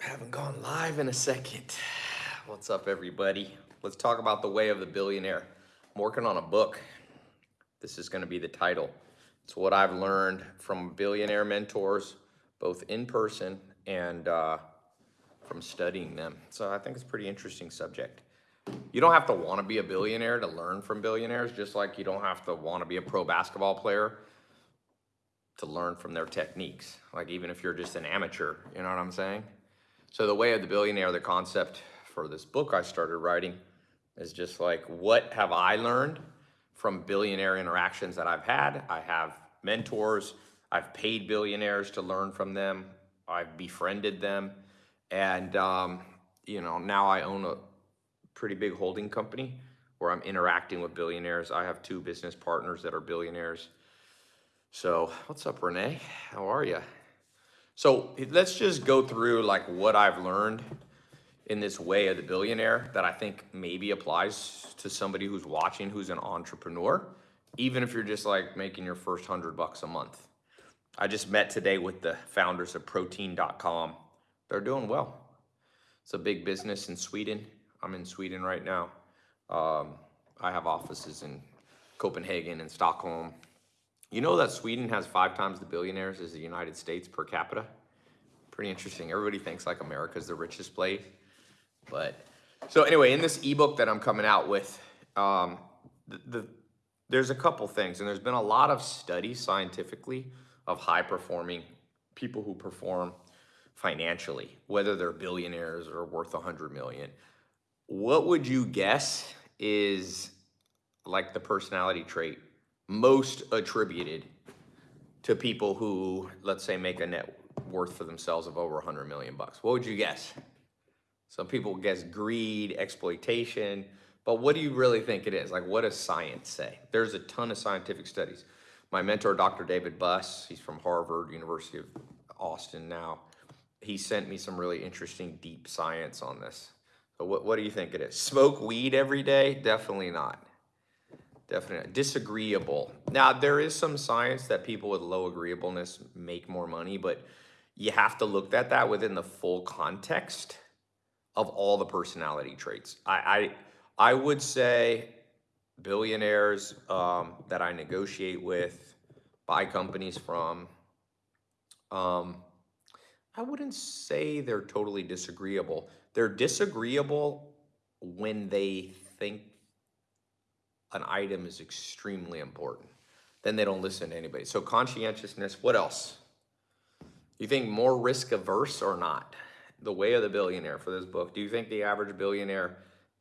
Haven't gone live in a second. What's up, everybody? Let's talk about the way of the billionaire. I'm working on a book. This is going to be the title. It's what I've learned from billionaire mentors, both in person and uh, from studying them. So I think it's a pretty interesting subject. You don't have to want to be a billionaire to learn from billionaires, just like you don't have to want to be a pro basketball player to learn from their techniques. Like even if you're just an amateur, you know what I'm saying? So the way of the billionaire, the concept for this book I started writing is just like, what have I learned from billionaire interactions that I've had? I have mentors. I've paid billionaires to learn from them. I've befriended them. And, um, you know, now I own a pretty big holding company where I'm interacting with billionaires. I have two business partners that are billionaires. So what's up, Renee? How are you? So let's just go through like what I've learned in this way of the billionaire that I think maybe applies to somebody who's watching who's an entrepreneur, even if you're just like making your first hundred bucks a month. I just met today with the founders of protein.com. They're doing well. It's a big business in Sweden. I'm in Sweden right now. Um, I have offices in Copenhagen and Stockholm. You know that Sweden has five times the billionaires as the United States per capita? Pretty interesting. Everybody thinks like America's the richest place. But so anyway, in this ebook that I'm coming out with, um, the, the there's a couple things, and there's been a lot of studies scientifically of high performing people who perform financially, whether they're billionaires or worth a hundred million. What would you guess is like the personality trait most attributed to people who, let's say, make a net worth for themselves of over 100 million bucks? What would you guess? Some people guess greed, exploitation, but what do you really think it is? Like, what does science say? There's a ton of scientific studies. My mentor, Dr. David Buss, he's from Harvard, University of Austin now. He sent me some really interesting deep science on this. So what, what do you think it is? Smoke weed every day? Definitely not. Definitely disagreeable. Now there is some science that people with low agreeableness make more money, but you have to look at that within the full context of all the personality traits. I I, I would say billionaires um, that I negotiate with, buy companies from. Um, I wouldn't say they're totally disagreeable. They're disagreeable when they think an item is extremely important. Then they don't listen to anybody. So conscientiousness, what else? You think more risk averse or not? The way of the billionaire for this book. Do you think the average billionaire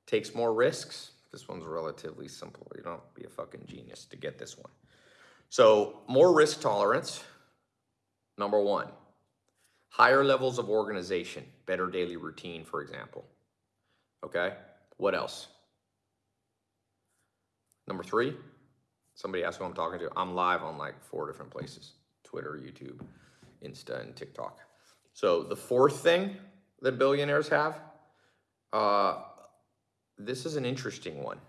takes more risks? This one's relatively simple. You don't be a fucking genius to get this one. So more risk tolerance, number one. Higher levels of organization, better daily routine, for example. Okay, what else? Number three, somebody asked who I'm talking to. I'm live on like four different places Twitter, YouTube, Insta, and TikTok. So the fourth thing that billionaires have, uh, this is an interesting one.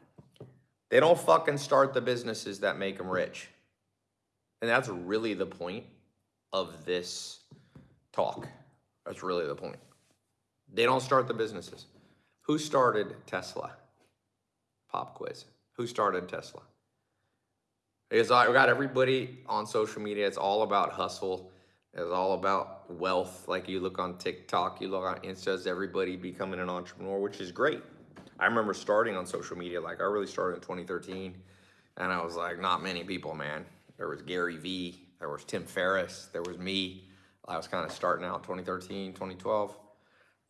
They don't fucking start the businesses that make them rich. And that's really the point of this talk. That's really the point. They don't start the businesses. Who started Tesla? Pop quiz. Who started Tesla? It's Because I got everybody on social media. It's all about hustle. It's all about wealth. Like you look on TikTok, you look on Insta, everybody becoming an entrepreneur, which is great. I remember starting on social media. Like I really started in 2013, and I was like, not many people, man. There was Gary Vee, there was Tim Ferriss, there was me. I was kind of starting out 2013, 2012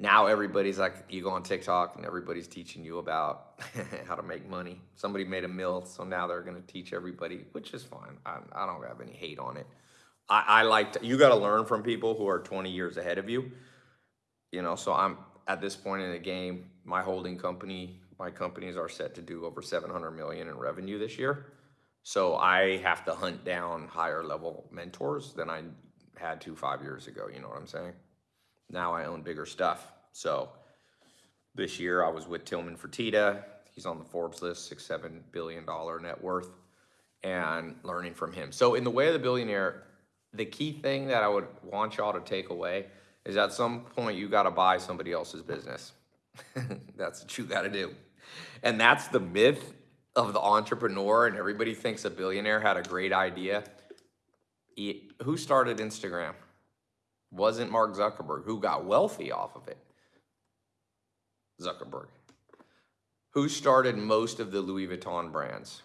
now everybody's like, you go on TikTok and everybody's teaching you about how to make money. Somebody made a mill, so now they're gonna teach everybody, which is fine. I, I don't have any hate on it. I, I like to, you gotta learn from people who are 20 years ahead of you. You know, so I'm at this point in the game, my holding company, my companies are set to do over 700 million in revenue this year. So I have to hunt down higher level mentors than I had to five years ago. You know what I'm saying? Now I own bigger stuff. So this year I was with Tilman Fertitta. He's on the Forbes list, six, seven billion dollar net worth, and learning from him. So in the way of the billionaire, the key thing that I would want y'all to take away is at some point you gotta buy somebody else's business. that's what you gotta do. And that's the myth of the entrepreneur, and everybody thinks a billionaire had a great idea. Who started Instagram? Wasn't Mark Zuckerberg, who got wealthy off of it. Zuckerberg. Who started most of the Louis Vuitton brands?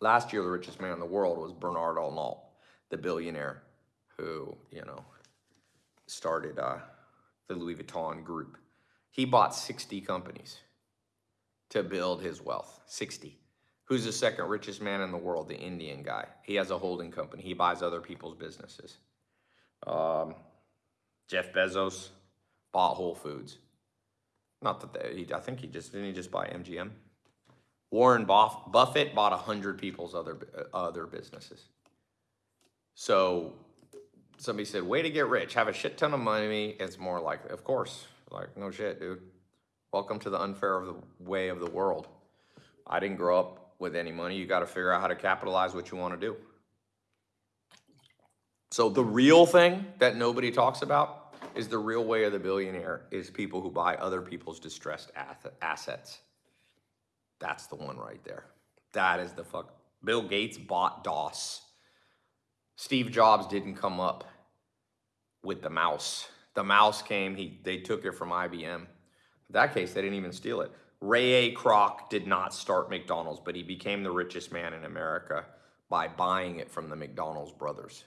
Last year, the richest man in the world was Bernard Arnault, the billionaire who, you know, started uh, the Louis Vuitton group. He bought 60 companies to build his wealth. 60. Who's the second richest man in the world? The Indian guy. He has a holding company. He buys other people's businesses. Um, Jeff Bezos bought Whole Foods. Not that they, he, I think he just didn't he just buy MGM. Warren Buff, Buffett bought a hundred people's other uh, other businesses. So somebody said, "Way to get rich, have a shit ton of money." It's more like, of course, like no shit, dude. Welcome to the unfair of the way of the world. I didn't grow up with any money. You got to figure out how to capitalize what you want to do. So the real thing that nobody talks about is the real way of the billionaire is people who buy other people's distressed assets. That's the one right there. That is the fuck. Bill Gates bought DOS. Steve Jobs didn't come up with the mouse. The mouse came, he they took it from IBM. In that case, they didn't even steal it. Ray A. Kroc did not start McDonald's, but he became the richest man in America by buying it from the McDonald's brothers.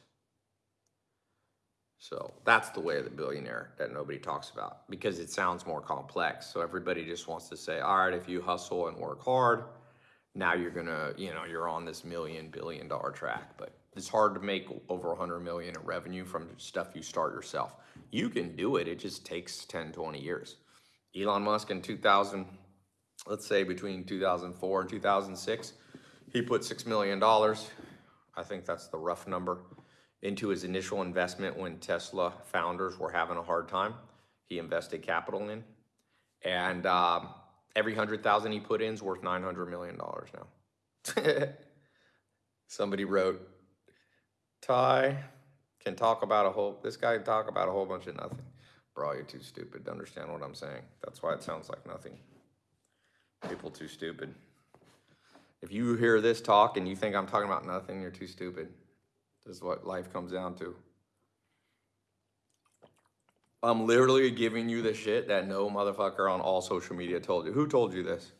So that's the way of the billionaire that nobody talks about because it sounds more complex. So everybody just wants to say, all right, if you hustle and work hard, now you're gonna, you know, you're on this million billion dollar track. But it's hard to make over 100 million in revenue from stuff you start yourself. You can do it, it just takes 10, 20 years. Elon Musk in 2000, let's say between 2004 and 2006, he put $6 million, I think that's the rough number, into his initial investment when Tesla founders were having a hard time. He invested capital in. And um, every 100,000 he put in is worth $900 million now. Somebody wrote, Tai can talk about a whole, this guy can talk about a whole bunch of nothing. Bro, you're too stupid to understand what I'm saying. That's why it sounds like nothing. People too stupid. If you hear this talk and you think I'm talking about nothing, you're too stupid. This is what life comes down to. I'm literally giving you the shit that no motherfucker on all social media told you. Who told you this?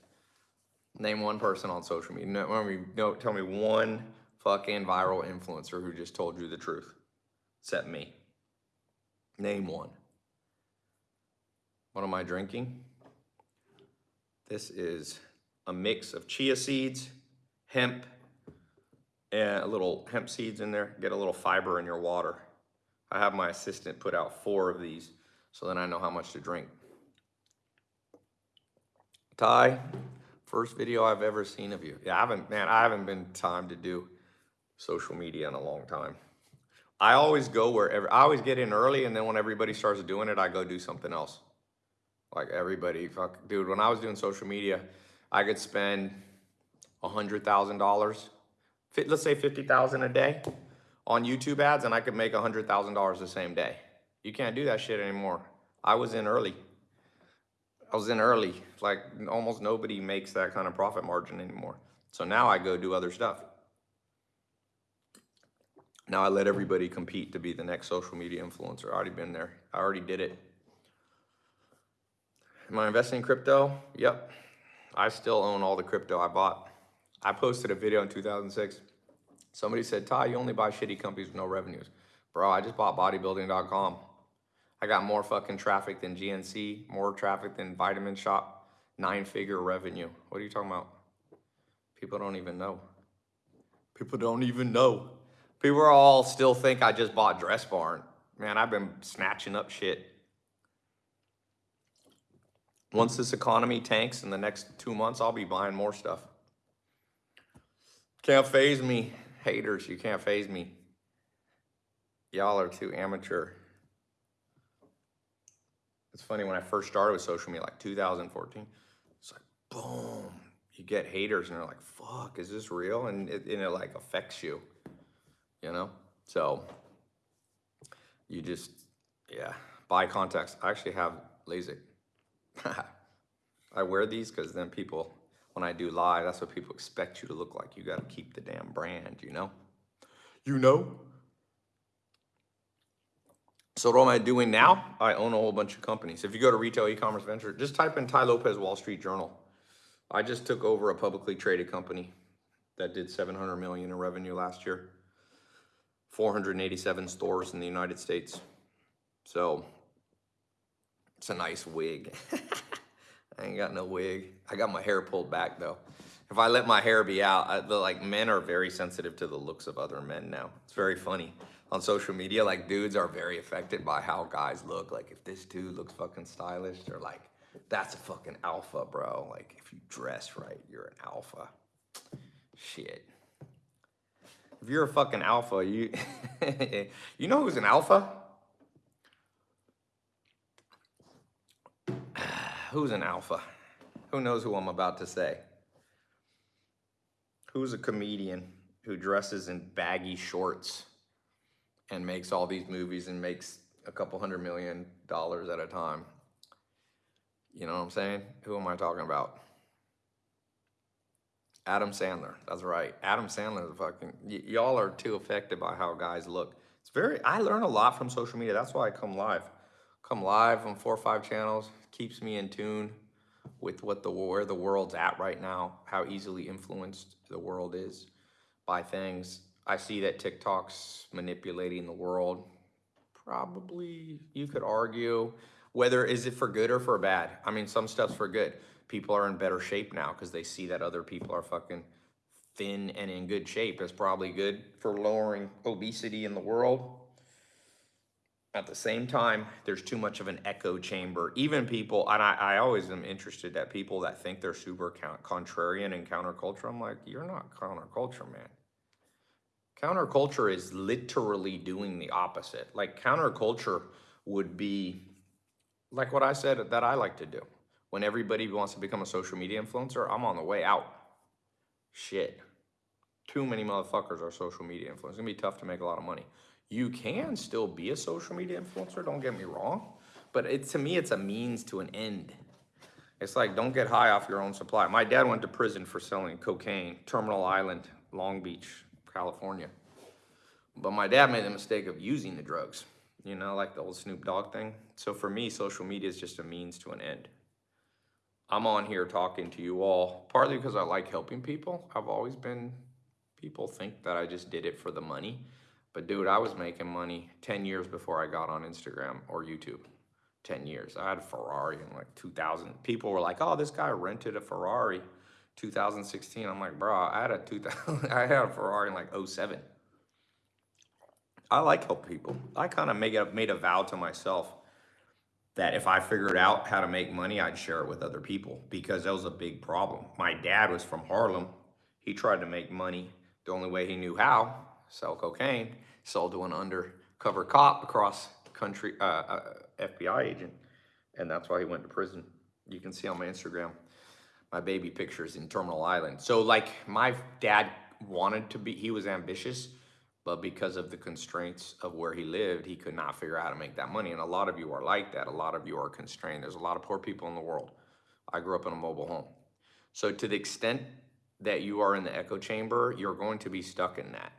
Name one person on social media. No, I mean, no, tell me one fucking viral influencer who just told you the truth, except me. Name one. What am I drinking? This is a mix of chia seeds, hemp, and a little hemp seeds in there. Get a little fiber in your water. I have my assistant put out four of these so then I know how much to drink. Tai, first video I've ever seen of you. Yeah, I haven't, man, I haven't been time to do social media in a long time. I always go wherever, I always get in early and then when everybody starts doing it, I go do something else. Like everybody, fuck, dude, when I was doing social media, I could spend a hundred thousand dollars, let's say fifty thousand a day on YouTube ads, and I could make a hundred thousand dollars the same day. You can't do that shit anymore. I was in early. I was in early. Like almost nobody makes that kind of profit margin anymore. So now I go do other stuff. Now I let everybody compete to be the next social media influencer. I already been there. I already did it. Am I investing in crypto? Yep. I still own all the crypto I bought. I posted a video in 2006. Somebody said, Tai, you only buy shitty companies with no revenues. Bro, I just bought bodybuilding.com. I got more fucking traffic than GNC, more traffic than Vitamin Shoppe, nine figure revenue. What are you talking about? People don't even know. People don't even know. People all still think I just bought Dress Barn. Man, I've been snatching up shit. Once this economy tanks in the next two months, I'll be buying more stuff. Can't phase me. Haters, you can't phase me. Y'all are too amateur. It's funny when I first started with social media, like 2014, it's like boom, you get haters and they're like, fuck, is this real? And it, and it like affects you, you know? So you just, yeah, Buy contacts. I actually have LASIK. I wear these because then people, when I do live, that's what people expect you to look like. You got to keep the damn brand, you know? You know? So what am I doing now? I own a whole bunch of companies. If you go to retail e-commerce venture, just type in Tai Lopez Wall Street Journal. I just took over a publicly traded company that did 700 million in revenue last year. 487 stores in the United States. So it's a nice wig. I ain't got no wig. I got my hair pulled back though. If I let my hair be out, I, the, like men are very sensitive to the looks of other men now. It's very funny on social media. Like dudes are very affected by how guys look. Like if this dude looks fucking stylish, they're like, that's a fucking alpha, bro. Like if you dress right, you're an alpha. Shit. If you're a fucking alpha, you you know who's an alpha? Who's an alpha? Who knows who I'm about to say? Who's a comedian who dresses in baggy shorts and makes all these movies and makes a couple hundred million dollars at a time? You know what I'm saying? Who am I talking about? Adam Sandler. That's right. Adam Sandler is fucking. Y'all are too affected by how guys look. It's very. I learn a lot from social media. That's why I come live. Come live on four or five channels. Keeps me in tune with what the where the world's at right now. How easily influenced the world is by things. I see that TikTok's manipulating the world. Probably you could argue whether is it for good or for bad. I mean, some stuff's for good. People are in better shape now because they see that other people are fucking thin and in good shape. It's probably good for lowering obesity in the world. At the same time, there's too much of an echo chamber. Even people, and I, I always am interested that people that think they're super contrarian and counterculture. I'm like, you're not counterculture, man. Counterculture is literally doing the opposite. Like counterculture would be like what I said that I like to do. When everybody wants to become a social media influencer, I'm on the way out. Shit. Too many motherfuckers are social media influencers. It's gonna be tough to make a lot of money. You can still be a social media influencer, don't get me wrong. But it, to me, it's a means to an end. It's like, don't get high off your own supply. My dad went to prison for selling cocaine, Terminal Island, Long Beach, California. But my dad made the mistake of using the drugs, you know, like the old Snoop Dogg thing. So for me, social media is just a means to an end. I'm on here talking to you all, partly because I like helping people. I've always been, people think that I just did it for the money. But dude, I was making money 10 years before I got on Instagram or YouTube. 10 years. I had a Ferrari in like 2000. People were like, oh, this guy rented a Ferrari 2016. I'm like, bro, I had a 2000, I had a Ferrari in like 07. I like help people. I kind of made a, made a vow to myself that if I figured out how to make money, I'd share it with other people because that was a big problem. My dad was from Harlem. He tried to make money the only way he knew how, sell cocaine, sold to an undercover cop across country, uh, uh, FBI agent. And that's why he went to prison. You can see on my Instagram, my baby pictures in Terminal Island. So like my dad wanted to be, he was ambitious, but because of the constraints of where he lived, he could not figure out how to make that money. And a lot of you are like that. A lot of you are constrained. There's a lot of poor people in the world. I grew up in a mobile home. So to the extent that you are in the echo chamber, you're going to be stuck in that.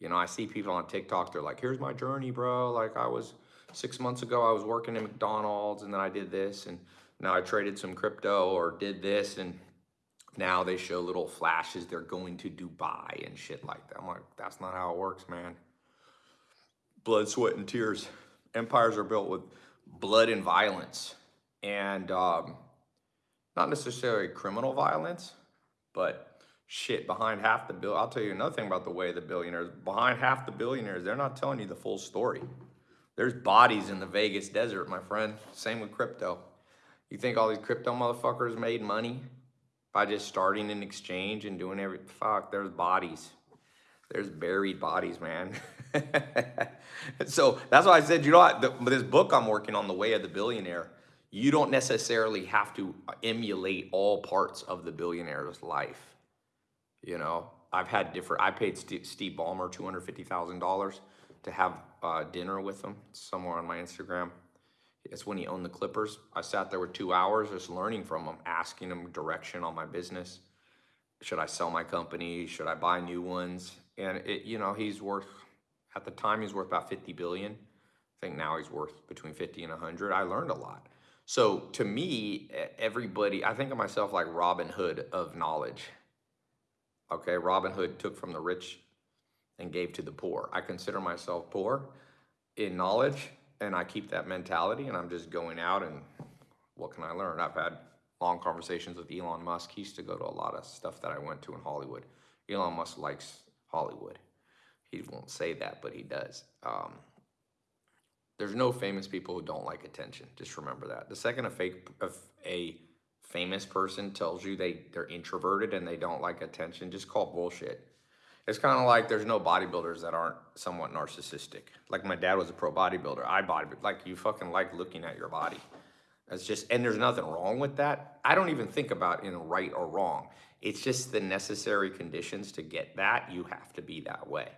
You know, I see people on TikTok, they're like, here's my journey, bro. Like I was six months ago, I was working in McDonald's and then I did this and now I traded some crypto or did this and now they show little flashes they're going to Dubai and shit like that. I'm like, that's not how it works, man. Blood, sweat, and tears. Empires are built with blood and violence. And um, not necessarily criminal violence, but shit behind half the bill. I'll tell you another thing about the way the billionaires, behind half the billionaires, they're not telling you the full story. There's bodies in the Vegas desert, my friend. Same with crypto. You think all these crypto motherfuckers made money by just starting an exchange and doing every fuck? There's bodies. There's buried bodies, man. so that's why I said, you know what? The, this book I'm working on, The Way of the Billionaire, you don't necessarily have to emulate all parts of the billionaire's life you know, I've had different, I paid Steve, Ballmer $250,000 to have uh, dinner with him somewhere on my Instagram. It's when he owned the Clippers. I sat there with two hours just learning from him, asking him direction on my business. Should I sell my company? Should I buy new ones? And it, you know, he's worth at the time he's worth about 50 billion. I think now he's worth between 50 and 100. I learned a lot. So to me, everybody, I think of myself like Robin Hood of knowledge. Okay, Robin Hood took from the rich and gave to the poor. I consider myself poor in knowledge and I keep that mentality and I'm just going out and what can I learn? I've had long conversations with Elon Musk. He used to go to a lot of stuff that I went to in Hollywood. Elon Musk likes Hollywood. He won't say that, but he does. Um, there's no famous people who don't like attention. Just remember that. The second a fake, a famous person tells you they they're introverted and they don't like attention, just call bullshit. It's kind of like there's no bodybuilders that aren't somewhat narcissistic. Like my dad was a pro bodybuilder. I bodybuild. Like you fucking like looking at your body. It's just, and there's nothing wrong with that. I don't even think about in right or wrong. It's just the necessary conditions to get that. You have to be that way.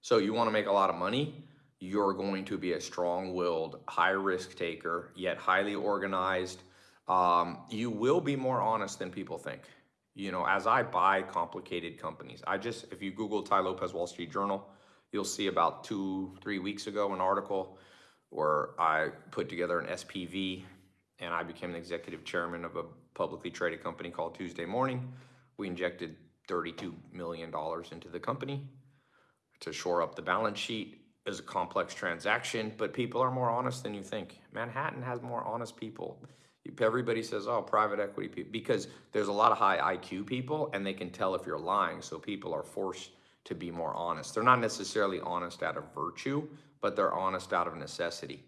So you want to make a lot of money. You're going to be a strong-willed, high-risk taker, yet highly organized. Um, you will be more honest than people think you know, as I buy complicated companies, I just, if you Google Tai Lopez Wall Street Journal, you'll see about two, three weeks ago an article where I put together an SPV and I became the executive chairman of a publicly traded company called Tuesday Morning. We injected $32 million into the company to shore up the balance sheet. Was a complex transaction, but people are more honest than you think. Manhattan has more honest people. Everybody says, oh, private equity people, because there's a lot of high IQ people and they can tell if you're lying. So people are forced to be more honest. They're not necessarily honest out of virtue, but they're honest out of necessity.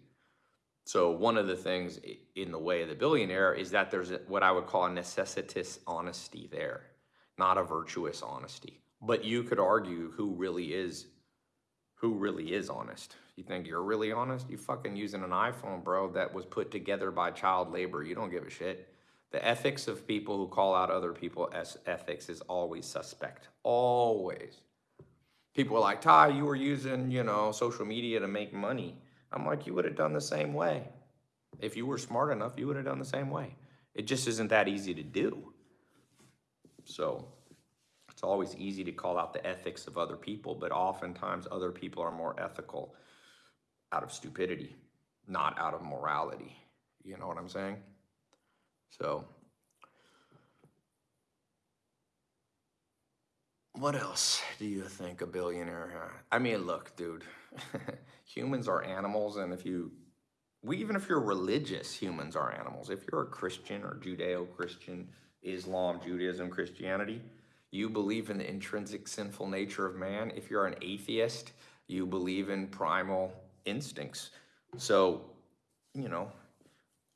So one of the things in the way of the billionaire is that there's what I would call a necessitous honesty there, not a virtuous honesty. But you could argue who really is, who really is honest. You think you're really honest? You fucking using an iPhone, bro, that was put together by child labor. You don't give a shit. The ethics of people who call out other people as ethics is always suspect. Always. People are like, Tai, you were using, you know, social media to make money. I'm like, you would have done the same way. If you were smart enough, you would have done the same way. It just isn't that easy to do. So it's always easy to call out the ethics of other people, but oftentimes other people are more ethical out of stupidity, not out of morality. You know what I'm saying? So, what else do you think a billionaire? I mean, look, dude, humans are animals, and if you, we, even if you're religious, humans are animals. If you're a Christian or Judeo-Christian, Islam, Judaism, Christianity, you believe in the intrinsic sinful nature of man. If you're an atheist, you believe in primal instincts. So, you know,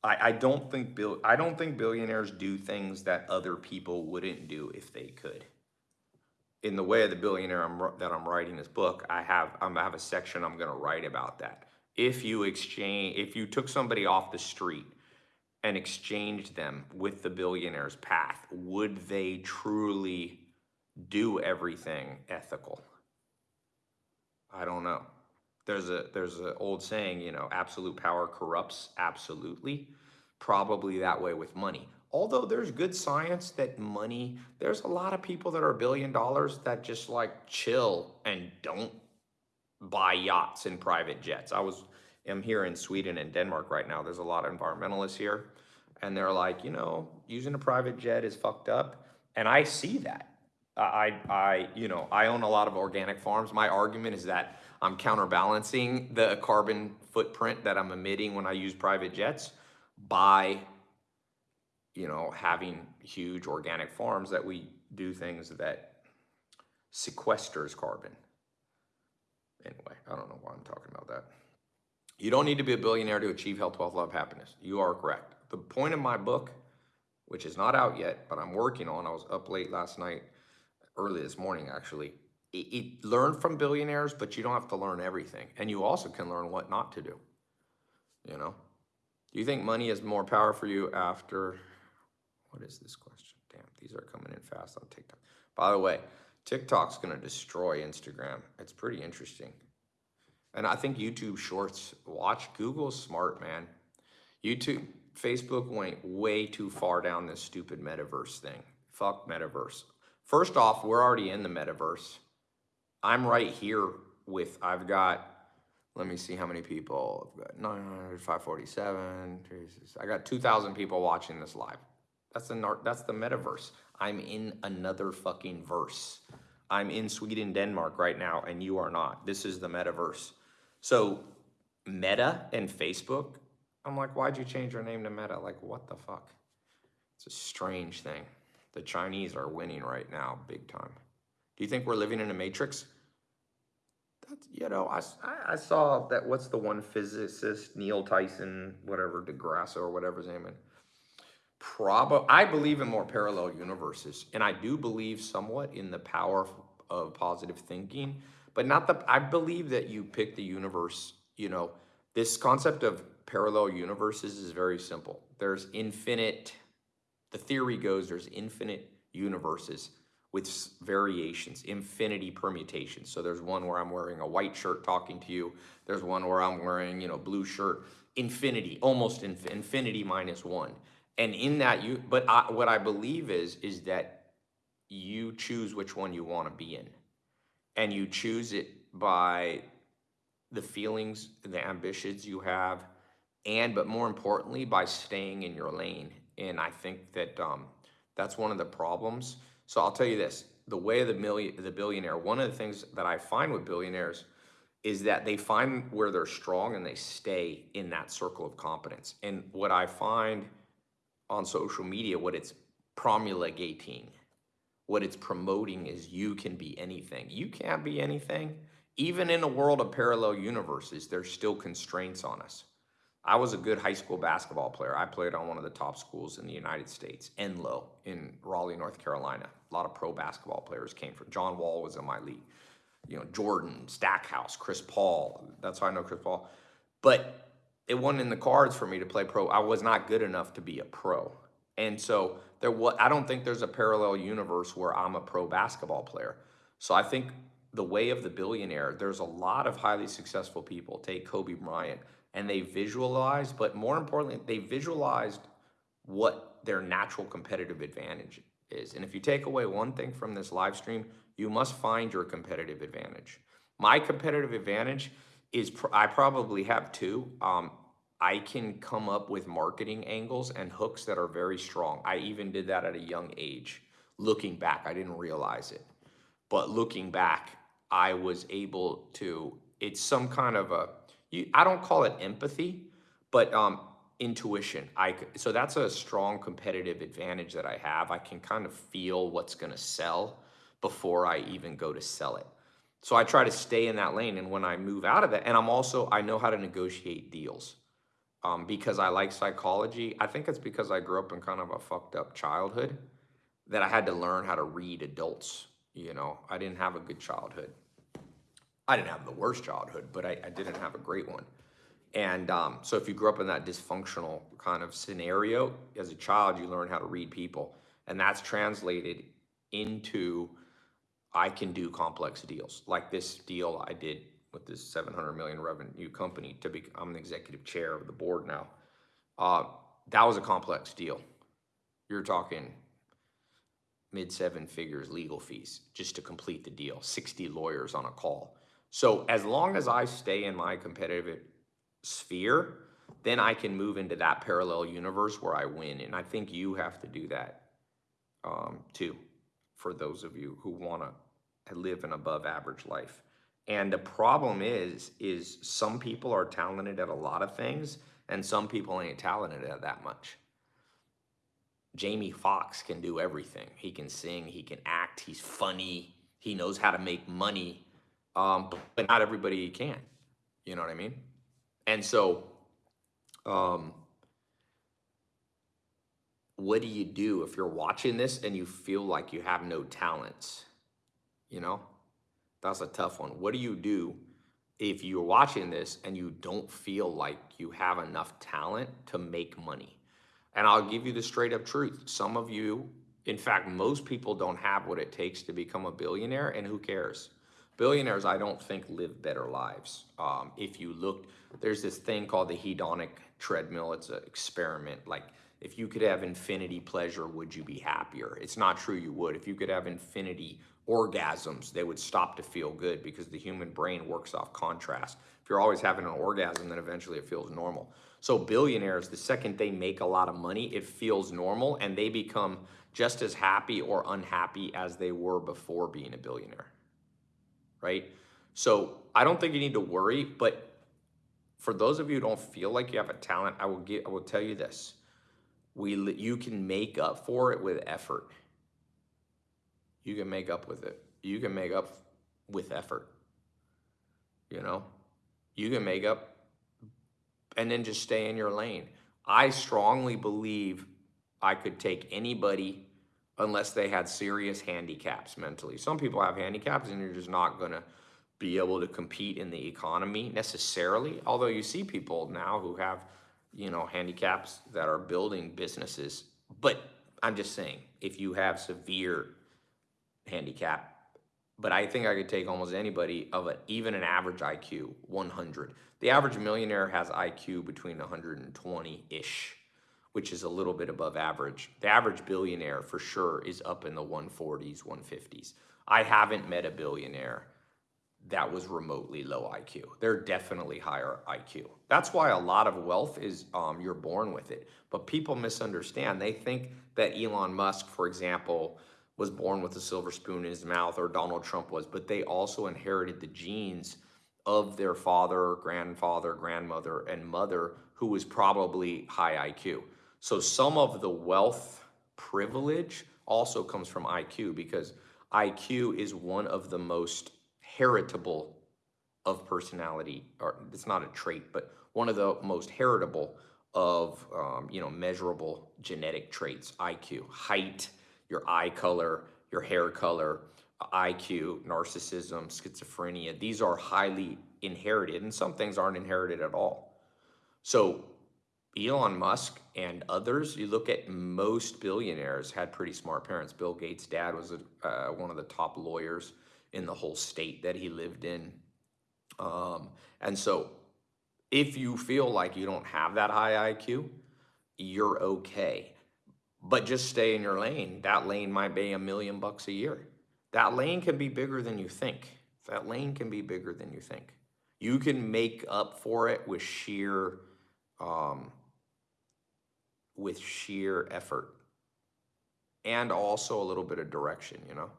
I, I don't think bill I don't think billionaires do things that other people wouldn't do if they could. In the way of the billionaire I'm, that I'm writing this book, I have I'm, I have a section I'm going to write about that. If you exchange, if you took somebody off the street and exchanged them with the billionaire's path, would they truly do everything ethical? I don't know there's a there's an old saying, you know, absolute power corrupts absolutely. Probably that way with money. Although there's good science that money, there's a lot of people that are billion dollars that just like chill and don't buy yachts and private jets. I was am here in Sweden and Denmark right now. There's a lot of environmentalists here and they're like, you know, using a private jet is fucked up. And I see that. I, I, you know, I own a lot of organic farms. My argument is that I'm counterbalancing the carbon footprint that I'm emitting when I use private jets by, you know, having huge organic farms that we do things that sequesters carbon. Anyway, I don't know why I'm talking about that. You don't need to be a billionaire to achieve health, wealth, love, happiness. You are correct. The point of my book, which is not out yet, but I'm working on, I was up late last night, early this morning actually, it, it, learn from billionaires, but you don't have to learn everything. And you also can learn what not to do. You know? Do you think money is more power for you after, what is this question? Damn, these are coming in fast on TikTok. By the way, TikTok's gonna destroy Instagram. It's pretty interesting. And I think YouTube Shorts, watch Google's smart, man. YouTube, Facebook went way too far down this stupid metaverse thing. Fuck metaverse. First off, we're already in the metaverse. I'm right here with, I've got, let me see how many people. I've got 900, 547. Jesus. I got 2,000 people watching this live. That's the, that's the metaverse. I'm in another fucking verse. I'm in Sweden, Denmark right now, and you are not. This is the metaverse. So, Meta and Facebook, I'm like, why'd you change your name to Meta? Like, what the fuck? It's a strange thing. The Chinese are winning right now, big time. Do you think we're living in a matrix? That's, you know, I, I saw that, what's the one physicist, Neil Tyson, whatever, DeGrasse or whatever his name is. Prob, I believe in more parallel universes, and I do believe somewhat in the power of, of positive thinking, but not the, I believe that you pick the universe, you know, this concept of parallel universes is very simple. There's infinite, the theory goes there's infinite universes with variations, infinity permutations. So there's one where I'm wearing a white shirt talking to you. There's one where I'm wearing, you know, blue shirt. Infinity, almost inf- infinity minus one. And in that you, but I, what I believe is, is that you choose which one you want to be in. And you choose it by the feelings, the ambitions you have, and but more importantly, by staying in your lane. And I think that um, that's one of the problems. So I'll tell you this: the way of the million, the billionaire. One of the things that I find with billionaires is that they find where they're strong and they stay in that circle of competence. And what I find on social media, what it's promulgating, what it's promoting is you can be anything. You can't be anything. Even in a world of parallel universes, there's still constraints on us. I was a good high school basketball player. I played on one of the top schools in the United States, Enloe in Raleigh, North Carolina. A lot of pro basketball players came from. John Wall was in my league. You know, Jordan, Stackhouse, Chris Paul. That's how I know Chris Paul. But it wasn't in the cards for me to play pro. I was not good enough to be a pro. And so there was, I don't think there's a parallel universe where I'm a pro basketball player. So I think the way of the billionaire, there's a lot of highly successful people. Take Kobe Bryant, and they visualized, but more importantly, they visualized what their natural competitive advantage is. And if you take away one thing from this live stream, you must find your competitive advantage. My competitive advantage is pr- I probably have two. Um, I can come up with marketing angles and hooks that are very strong. I even did that at a young age. Looking back, I didn't realize it. But looking back, I was able to, it's some kind of a, you, I don't call it empathy, but um, intuition. I, so that's a strong competitive advantage that I have. I can kind of feel what's going to sell before I even go to sell it. So I try to stay in that lane. And when I move out of that, and I'm also, I know how to negotiate deals um, because I like psychology. I think it's because I grew up in kind of a fucked up childhood that I had to learn how to read adults. You know, I didn't have a good childhood. I didn't have the worst childhood, but I, I didn't have a great one. And um, so if you grew up in that dysfunctional kind of scenario as a child, you learn how to read people. And that's translated into I can do complex deals. Like this deal I did with this 700 million revenue company to be, I'm the executive chair of the board now. Uh, that was a complex deal. You're talking mid seven figures legal fees just to complete the deal, 60 lawyers on a call. So as long as I stay in my competitive sphere, then I can move into that parallel universe where I win. And I think you have to do that um, too, for those of you who want to live an above average life. And the problem is, is some people are talented at a lot of things, and some people ain't talented at that much. Jamie Foxx can do everything. He can sing, he can act, he's funny, he knows how to make money, um, but not everybody can. You know what I mean? And so, um, what do you do if you're watching this and you feel like you have no talents? You know, that's a tough one. What do you do if you're watching this and you don't feel like you have enough talent to make money? And I'll give you the straight up truth. Some of you, in fact, most people don't have what it takes to become a billionaire, and who cares? Billionaires, I don't think live better lives. Um, if you look, there's this thing called the hedonic treadmill. It's an experiment. Like, if you could have infinity pleasure, would you be happier? It's not true you would. If you could have infinity orgasms, they would stop to feel good because the human brain works off contrast. If you're always having an orgasm, then eventually it feels normal. So billionaires, the second they make a lot of money, it feels normal and they become just as happy or unhappy as they were before being a billionaire. Right? So I don't think you need to worry, but for those of you who don't feel like you have a talent, I will get I will tell you this. We you can make up for it with effort. You can make up with it. You can make up with effort. You know? You can make up and then just stay in your lane. I strongly believe I could take anybody unless they had serious handicaps mentally. Some people have handicaps and you're just not going to be able to compete in the economy necessarily. Although you see people now who have, you know, handicaps that are building businesses. But I'm just saying, if you have severe handicap, but I think I could take almost anybody of a, even an average IQ, 100. The average millionaire has IQ between 120-ish, which is a little bit above average. The average billionaire for sure is up in the 140s, 150s. I haven't met a billionaire that was remotely low IQ. They're definitely higher IQ. That's why a lot of wealth is um, you're born with it. But people misunderstand. They think that Elon Musk, for example, was born with a silver spoon in his mouth or Donald Trump was, but they also inherited the genes of their father, grandfather, grandmother, and mother who was probably high IQ. So some of the wealth privilege also comes from IQ because IQ is one of the most heritable of personality, or it's not a trait, but one of the most heritable of, um, you know, measurable genetic traits, IQ, height, your eye color, your hair color, IQ, narcissism, schizophrenia. These are highly inherited, and some things aren't inherited at all. So Elon Musk and others, you look at most billionaires had pretty smart parents. Bill Gates' dad was a, uh, one of the top lawyers in the whole state that he lived in. Um, and so if you feel like you don't have that high IQ, you're okay but just stay in your lane. That lane might be a million bucks a year. That lane can be bigger than you think. That lane can be bigger than you think. You can make up for it with sheer, um, with sheer effort, and also a little bit of direction. You know.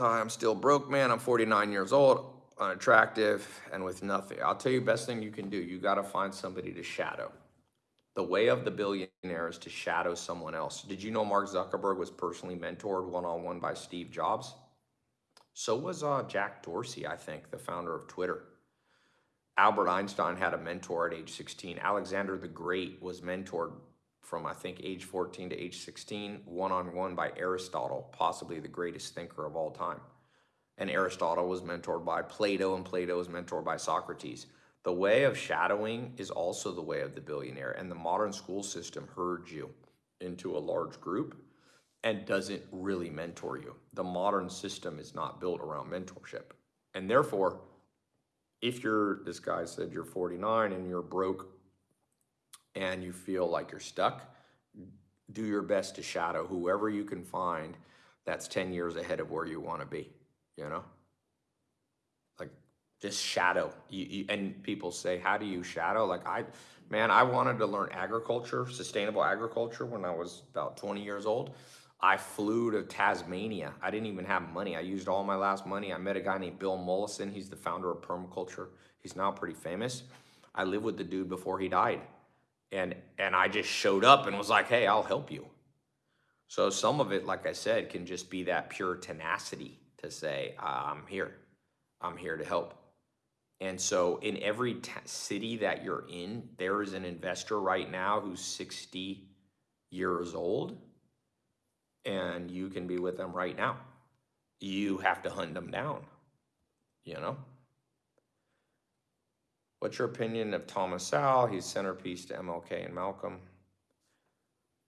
I'm still broke, man. I'm 49 years old, unattractive, and with nothing. I'll tell you, the best thing you can do. You got to find somebody to shadow. The way of the billionaire is to shadow someone else. Did you know Mark Zuckerberg was personally mentored one-on-one by Steve Jobs? So was uh, Jack Dorsey, I think, the founder of Twitter. Albert Einstein had a mentor at age 16. Alexander the Great was mentored from, I think, age 14 to age 16, one-on-one by Aristotle, possibly the greatest thinker of all time. And Aristotle was mentored by Plato, and Plato was mentored by Socrates. The way of shadowing is also the way of the billionaire, and the modern school system herds you into a large group and doesn't really mentor you. The modern system is not built around mentorship. And therefore, if you're, this guy said you're 49 and you're broke and you feel like you're stuck, do your best to shadow whoever you can find that's 10 years ahead of where you want to be, you know? Like, just shadow. You, you, and people say, how do you shadow? Like I, man, I wanted to learn agriculture, sustainable agriculture when I was about 20 years old. I flew to Tasmania. I didn't even have money. I used all my last money. I met a guy named Bill Mollison. He's the founder of permaculture. He's now pretty famous. I lived with the dude before he died. And, and I just showed up and was like, hey, I'll help you. So some of it, like I said, can just be that pure tenacity to say, uh, I'm here. I'm here to help. And so in every city that you're in, there is an investor right now who's 60 years old and you can be with them right now. You have to hunt them down, you know? What's your opinion of Thomas Sowell? He's centerpiece to MLK and Malcolm.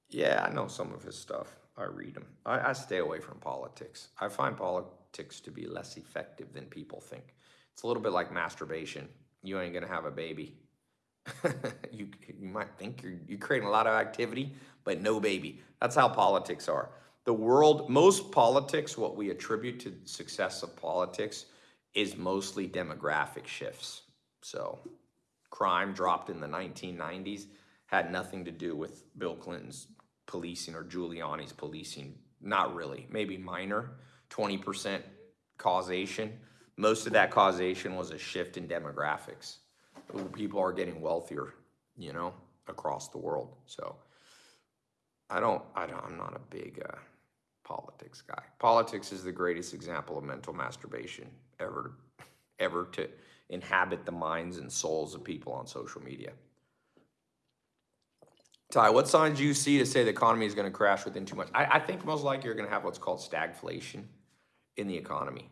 Yeah, I know some of his stuff. I read them. I, I stay away from politics. I find politics to be less effective than people think. It's a little bit like masturbation. You ain't gonna have a baby. you you might think you're you're creating a lot of activity, but no baby. That's how politics are. The world, most politics, what we attribute to success of politics is mostly demographic shifts. So crime dropped in the 1990s had nothing to do with Bill Clinton's policing or Giuliani's policing. Not really, maybe minor, 20% causation. Most of that causation was a shift in demographics. People are getting wealthier, you know, across the world. So I don't, I don't, I'm not a big uh, politics guy. Politics is the greatest example of mental masturbation ever, ever to inhabit the minds and souls of people on social media. Tai, what signs do you see to say the economy is going to crash within two months? I, I think most likely you're going to have what's called stagflation in the economy.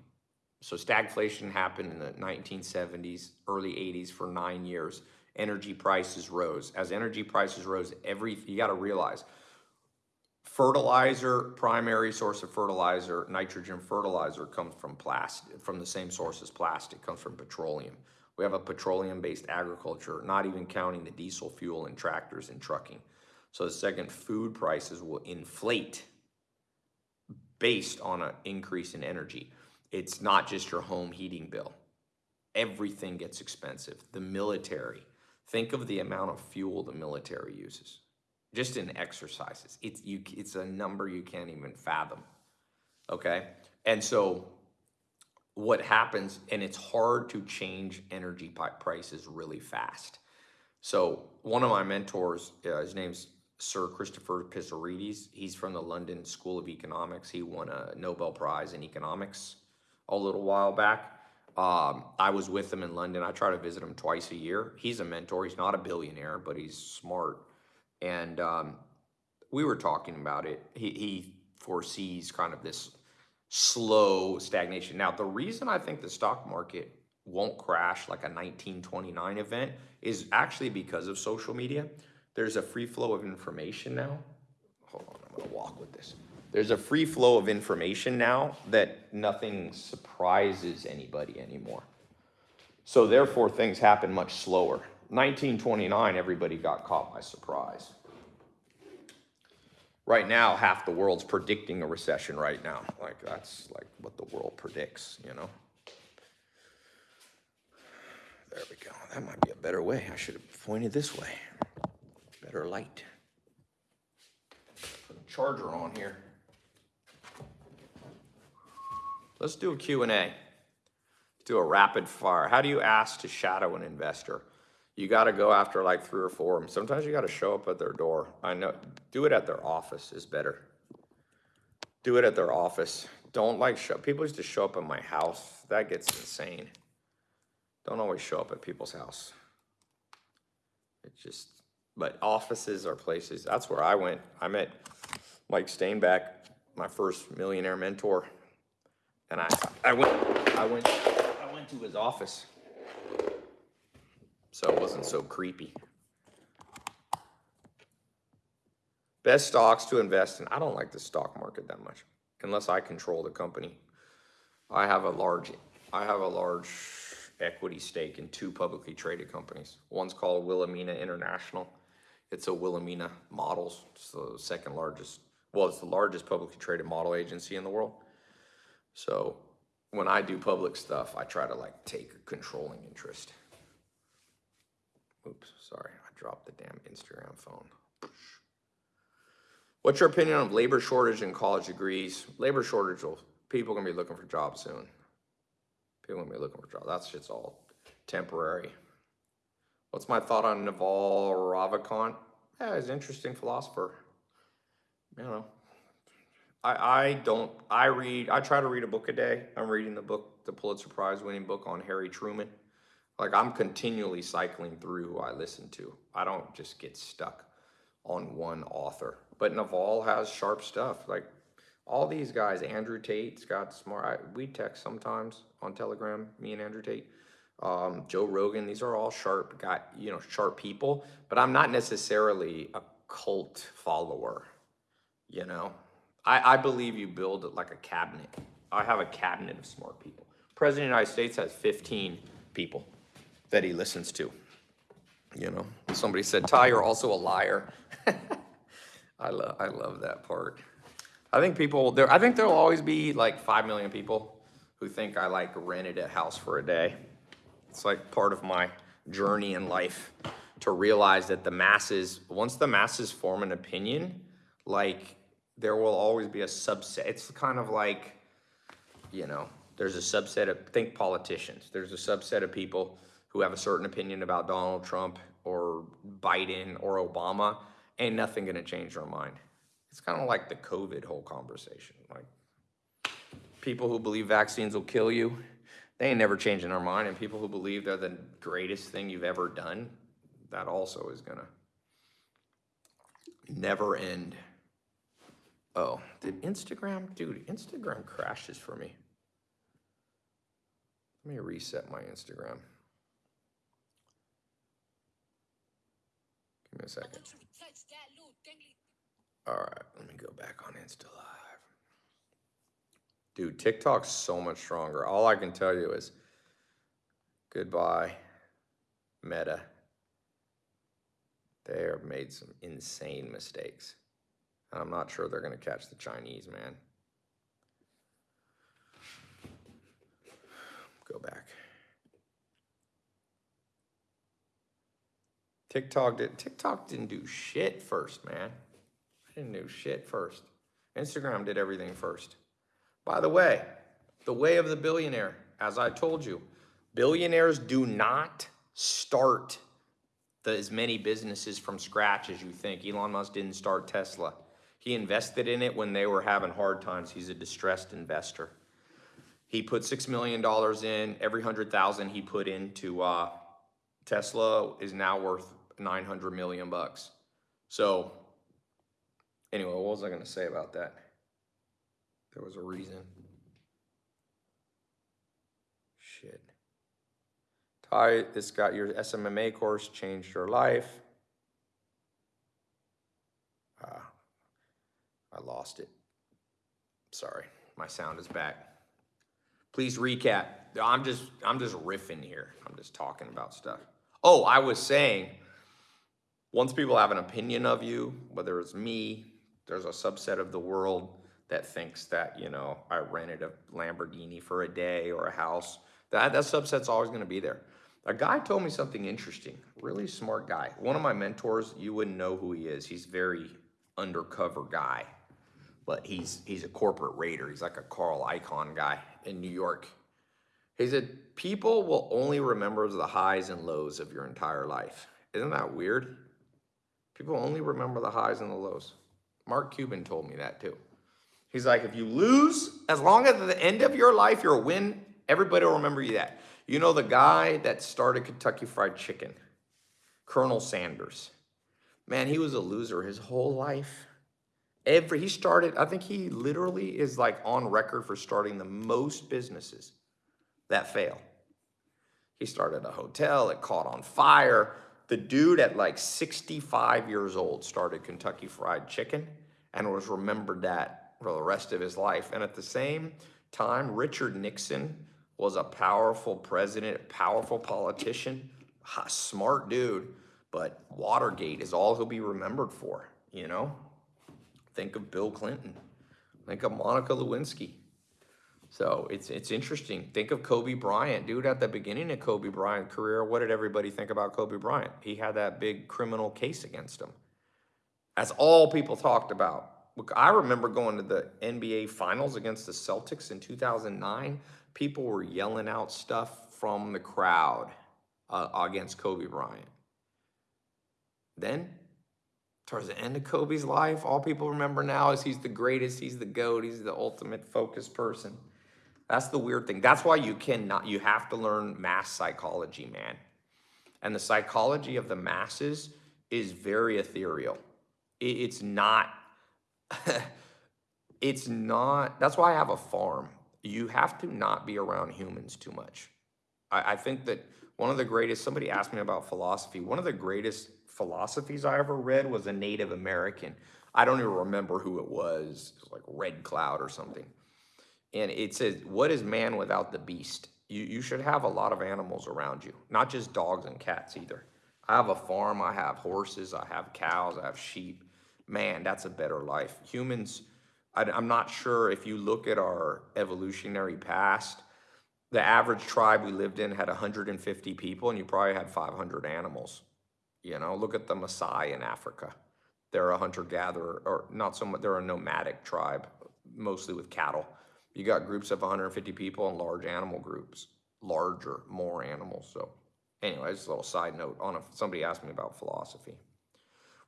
So stagflation happened in the 1970s, early 80s for nine years. Energy prices rose. As energy prices rose, every you got to realize fertilizer, primary source of fertilizer, nitrogen fertilizer comes from plastic, from the same source as plastic, comes from petroleum. We have a petroleum-based agriculture, not even counting the diesel fuel in tractors and trucking. So the second, food prices will inflate based on an increase in energy. It's not just your home heating bill. Everything gets expensive. The military, think of the amount of fuel the military uses just in exercises. It's you. It's a number you can't even fathom. Okay, and so what happens, and it's hard to change energy prices really fast. So one of my mentors, uh, his name's Sir Christopher Pissarides. He's from the London School of Economics. He won a Nobel Prize in economics a little while back. Um, I was with him in London. I try to visit him twice a year. He's a mentor. He's not a billionaire, but he's smart and um, we were talking about it. He, he foresees kind of this slow stagnation. Now, the reason I think the stock market won't crash like a 1929 event is actually because of social media. There's a free flow of information now. Hold on, I'm gonna walk with this. There's a free flow of information now that nothing surprises anybody anymore. So therefore, things happen much slower. 1929, everybody got caught by surprise. Right now, half the world's predicting a recession right now. Like, that's like what the world predicts, you know? There we go. That might be a better way. I should have pointed this way. Better light. Put a charger on here. Let's do a Q&A. Let's do a rapid fire. How do you ask to shadow an investor? You got to go after like three or four of them. Sometimes you got to show up at their door. I know, do it at their office is better. Do it at their office. Don't like show, people used to show up at my house. That gets insane. Don't always show up at people's house. It just, but offices are places. That's where I went. I met Mike Stainback, my first millionaire mentor. And I, I went, I went, I went to his office so it wasn't so creepy. Best stocks to invest in. I don't like the stock market that much unless I control the company. I have a large I have a large equity stake in two publicly traded companies. One's called Wilhelmina International. It's a Wilhelmina Models. It's the second largest, well, it's the largest publicly traded model agency in the world. So when I do public stuff, I try to like take a controlling interest. Oops, sorry, I dropped the damn Instagram phone. What's your opinion on labor shortage and college degrees? Labor shortage will, people gonna be looking for jobs soon. People gonna be looking for jobs. That shit's all temporary. What's my thought on Naval Ravikant? Yeah, he's an interesting philosopher. You know, I, I don't, I read, I try to read a book a day. I'm reading the book, the Pulitzer Prize winning book on Harry Truman. Like I'm continually cycling through who I listen to. I don't just get stuck on one author. But Naval has sharp stuff. Like all these guys, Andrew Tate, Scott smart. I, we text sometimes on Telegram, me and Andrew Tate. Um, Joe Rogan, these are all sharp, got you know, sharp people. But I'm not necessarily a cult follower. You know, I, I believe you build like a cabinet. I have a cabinet of smart people. President of the United States has 15 people that he listens to. You know, somebody said, Tai, you're also a liar. I love, I love that part. I think people there. I think there'll always be like five million people who think I like rented a house for a day. It's like part of my journey in life to realize that the masses, once the masses form an opinion, like there will always be a subset. It's kind of like, you know, there's a subset of think politicians. There's a subset of people who have a certain opinion about Donald Trump or Biden or Obama. Ain't nothing gonna change their mind. It's kind of like the COVID whole conversation. Like people who believe vaccines will kill you, they ain't never changing their mind. And people who believe they're the greatest thing you've ever done, that also is gonna never end. Oh, did Instagram, dude, Instagram crashes for me. Let me reset my Instagram. Give me a second. All right, let me go back on Insta Live. Dude, TikTok's so much stronger. All I can tell you is goodbye, Meta. They have made some insane mistakes. And I'm not sure they're going to catch the Chinese, man. Go back. TikTok did TikTok didn't do shit first, man. I didn't do shit first. Instagram did everything first. By the way, the way of the billionaire, as I told you, billionaires do not start the, as many businesses from scratch as you think. Elon Musk didn't start Tesla. He invested in it when they were having hard times. He's a distressed investor. He put $6 million in. Every 100,000 he put into uh, Tesla is now worth 900 million bucks. So anyway, what was I going to say about that? There was a reason. Shit. Tai, this got your SMMA course changed your life. Ah, I lost it. Sorry, my sound is back. Please recap. I'm just I'm just riffing here. I'm just talking about stuff. Oh, I was saying once people have an opinion of you, whether it's me, there's a subset of the world that thinks that, you know, I rented a Lamborghini for a day or a house. That, that subset's always going to be there. A guy told me something interesting, really smart guy. One of my mentors, you wouldn't know who he is. He's very undercover guy, but he's he's a corporate raider. He's like a Carl Icahn guy in New York. He said, people will only remember the highs and lows of your entire life. Isn't that weird? People only remember the highs and the lows. Mark Cuban told me that too. He's like, if you lose, as long as at the end of your life you're a win, everybody will remember you that. You know the guy that started Kentucky Fried Chicken, Colonel Sanders. Man, he was a loser his whole life. Every he started, I think he literally is like on record for starting the most businesses that fail. He started a hotel, it caught on fire. The dude at like 65 years old started Kentucky Fried Chicken and was remembered that for the rest of his life. And at the same time, Richard Nixon was a powerful president, powerful politician, smart dude, but Watergate is all he'll be remembered for, you know? Think of Bill Clinton. Think of Monica Lewinsky. So it's it's interesting. Think of Kobe Bryant, dude. At the beginning of Kobe Bryant's career, what did everybody think about Kobe Bryant? He had that big criminal case against him. That's all people talked about. I remember going to the NBA Finals against the Celtics in 2009. People were yelling out stuff from the crowd uh, against Kobe Bryant. Then, towards the end of Kobe's life, all people remember now is he's the greatest, he's the GOAT, he's the ultimate focused person. That's the weird thing. That's why you cannot, you have to learn mass psychology, man. And the psychology of the masses is very ethereal. It's not, it's not, that's why I have a farm. You have to not be around humans too much. I, I think that one of the greatest, somebody asked me about philosophy. One of the greatest philosophies I ever read was a Native American. I don't even remember who it was. It was like Red Cloud or something. And it says, What is man without the beast? You, you should have a lot of animals around you, not just dogs and cats either. I have a farm, I have horses, I have cows, I have sheep. Man, that's a better life. Humans, I, I'm not sure if you look at our evolutionary past, the average tribe we lived in had 150 people, and you probably had 500 animals. You know, look at the Maasai in Africa. They're a hunter gatherer, or not so much, they're a nomadic tribe, mostly with cattle. You got groups of 150 people and large animal groups, larger, more animals. So, anyway, just a little side note on if somebody asked me about philosophy.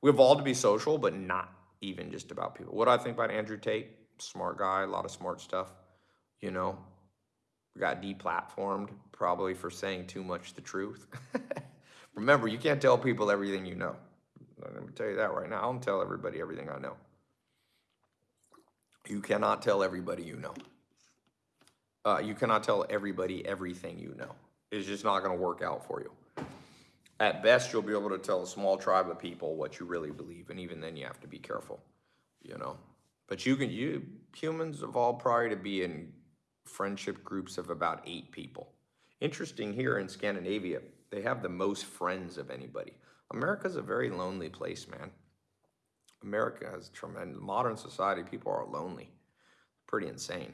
We evolved to be social, but not even just about people. What do I think about Andrew Tate? Smart guy, a lot of smart stuff. You know, got deplatformed probably for saying too much the truth. Remember, you can't tell people everything you know. Let me tell you that right now. I don't tell everybody everything I know. You cannot tell everybody you know. Uh, you cannot tell everybody everything you know. It's just not going to work out for you. At best, you'll be able to tell a small tribe of people what you really believe, and even then, you have to be careful. You know, but you can. You humans evolved prior to be in friendship groups of about eight people. Interesting here in Scandinavia, they have the most friends of anybody. America's a very lonely place, man. America has tremendous, modern society, people are lonely. Pretty insane.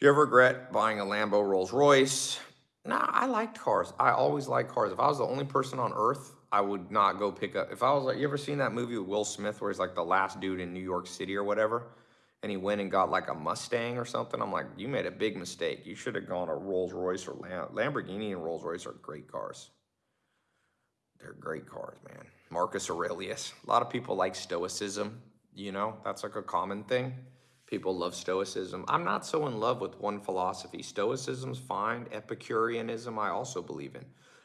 Do you ever regret buying a Lambo Rolls Royce? Nah, I liked cars. I always liked cars. If I was the only person on earth, I would not go pick up. If I was like, you ever seen that movie with Will Smith where he's like the last dude in New York City or whatever? And he went and got like a Mustang or something. I'm like, you made a big mistake. You should have gone a Rolls Royce or Lam- Lamborghini and Rolls Royce are great cars. They're great cars, man. Marcus Aurelius. A lot of people like Stoicism. You know, that's like a common thing. People love Stoicism. I'm not so in love with one philosophy. Stoicism's fine. Epicureanism, I also believe in.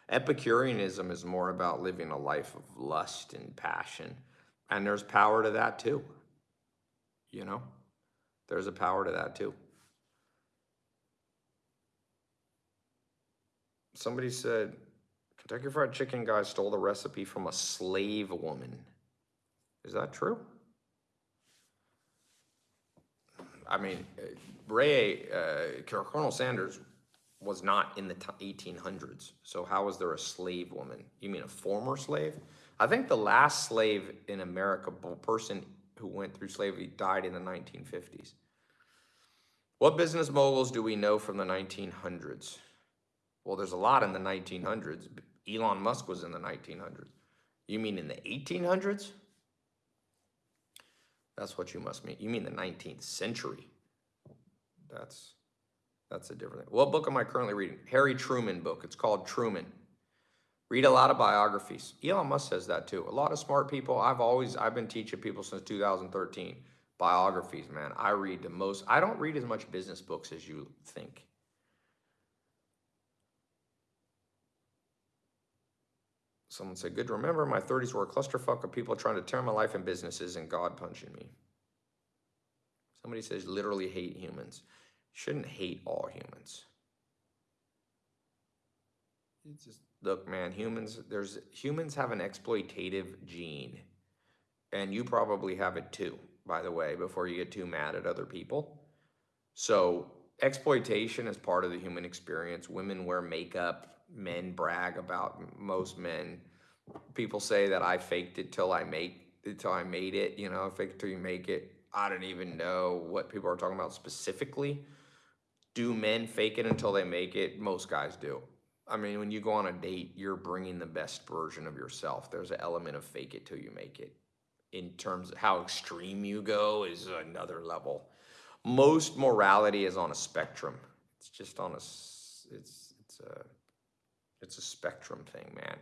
Epicureanism is more about living a life of lust and passion. And there's power to that too. You know, there's a power to that too. Somebody said, Kentucky Fried Chicken guy stole the recipe from a slave woman. Is that true? I mean, Ray, uh, Colonel Sanders was not in the 1800s. So how was there a slave woman? You mean a former slave? I think the last slave in America, person who went through slavery, died in the 1950s. What business moguls do we know from the 1900s? Well, there's a lot in the 1900s. Elon Musk was in the 1900s. You mean in the 1800s? That's what you must mean. You mean the 19th century. That's that's a different thing. What book am I currently reading? Harry Truman book. It's called Truman. Read a lot of biographies. Elon Musk says that too. A lot of smart people. I've always I've been teaching people since 2013 biographies, man. I read the most. I don't read as much business books as you think. Someone said, good to remember, my 30s were a clusterfuck of people trying to tear my life and businesses and God punching me. Somebody says, literally hate humans. Shouldn't hate all humans. It's just, look, man, humans, there's, humans have an exploitative gene. And you probably have it too, by the way, before you get too mad at other people. So exploitation is part of the human experience. Women wear makeup, men brag about most men. People say that I faked it till I make till I made it. You know, fake it till you make it. I don't even know what people are talking about specifically. Do men fake it until they make it? Most guys do. I mean, when you go on a date, you're bringing the best version of yourself. There's an element of fake it till you make it. In terms of how extreme you go is another level. Most morality is on a spectrum. It's just on a, it's, it's a, it's a spectrum thing, man.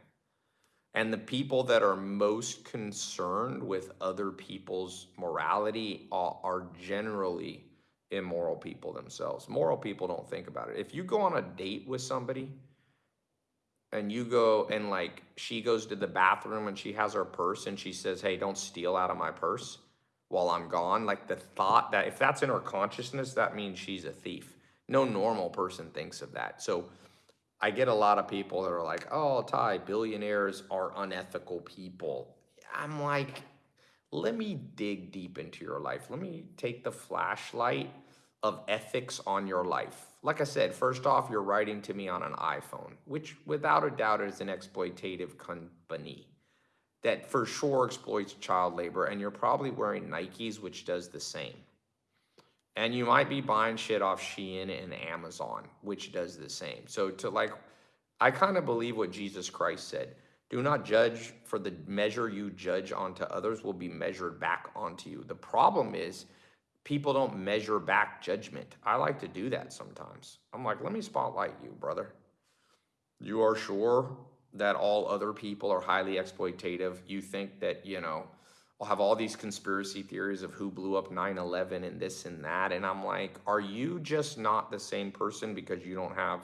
And the people that are most concerned with other people's morality are, are, generally immoral people themselves. Moral people don't think about it. If you go on a date with somebody and you go and like she goes to the bathroom and she has her purse and she says, Hey, don't steal out of my purse while I'm gone. Like the thought that if that's in her consciousness, that means she's a thief. No normal person thinks of that. So I get a lot of people that are like, oh, Tai, billionaires are unethical people. I'm like, let me dig deep into your life. Let me take the flashlight of ethics on your life. Like I said, first off, you're writing to me on an iPhone, which without a doubt is an exploitative company that for sure exploits child labor. And you're probably wearing Nikes, which does the same. And you might be buying shit off Shein and Amazon, which does the same. So to like, I kind of believe what Jesus Christ said. Do not judge, for the measure you judge onto others will be measured back onto you. The problem is people don't measure back judgment. I like to do that sometimes. I'm like, let me spotlight you, brother. You are sure that all other people are highly exploitative. You think that, you know, I'll have all these conspiracy theories of who blew up 9 11 and this and that. And I'm like, are you just not the same person because you don't have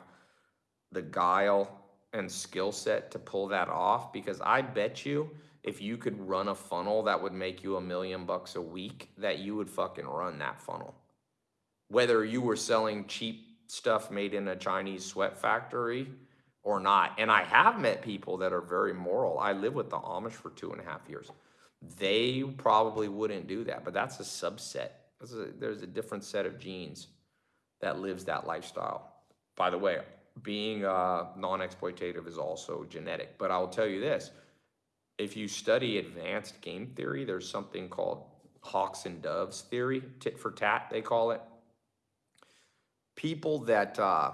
the guile and skill set to pull that off? Because I bet you if you could run a funnel that would make you a million bucks a week, that you would fucking run that funnel. Whether you were selling cheap stuff made in a Chinese sweat factory or not. And I have met people that are very moral. I lived with the Amish for two and a half years. They probably wouldn't do that, but that's a subset. There's a, there's a different set of genes that lives that lifestyle. By the way, being uh, non-exploitative is also genetic. But I'll tell you this, if you study advanced game theory, there's something called hawks and doves theory, tit for tat, they call it. People that, uh,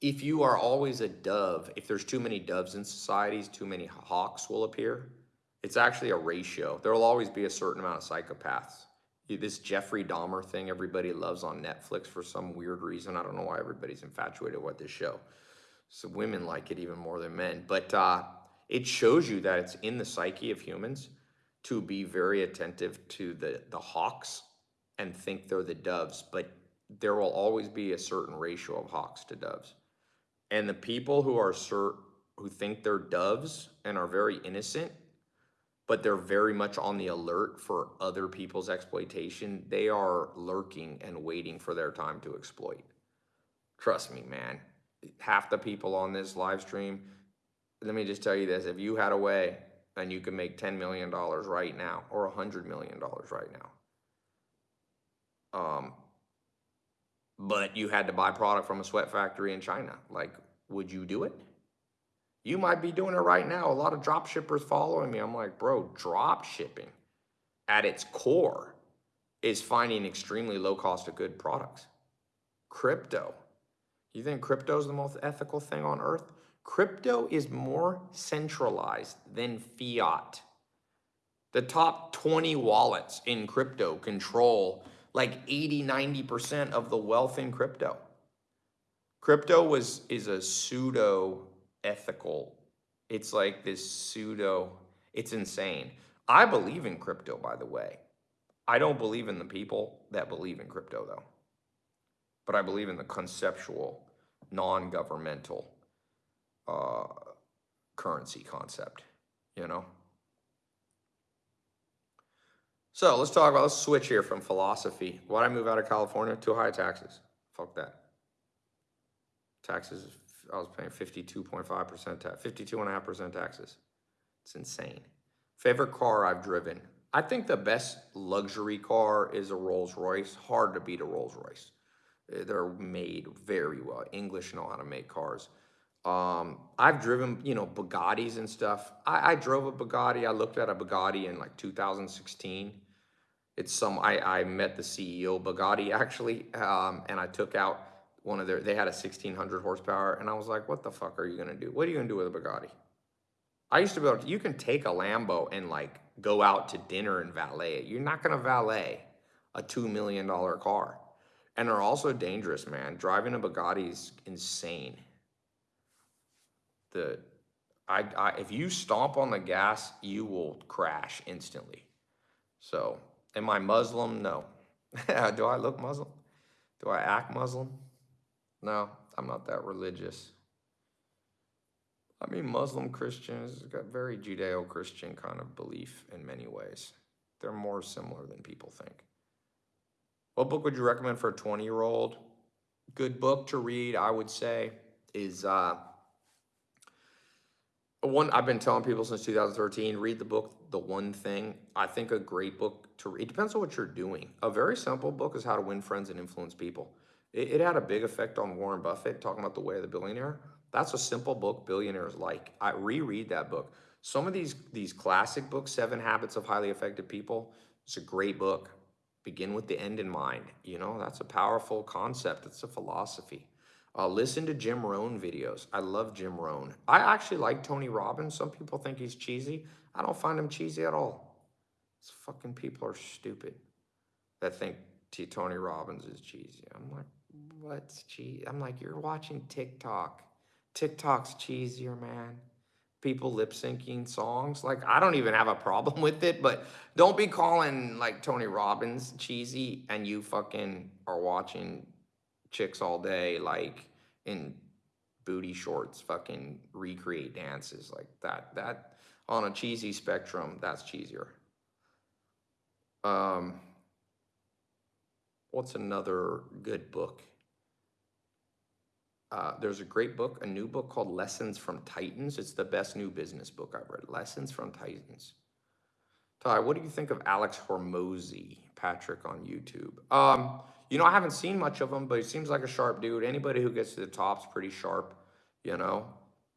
if you are always a dove, if there's too many doves in societies, too many hawks will appear. It's actually a ratio. There will always be a certain amount of psychopaths. This Jeffrey Dahmer thing everybody loves on Netflix for some weird reason. I don't know why everybody's infatuated with this show. So women like it even more than men. But uh, it shows you that it's in the psyche of humans to be very attentive to the, the hawks and think they're the doves, but there will always be a certain ratio of hawks to doves. And the people who are who think they're doves and are very innocent, but they're very much on the alert for other people's exploitation, they are lurking and waiting for their time to exploit. Trust me, man. Half the people on this live stream, let me just tell you this, if you had a way and you could make $10 million right now or $100 million right now, um, but you had to buy product from a sweat factory in China, like, would you do it? You might be doing it right now. A lot of drop shippers following me. I'm like, bro, drop shipping at its core is finding extremely low cost of good products. Crypto. You think crypto is the most ethical thing on earth? Crypto is more centralized than fiat. The top 20 wallets in crypto control like 80, 90% of the wealth in crypto. Crypto was is a pseudo ethical. It's like this pseudo, it's insane. I believe in crypto, by the way. I don't believe in the people that believe in crypto, though. But I believe in the conceptual, non governmental uh, currency concept, you know? So let's talk about, let's switch here from philosophy. Why'd I move out of California? Too high taxes. Fuck that. Taxes, I was paying 52.5% tax, 52.5% taxes. It's insane. Favorite car I've driven. I think the best luxury car is a Rolls Royce. Hard to beat a Rolls Royce. They're made very well. English know how to make cars. Um, I've driven, you know, Bugattis and stuff. I, I, drove a Bugatti. I looked at a Bugatti in like 2016. It's some, I, I met the CEO Bugatti actually, um, and I took out one of their, they had a 1600 horsepower, and I was like, what the fuck are you gonna do? What are you gonna do with a Bugatti? I used to be able to, you can take a Lambo and like go out to dinner and valet it. You're not gonna valet a $2 million car. And they're also dangerous, man. Driving a Bugatti is insane the I, I if you stomp on the gas, you will crash instantly. So, am I Muslim? No. Do I look Muslim? Do I act Muslim? No, I'm not that religious. I mean, Muslim Christians got very Judeo-Christian kind of belief in many ways. They're more similar than people think. What book would you recommend for a 20-year-old? Good book to read, I would say, is uh, one I've been telling people since 2013, read the book The One Thing. I think a great book to read. It depends on what you're doing. A very simple book is How to Win Friends and Influence People. It, it had a big effect on Warren Buffett, talking about the way of the billionaire. That's a simple book billionaires like. I reread that book. Some of these these classic books, Seven Habits of Highly Effective People, it's a great book. Begin with the end in mind. You know, that's a powerful concept. It's a philosophy. Uh, listen to Jim Rohn videos. I love Jim Rohn. I actually like Tony Robbins. Some people think he's cheesy. I don't find him cheesy at all. These fucking people are stupid that think Tony Robbins is cheesy. I'm like, what's cheese? I'm like, you're watching TikTok. TikTok's cheesier, man. People lip syncing songs. Like, I don't even have a problem with it, but don't be calling like Tony Robbins cheesy and you fucking are watching chicks all day, like in booty shorts, fucking recreate dances like that. That on a cheesy spectrum, that's cheesier. Um, what's another good book? Uh, there's a great book, a new book called Lessons from Titans. It's the best new business book I've read. Lessons from Titans. Tai, what do you think of Alex Hormozi, Patrick on YouTube? Um, you know, I haven't seen much of him, but he seems like a sharp dude. Anybody who gets to the top's pretty sharp, you know.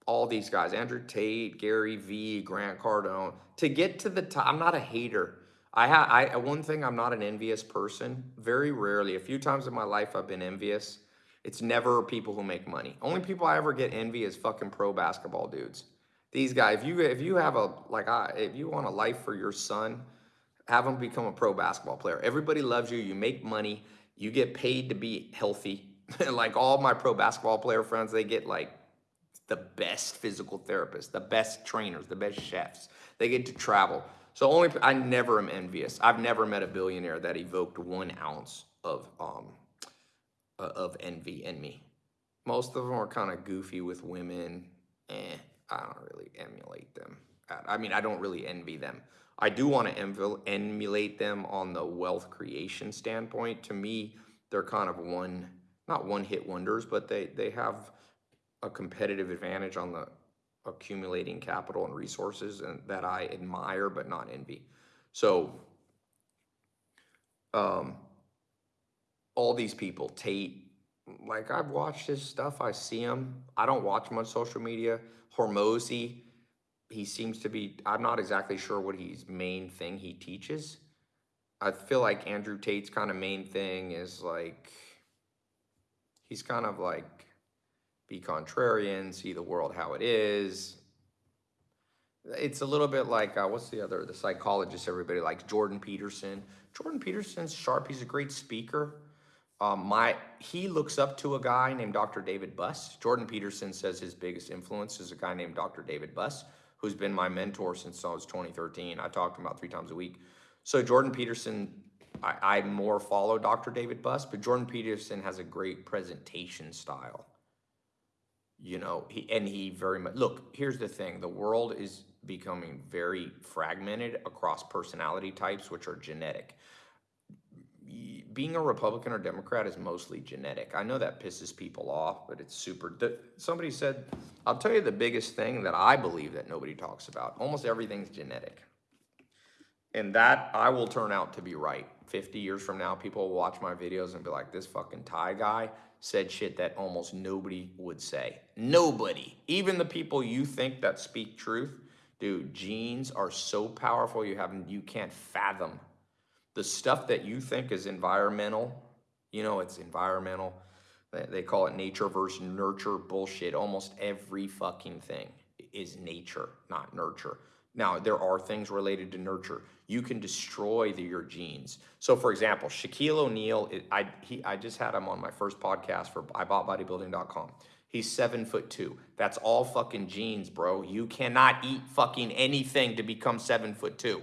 All these guys, Andrew Tate, Gary Vee, Grant Cardone. To get to the top, I'm not a hater. I have I one thing I'm not an envious person. Very rarely, a few times in my life I've been envious. It's never people who make money. Only people I ever get envy is fucking pro basketball dudes. These guys, if you if you have a like I if you want a life for your son, have him become a pro basketball player. Everybody loves you. You make money. You get paid to be healthy. like all my pro basketball player friends, they get like the best physical therapists, the best trainers, the best chefs. They get to travel. So only I never am envious. I've never met a billionaire that evoked one ounce of um of envy in me. Most of them are kind of goofy with women. Eh, I don't really emulate them. I mean, I don't really envy them. I do want to emulate them on the wealth creation standpoint. To me, they're kind of one, not one hit wonders, but they, they have a competitive advantage on the accumulating capital and resources and that I admire but not envy. So um, all these people, Tate, like I've watched his stuff, I see him. I don't watch him on social media. Hormozi, he seems to be, I'm not exactly sure what his main thing he teaches. I feel like Andrew Tate's kind of main thing is like, he's kind of like, be contrarian, see the world how it is. It's a little bit like, uh, what's the other, the psychologist everybody likes, Jordan Peterson. Jordan Peterson's sharp, he's a great speaker. Um, my he looks up to a guy named Dr. David Buss. Jordan Peterson says his biggest influence is a guy named Dr. David Buss who's been my mentor since I was 2013. I talk to him about three times a week. So Jordan Peterson, I, I more follow Dr. David Buss, but Jordan Peterson has a great presentation style. You know, he and he very much look, here's the thing. The world is becoming very fragmented across personality types, which are genetic being a Republican or Democrat is mostly genetic. I know that pisses people off, but it's super. Somebody said, I'll tell you the biggest thing that I believe that nobody talks about. Almost everything's genetic. And that I will turn out to be right. 50 years from now, people will watch my videos and be like, this fucking Tai guy said shit that almost nobody would say. Nobody. Even the people you think that speak truth, dude, genes are so powerful you have you can't fathom the stuff that you think is environmental, you know, it's environmental. They call it nature versus nurture bullshit. Almost every fucking thing is nature, not nurture. Now, there are things related to nurture. You can destroy the, your genes. So, for example, Shaquille O'Neal, I, I just had him on my first podcast for IBoughtBodybuilding.com. He's seven foot two. That's all fucking genes, bro. You cannot eat fucking anything to become seven foot two.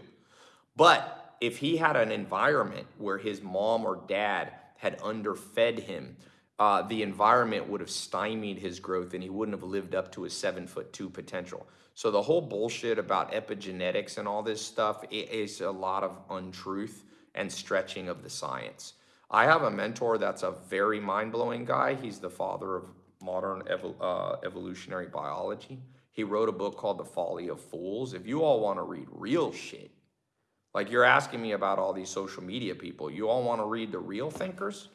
But if he had an environment where his mom or dad had underfed him, uh, the environment would have stymied his growth and he wouldn't have lived up to his seven foot two potential. So the whole bullshit about epigenetics and all this stuff is a lot of untruth and stretching of the science. I have a mentor that's a very mind blowing guy. He's the father of modern uh, evolutionary biology. He wrote a book called The Folly of Fools. If you all want to read real shit, like you're asking me about all these social media people, you all want to read the real thinkers?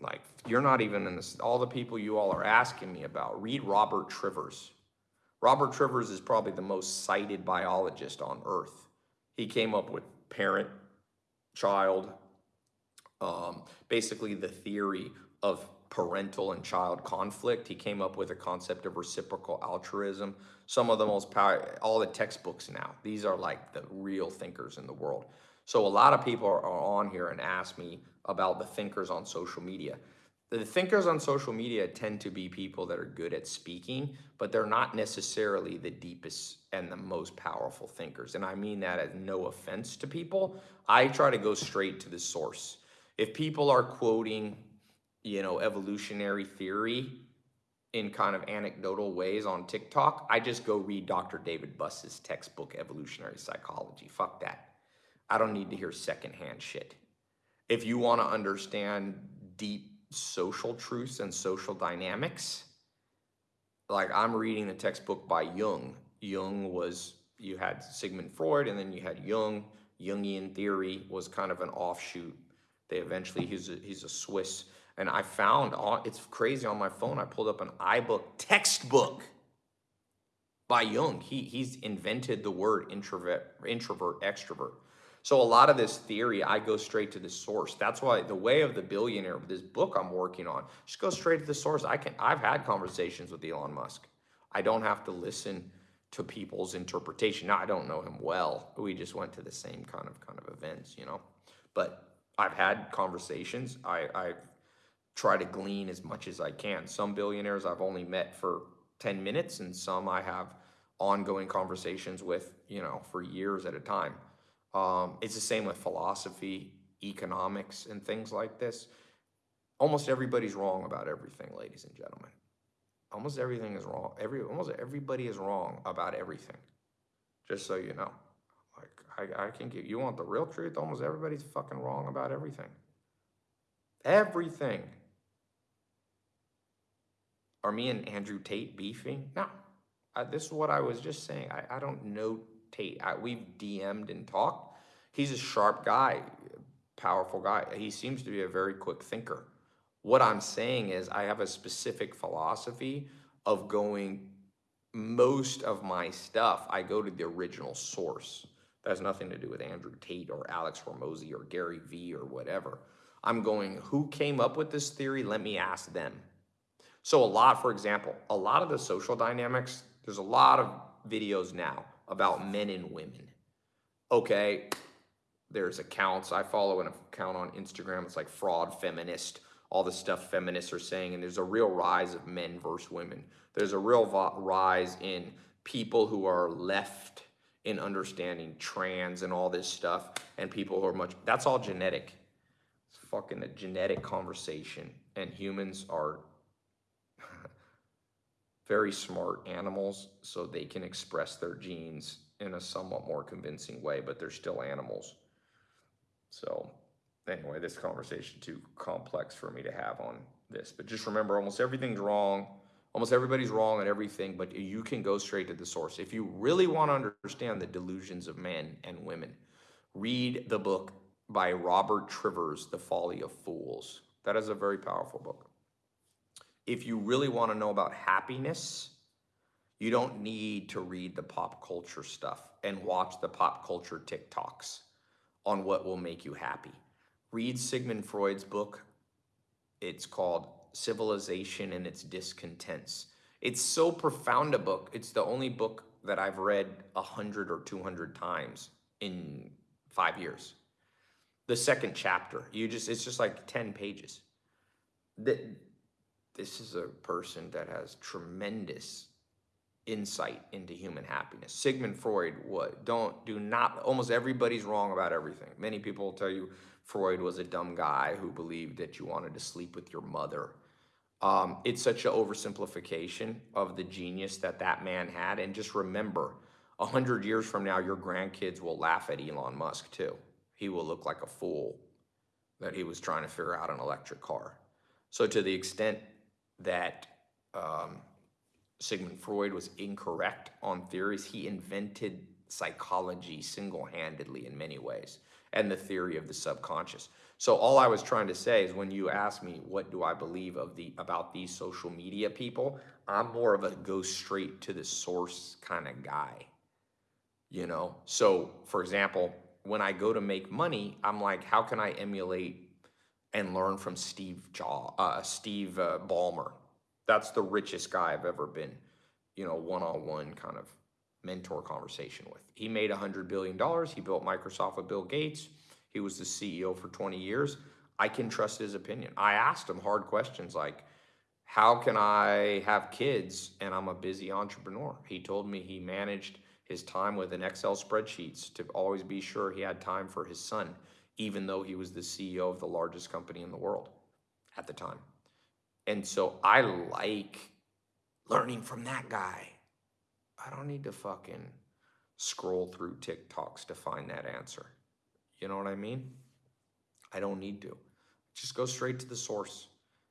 Like you're not even in this, all the people you all are asking me about. Read Robert Trivers. Robert Trivers is probably the most cited biologist on earth. He came up with parent, child, um, basically the theory of parental and child conflict. He came up with a concept of reciprocal altruism. Some of the most power, all the textbooks now, these are like the real thinkers in the world. So a lot of people are on here and ask me about the thinkers on social media. The thinkers on social media tend to be people that are good at speaking, but they're not necessarily the deepest and the most powerful thinkers. And I mean that as no offense to people. I try to go straight to the source. If people are quoting you know, evolutionary theory in kind of anecdotal ways on TikTok, I just go read Dr. David Buss's textbook, Evolutionary Psychology. Fuck that. I don't need to hear secondhand shit. If you want to understand deep social truths and social dynamics, like I'm reading the textbook by Jung. Jung was, you had Sigmund Freud and then you had Jung. Jungian theory was kind of an offshoot. They eventually, he's a, he's a Swiss and I found, it's crazy on my phone, I pulled up an iBook textbook by Jung. He, he's invented the word introvert, introvert, extrovert. So a lot of this theory, I go straight to the source. That's why the way of the billionaire, this book I'm working on, just go straight to the source. I can, I've had conversations with Elon Musk. I don't have to listen to people's interpretation. Now I don't know him well. We just went to the same kind of kind of events, you know. But I've had conversations. I, I've try to glean as much as I can. Some billionaires I've only met for 10 minutes and some I have ongoing conversations with, you know, for years at a time. Um, it's the same with philosophy, economics, and things like this. Almost everybody's wrong about everything, ladies and gentlemen. Almost everything is wrong. Every almost everybody is wrong about everything. Just so you know. Like I, I can give you want the real truth, almost everybody's fucking wrong about everything. Everything. Are me and Andrew Tate beefing? No. Uh, this is what I was just saying. I, I don't know Tate. I, we've DM'd and talked. He's a sharp guy, powerful guy. He seems to be a very quick thinker. What I'm saying is I have a specific philosophy of going most of my stuff, I go to the original source. That has nothing to do with Andrew Tate or Alex Hormozi or Gary Vee or whatever. I'm going, who came up with this theory? Let me ask them. So a lot, for example, a lot of the social dynamics, there's a lot of videos now about men and women. Okay, there's accounts, I follow an account on Instagram, it's like fraud feminist, all the stuff feminists are saying, and there's a real rise of men versus women. There's a real rise in people who are left in understanding trans and all this stuff, and people who are much, that's all genetic. It's fucking a genetic conversation, and humans are very smart animals, so they can express their genes in a somewhat more convincing way, but they're still animals. So anyway, this conversation too complex for me to have on this. But just remember, almost everything's wrong. Almost everybody's wrong on everything, but you can go straight to the source. If you really want to understand the delusions of men and women, read the book by Robert Trivers, The Folly of Fools. That is a very powerful book if you really want to know about happiness, you don't need to read the pop culture stuff and watch the pop culture TikToks on what will make you happy. Read Sigmund Freud's book. It's called Civilization and Its Discontents. It's so profound a book. It's the only book that I've read a hundred or 200 times in five years. The second chapter, you just, it's just like 10 pages. This is a person that has tremendous insight into human happiness. Sigmund Freud, what don't do not almost everybody's wrong about everything. Many people will tell you Freud was a dumb guy who believed that you wanted to sleep with your mother. Um, it's such an oversimplification of the genius that that man had. And just remember, a hundred years from now, your grandkids will laugh at Elon Musk too. He will look like a fool that he was trying to figure out an electric car. So to the extent that um, Sigmund Freud was incorrect on theories. He invented psychology single-handedly in many ways and the theory of the subconscious. So all I was trying to say is when you ask me what do I believe of the about these social media people, I'm more of a go straight to the source kind of guy. You know? So for example, when I go to make money, I'm like, how can I emulate and learn from Steve Jaw, uh, Steve uh, Ballmer? That's the richest guy I've ever been, you know, one-on-one kind of mentor conversation with. He made $100 billion. He built Microsoft with Bill Gates. He was the CEO for 20 years. I can trust his opinion. I asked him hard questions like, how can I have kids and I'm a busy entrepreneur? He told me he managed his time with an Excel spreadsheets to always be sure he had time for his son, even though he was the CEO of the largest company in the world at the time. And so I like learning from that guy. I don't need to fucking scroll through TikToks to find that answer. You know what I mean? I don't need to. Just go straight to the source.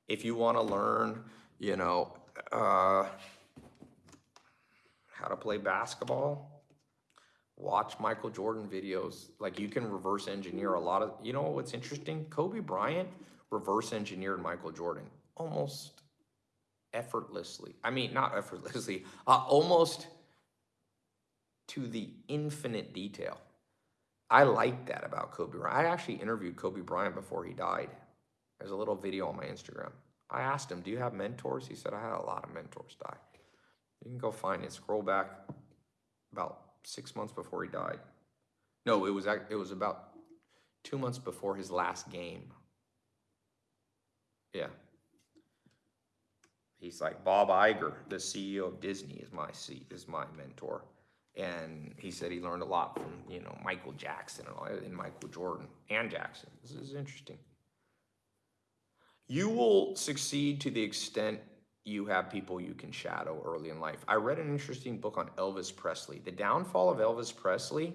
If you want to learn, you know, uh, how to play basketball, watch Michael Jordan videos. Like you can reverse engineer a lot of, you know what's interesting? Kobe Bryant reverse engineered Michael Jordan almost effortlessly. I mean, not effortlessly, uh, almost to the infinite detail. I like that about Kobe Bryant. I actually interviewed Kobe Bryant before he died. There's a little video on my Instagram. I asked him, do you have mentors? He said, I had a lot of mentors die. You can go find it. Scroll back about six months before he died. No, it was it was about two months before his last game. Yeah. He's like Bob Iger, the CEO of Disney, is my is my mentor and he said he learned a lot from you know Michael Jackson and, all, and Michael Jordan and Jackson. This is interesting. You will succeed to the extent you have people you can shadow early in life. I read an interesting book on Elvis Presley. The downfall of Elvis Presley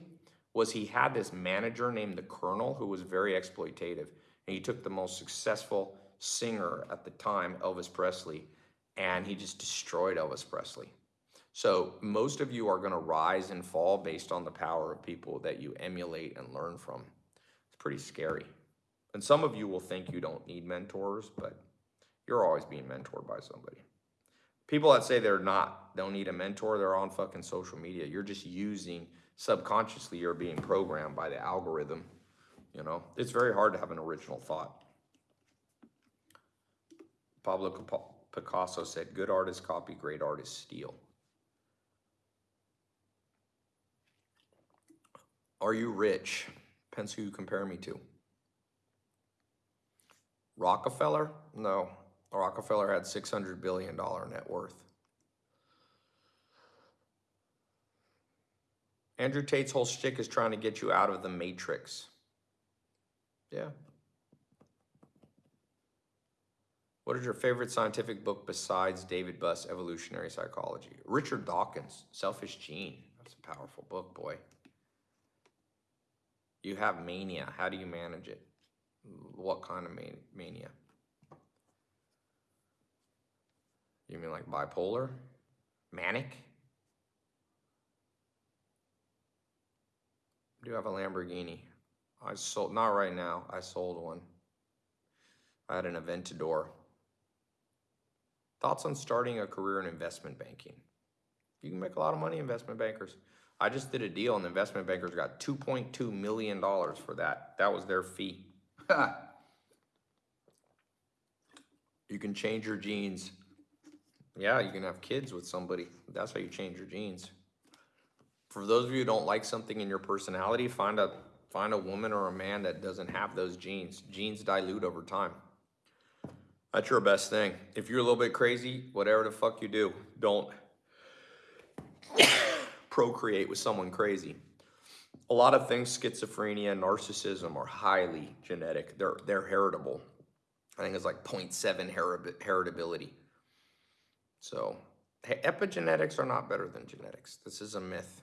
was he had this manager named the Colonel who was very exploitative, and he took the most successful singer at the time, Elvis Presley, and he just destroyed Elvis Presley. So most of you are going to rise and fall based on the power of people that you emulate and learn from. It's pretty scary. And some of you will think you don't need mentors, but you're always being mentored by somebody. People that say they're not, don't need a mentor, they're on fucking social media. You're just using, subconsciously, you're being programmed by the algorithm. You know, it's very hard to have an original thought. Pablo Picasso said, good artists copy, great artists steal. Are you rich? Depends who you compare me to. Rockefeller? No. Rockefeller had $600 billion net worth. Andrew Tate's whole shtick is trying to get you out of the matrix. Yeah. What is your favorite scientific book besides David Buss' Evolutionary Psychology? Richard Dawkins, Selfish Gene. That's a powerful book, boy. You have mania. How do you manage it? What kind of mania? You mean like bipolar? Manic? I do have a Lamborghini. I sold, not right now, I sold one. I had an Aventador. Thoughts on starting a career in investment banking? You can make a lot of money, investment bankers. I just did a deal and investment bankers got $2.2 million for that. That was their fee. you can change your genes. Yeah, you can have kids with somebody. That's how you change your genes. For those of you who don't like something in your personality, find a find a woman or a man that doesn't have those genes. Genes dilute over time. That's your best thing. If you're a little bit crazy, whatever the fuck you do, don't procreate with someone crazy. A lot of things, schizophrenia, and narcissism, are highly genetic. They're, they're heritable. I think it's like 0.7 heritability. So epigenetics are not better than genetics. This is a myth.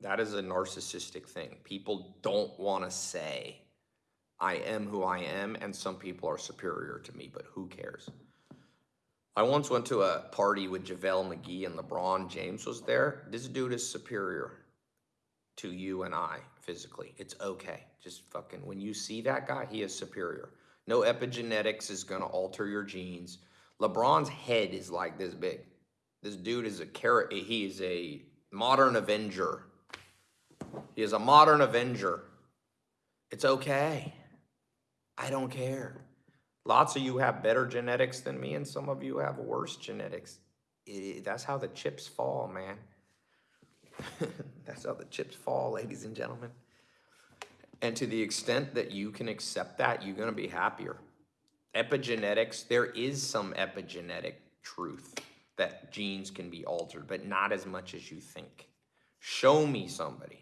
That is a narcissistic thing. People don't want to say, I am who I am, and some people are superior to me, but who cares? I once went to a party with JaVale McGee and LeBron James was there. This dude is superior to you and I physically. It's okay. Just fucking, when you see that guy, he is superior. No epigenetics is gonna alter your genes. LeBron's head is like this big. This dude is a carrot. He is a modern Avenger. He is a modern Avenger. It's okay. I don't care. Lots of you have better genetics than me, and some of you have worse genetics. It, that's how the chips fall, man. that's how the chips fall, ladies and gentlemen. And to the extent that you can accept that, you're going to be happier. Epigenetics, there is some epigenetic truth that genes can be altered, but not as much as you think. Show me somebody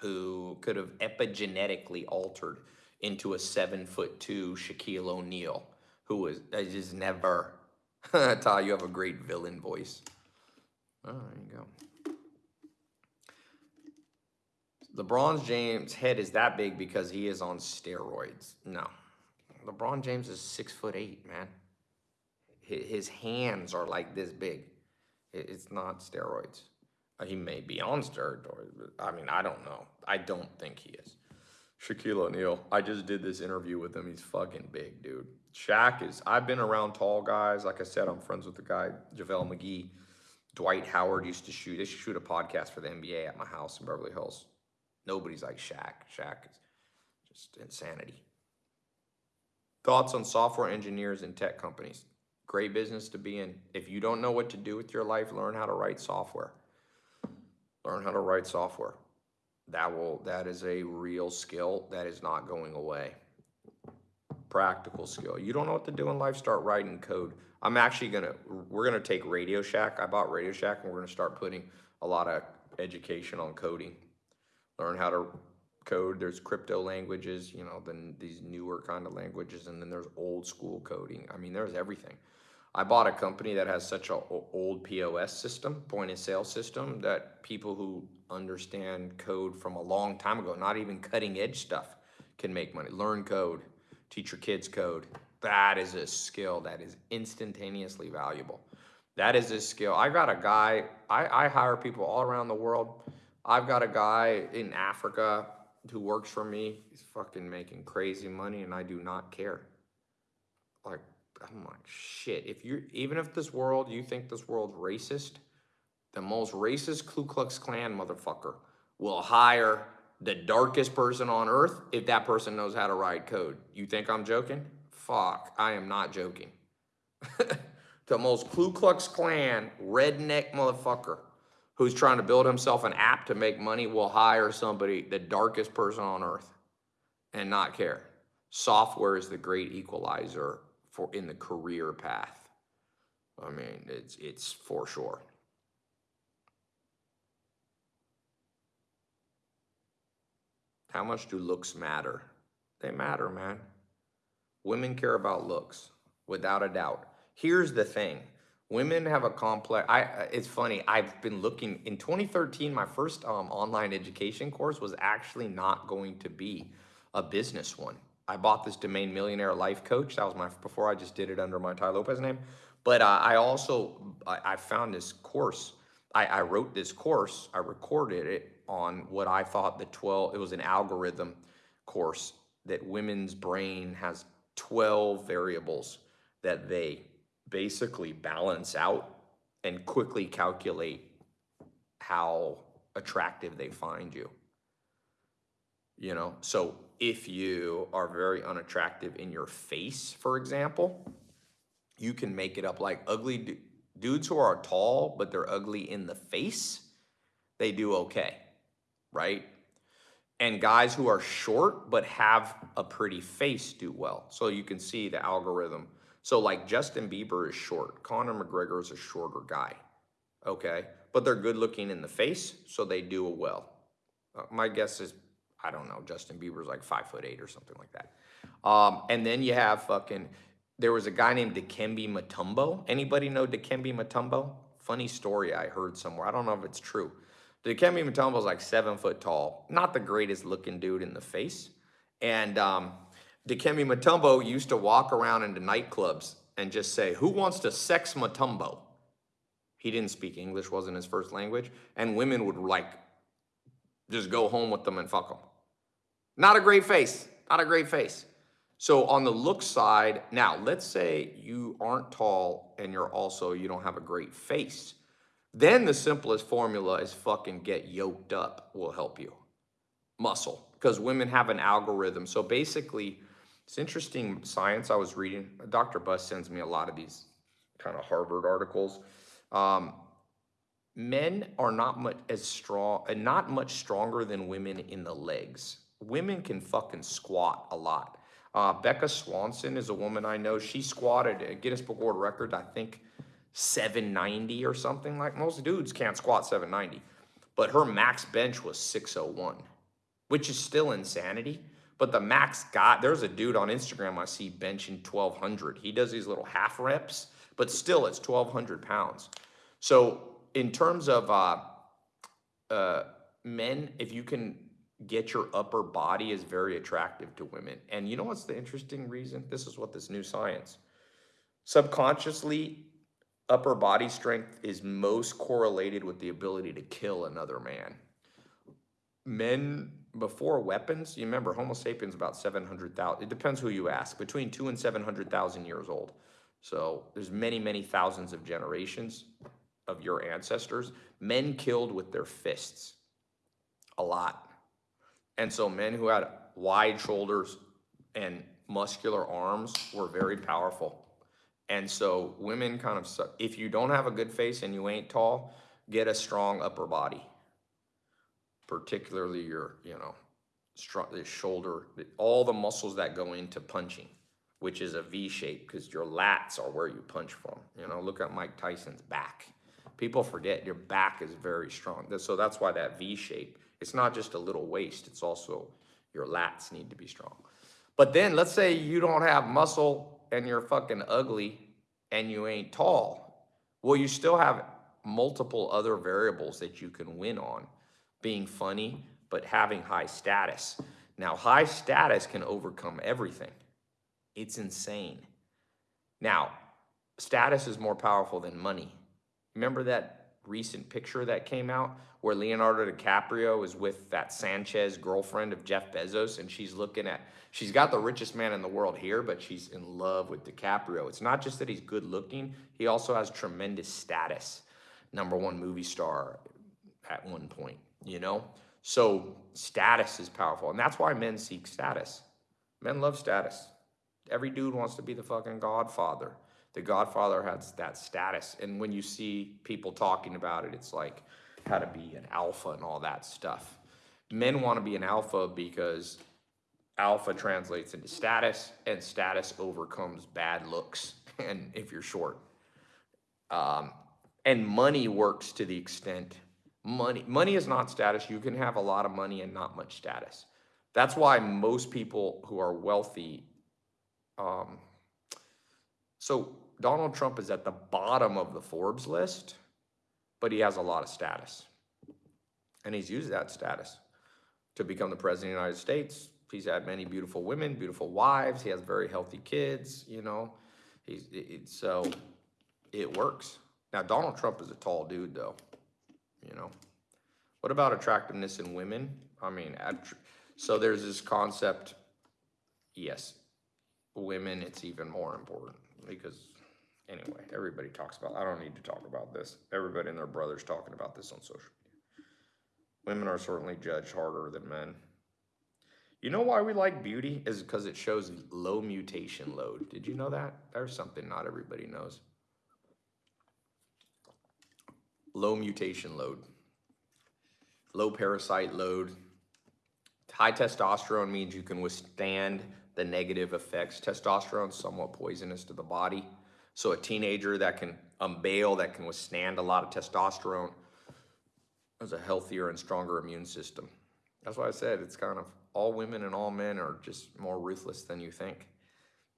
who could have epigenetically altered into a seven foot two Shaquille O'Neal, who was I just never. Tai, you have a great villain voice. Oh, there you go. LeBron James' head is that big because he is on steroids. No. LeBron James is six foot eight, man. His hands are like this big. It's not steroids. He may be on steroids. I mean, I don't know. I don't think he is. Shaquille O'Neal. I just did this interview with him. He's fucking big, dude. Shaq is, I've been around tall guys. Like I said, I'm friends with the guy, JaVale McGee. Dwight Howard used to shoot, they shoot a podcast for the NBA at my house in Beverly Hills. Nobody's like Shaq. Shaq is just insanity. Thoughts on software engineers and tech companies. Great business to be in. If you don't know what to do with your life, learn how to write software. Learn how to write software. That will that is a real skill that is not going away. Practical skill. You don't know what to do in life start writing code. I'm actually gonna we're gonna take radio shack. I bought radio shack and we're gonna start putting a lot of education on coding. Learn how to code. There's crypto languages you know then these newer kind of languages and then there's old school coding. I mean there's everything I bought a company that has such an old POS system, point of sale system, that people who understand code from a long time ago, not even cutting edge stuff, can make money. Learn code, teach your kids code. That is a skill that is instantaneously valuable. That is a skill. I got a guy, I, I hire people all around the world. I've got a guy in Africa who works for me. He's fucking making crazy money and I do not care. Like, I'm like, shit, if you even if this world, you think this world's racist, the most racist Ku Klux Klan motherfucker will hire the darkest person on earth if that person knows how to write code. You think I'm joking? Fuck, I am not joking. the most Ku Klux Klan redneck motherfucker who's trying to build himself an app to make money will hire somebody, the darkest person on earth, and not care. Software is the great equalizer for in the career path. I mean, it's it's for sure. How much do looks matter? They matter, man. Women care about looks, without a doubt. Here's the thing. Women have a complex, I, it's funny, I've been looking, in 2013, my first um, online education course was actually not going to be a business one. I bought this domain Millionaire Life Coach. That was my before I just did it under my Tai Lopez name. But uh, I also I, I, found this course. I, I wrote this course. I recorded it on what I thought the 12. It was an algorithm course that women's brain has 12 variables that they basically balance out and quickly calculate how attractive they find you. You know, so if you are very unattractive in your face, for example, you can make it up like ugly dudes who are tall, but they're ugly in the face, they do okay, right? And guys who are short but have a pretty face do well. So you can see the algorithm. So like Justin Bieber is short, Conor McGregor is a shorter guy, okay? But they're good looking in the face, so they do well. Uh, my guess is I don't know, Justin Bieber's like five foot eight or something like that. Um, and then you have fucking, there was a guy named Dikembe Mutombo. Anybody know Dikembe Mutombo? Funny story I heard somewhere. I don't know if it's true. Dikembe Mutombo's like seven foot tall. Not the greatest looking dude in the face. And um, Dikembe Mutombo used to walk around into nightclubs and just say, who wants to sex Mutombo? He didn't speak English, wasn't his first language. And women would like just go home with them and fuck them. Not a great face, not a great face. So on the look side, now let's say you aren't tall and you're also, you don't have a great face. Then the simplest formula is fucking get yoked up will help you. Muscle, because women have an algorithm. So basically, it's interesting science I was reading. Dr. Buss sends me a lot of these kind of Harvard articles. Um, men are not much as strong and not much stronger than women in the legs. Women can fucking squat a lot. Uh, Becca Swanson is a woman I know. She squatted a Guinness Book World Record, I think 790 or something like most dudes can't squat 790. But her max bench was 601, which is still insanity. But the max got, there's a dude on Instagram I see benching 1200. He does these little half reps, but still it's 1200 pounds. So in terms of uh, uh, men, if you can get your upper body is very attractive to women. And you know what's the interesting reason? This is what this new science. Subconsciously, upper body strength is most correlated with the ability to kill another man. Men before weapons, you remember Homo sapiens about 700,000, it depends who you ask, between two and 700,000 years old. So there's many, many thousands of generations of your ancestors. Men killed with their fists, a lot. And so men who had wide shoulders and muscular arms were very powerful. And so women kind of, if you don't have a good face and you ain't tall, get a strong upper body. Particularly your, you know, the shoulder, all the muscles that go into punching, which is a V shape because your lats are where you punch from. You know, look at Mike Tyson's back. People forget your back is very strong. So that's why that V shape it's not just a little waist, it's also your lats need to be strong. But then let's say you don't have muscle and you're fucking ugly and you ain't tall. Well, you still have multiple other variables that you can win on. Being funny, but having high status. Now, high status can overcome everything. It's insane. Now, status is more powerful than money. Remember that recent picture that came out where Leonardo DiCaprio is with that Sanchez girlfriend of Jeff Bezos and she's looking at, she's got the richest man in the world here, but she's in love with DiCaprio. It's not just that he's good looking, he also has tremendous status. Number one movie star at one point, you know? So status is powerful. And that's why men seek status. Men love status. Every dude wants to be the fucking godfather. The godfather has that status. And when you see people talking about it, it's like, how to be an alpha and all that stuff. Men want to be an alpha because alpha translates into status and status overcomes bad looks and if you're short. Um, and money works to the extent money money is not status. You can have a lot of money and not much status. That's why most people who are wealthy um, so Donald Trump is at the bottom of the Forbes list but he has a lot of status. And he's used that status to become the president of the United States. He's had many beautiful women, beautiful wives. He has very healthy kids, you know. He's it, so it works. Now Donald Trump is a tall dude though, you know. What about attractiveness in women? I mean, so there's this concept, yes, women, it's even more important because Anyway, everybody talks about, I don't need to talk about this. Everybody and their brother's talking about this on social media. Women are certainly judged harder than men. You know why we like beauty? Is because it shows low mutation load. Did you know that? There's something not everybody knows. Low mutation load. Low parasite load. High testosterone means you can withstand the negative effects. Testosterone is somewhat poisonous to the body. So a teenager that can unbail, that can withstand a lot of testosterone, has a healthier and stronger immune system. That's why I said it's kind of all women and all men are just more ruthless than you think.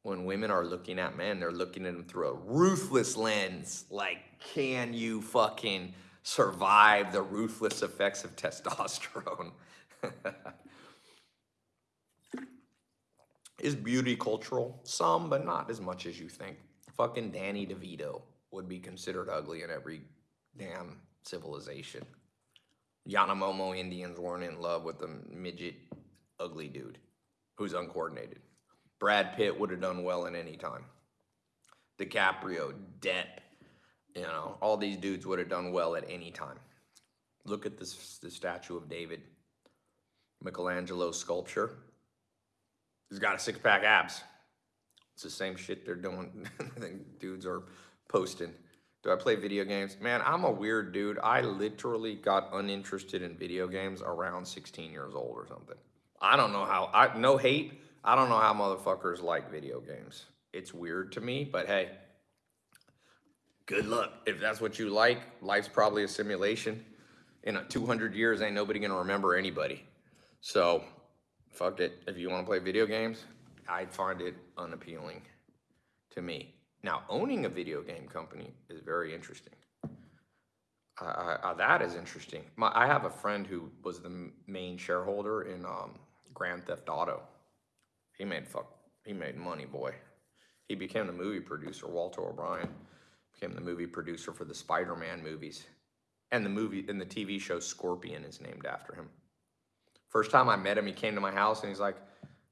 When women are looking at men, they're looking at them through a ruthless lens. Like, can you fucking survive the ruthless effects of testosterone? Is beauty cultural? Some, but not as much as you think. Fucking Danny DeVito would be considered ugly in every damn civilization. Yanomamo Indians weren't in love with the midget ugly dude who's uncoordinated. Brad Pitt would have done well in any time. DiCaprio, Depp, you know, all these dudes would have done well at any time. Look at this the statue of David. Michelangelo's sculpture. He's got a six pack abs. It's the same shit they're doing. dudes are posting. Do I play video games? Man, I'm a weird dude. I literally got uninterested in video games around 16 years old or something. I don't know how, I no hate. I don't know how motherfuckers like video games. It's weird to me, but hey, good luck. If that's what you like, life's probably a simulation. In a 200 years, ain't nobody gonna remember anybody. So, fuck it. If you wanna play video games, I'd find it unappealing to me. Now, owning a video game company is very interesting. I, I- that is interesting. My, I have a friend who was the main shareholder in um, Grand Theft Auto. He made fuck. He made money, boy. He became the movie producer. Walter O'Brien became the movie producer for the Spider-Man movies, and the movie and the TV show Scorpion is named after him. First time I met him, he came to my house and he's like,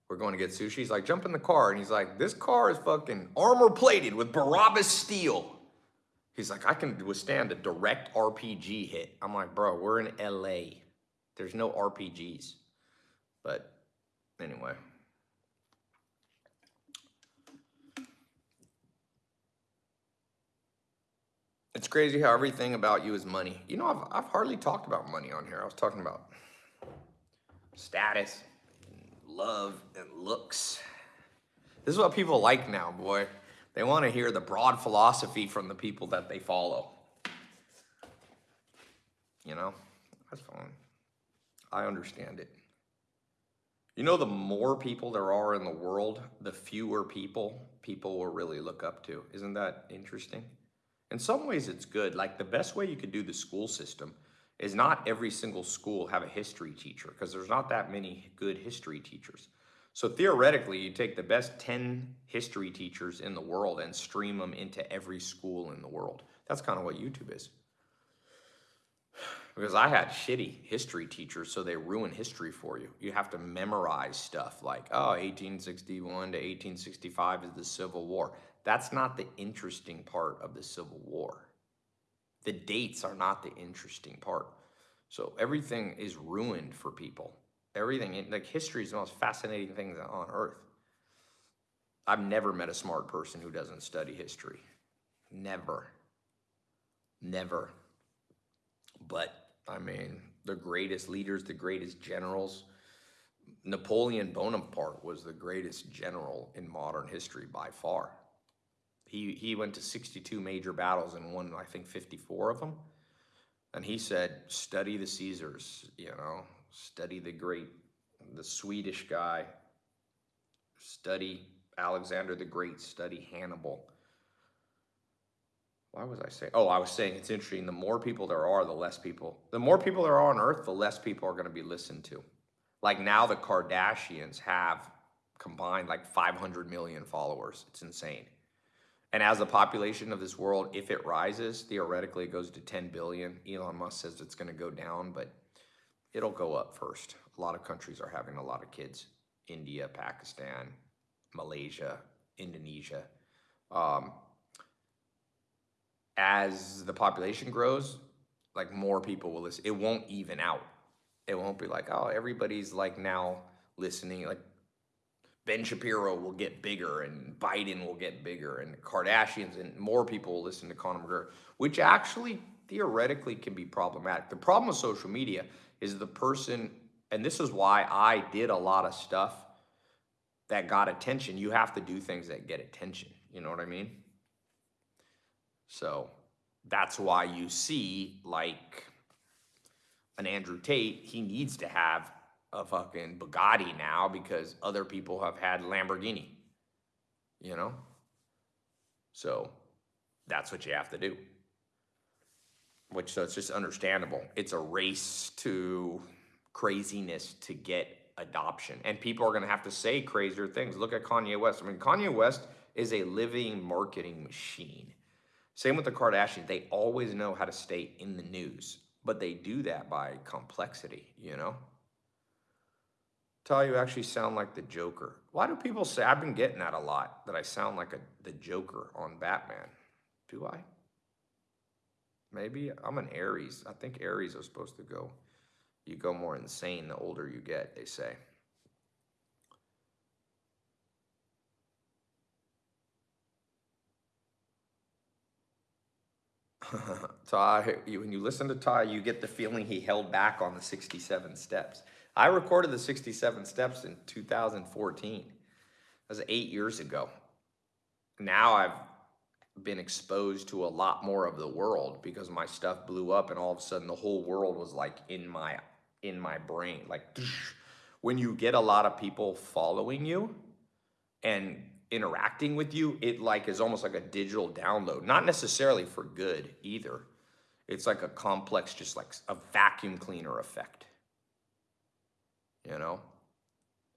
"We're going to get sushi." He's like, "Jump in the car," and he's like, "This car is fucking armor plated with Barabbas steel." He's like, "I can withstand a direct RPG hit." I'm like, "Bro, we're in LA. There's no RPGs." But anyway. It's crazy how everything about you is money. You know, I've, I've hardly talked about money on here. I was talking about status, love, and looks. This is what people like now, boy. They want to hear the broad philosophy from the people that they follow. You know, that's fine. I understand it. You know, the more people there are in the world, the fewer people people will really look up to. Isn't that interesting? In some ways, it's good. Like the best way you could do the school system is not every single school have a history teacher because there's not that many good history teachers. So theoretically, you take the best 10 history teachers in the world and stream them into every school in the world. That's kind of what YouTube is. Because I had shitty history teachers, so they ruin history for you. You have to memorize stuff like, oh, 1861 to 1865 is the Civil War. That's not the interesting part of the Civil War. The dates are not the interesting part. So everything is ruined for people. Everything, like history is the most fascinating thing on earth. I've never met a smart person who doesn't study history. Never. Never. But I mean, the greatest leaders, the greatest generals. Napoleon Bonaparte was the greatest general in modern history by far. He, he went to 62 major battles and won, I think, 54 of them. And he said, study the Caesars, you know, study the great, the Swedish guy, study Alexander the Great, study Hannibal. Why was I saying? Oh, I was saying it's interesting. The more people there are, the less people. The more people there are on Earth, the less people are going to be listened to. Like now, the Kardashians have combined like 500 million followers. It's insane. And as the population of this world, if it rises, theoretically it goes to 10 billion. Elon Musk says it's going to go down, but it'll go up first. A lot of countries are having a lot of kids. India, Pakistan, Malaysia, Indonesia. Um, as the population grows, like more people will listen. It won't even out. It won't be like, oh, everybody's like now listening. Like Ben Shapiro will get bigger and Biden will get bigger and Kardashians and more people will listen to Conor McGregor, which actually theoretically can be problematic. The problem with social media is the person, and this is why I did a lot of stuff that got attention. You have to do things that get attention. You know what I mean? So that's why you see like an Andrew Tate, he needs to have a fucking Bugatti now because other people have had Lamborghini. You know? So that's what you have to do. Which so it's just understandable. It's a race to craziness to get adoption. And people are going to have to say crazier things. Look at Kanye West. I mean, Kanye West is a living marketing machine. Same with the Kardashians. They always know how to stay in the news, but they do that by complexity, you know? Tell you actually sound like the Joker. Why do people say, I've been getting that a lot, that I sound like a, the Joker on Batman? Do I? Maybe I'm an Aries. I think Aries are supposed to go you go more insane the older you get, they say. Tai, when you listen to Tai, you get the feeling he held back on the 67 steps. I recorded the 67 steps in 2014. That was eight years ago. Now I've been exposed to a lot more of the world because my stuff blew up and all of a sudden the whole world was like in my in my brain. Like when you get a lot of people following you and interacting with you, it like is almost like a digital download. Not necessarily for good either. It's like a complex, just like a vacuum cleaner effect. You know?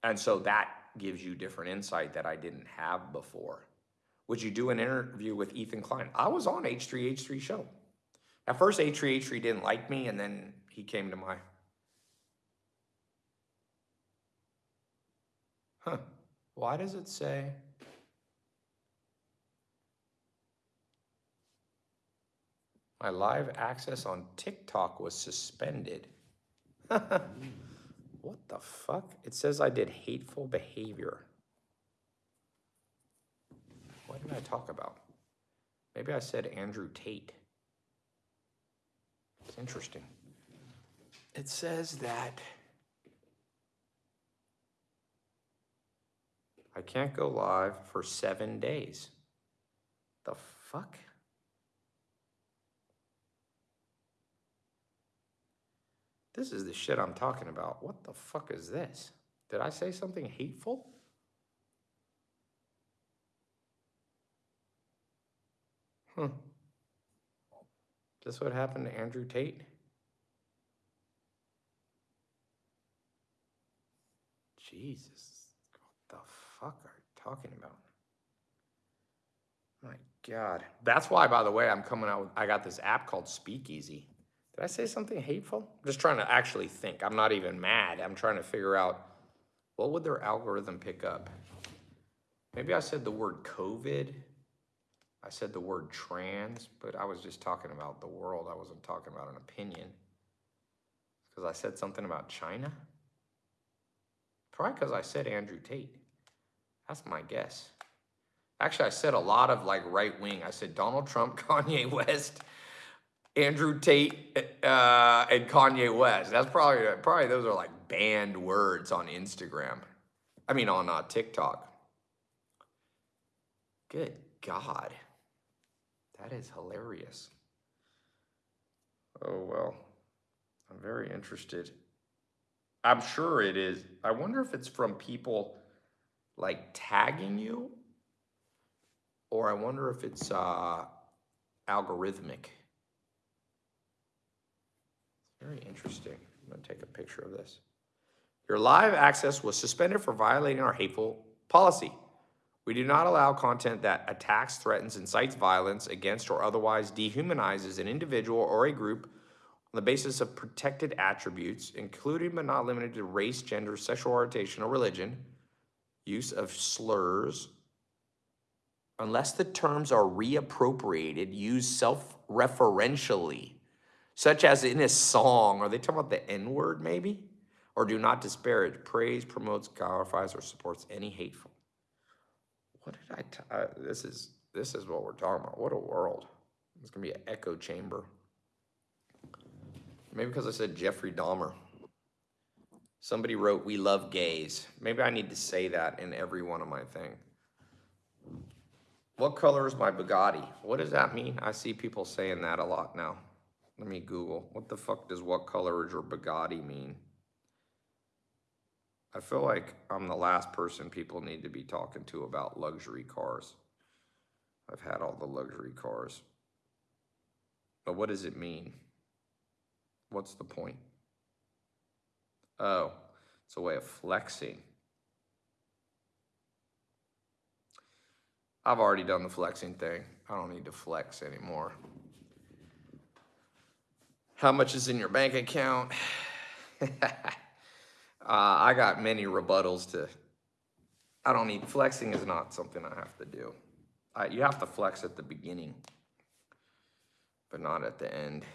And so that gives you different insight that I didn't have before. Would you do an interview with Ethan Klein? I was on H3H3 show. At first, H3H3 didn't like me, and then he came to my Huh. Why does it say? My live access on TikTok was suspended. Mm. What the fuck? It says I did hateful behavior. What did I talk about? Maybe I said Andrew Tate. It's interesting. It says that. I can't go live for seven days. The fuck? This is the shit I'm talking about. What the fuck is this? Did I say something hateful? Huh. Is this what happened to Andrew Tate? Jesus what the fuck are you talking about? My God. That's why, by the way, I'm coming out with, I got this app called Speakeasy. Did I say something hateful? I'm just trying to actually think. I'm not even mad. I'm trying to figure out what would their algorithm pick up? Maybe I said the word COVID. I said the word trans, but I was just talking about the world. I wasn't talking about an opinion. Because I said something about China? Probably because I said Andrew Tate. That's my guess. Actually, I said a lot of like right wing. I said Donald Trump, Kanye West, Andrew Tate, uh, and Kanye West. That's probably probably those are like banned words on Instagram. I mean on uh, TikTok. Good God, that is hilarious. Oh well, I'm very interested. I'm sure it is. I wonder if it's from people like tagging you, or I wonder if it's uh, algorithmic. Very interesting. I'm gonna take a picture of this. Your live access was suspended for violating our hateful policy. We do not allow content that attacks, threatens, incites violence against, or otherwise dehumanizes an individual or a group on the basis of protected attributes, including but not limited to race, gender, sexual orientation, or religion, use of slurs, unless the terms are reappropriated, used self-referentially, such as in a song. Are they talking about the N-word maybe? Or do not disparage, praise, promotes, glorifies, or supports any hateful. What did I, uh, this is, this is what we're talking about. What a world. It's gonna be an echo chamber. Maybe because I said Jeffrey Dahmer. Somebody wrote, we love gays. Maybe I need to say that in every one of my thing. What color is my Bugatti? What does that mean? I see people saying that a lot now. Let me Google. What the fuck does what color is your Bugatti mean? I feel like I'm the last person people need to be talking to about luxury cars. I've had all the luxury cars. But what does it mean? What's the point? Oh, It's a way of flexing. I've already done the flexing thing. I don't need to flex anymore. How much is in your bank account? uh, I got many rebuttals to. I don't need flexing is not something I have to do. I, you have to flex at the beginning, but not at the end.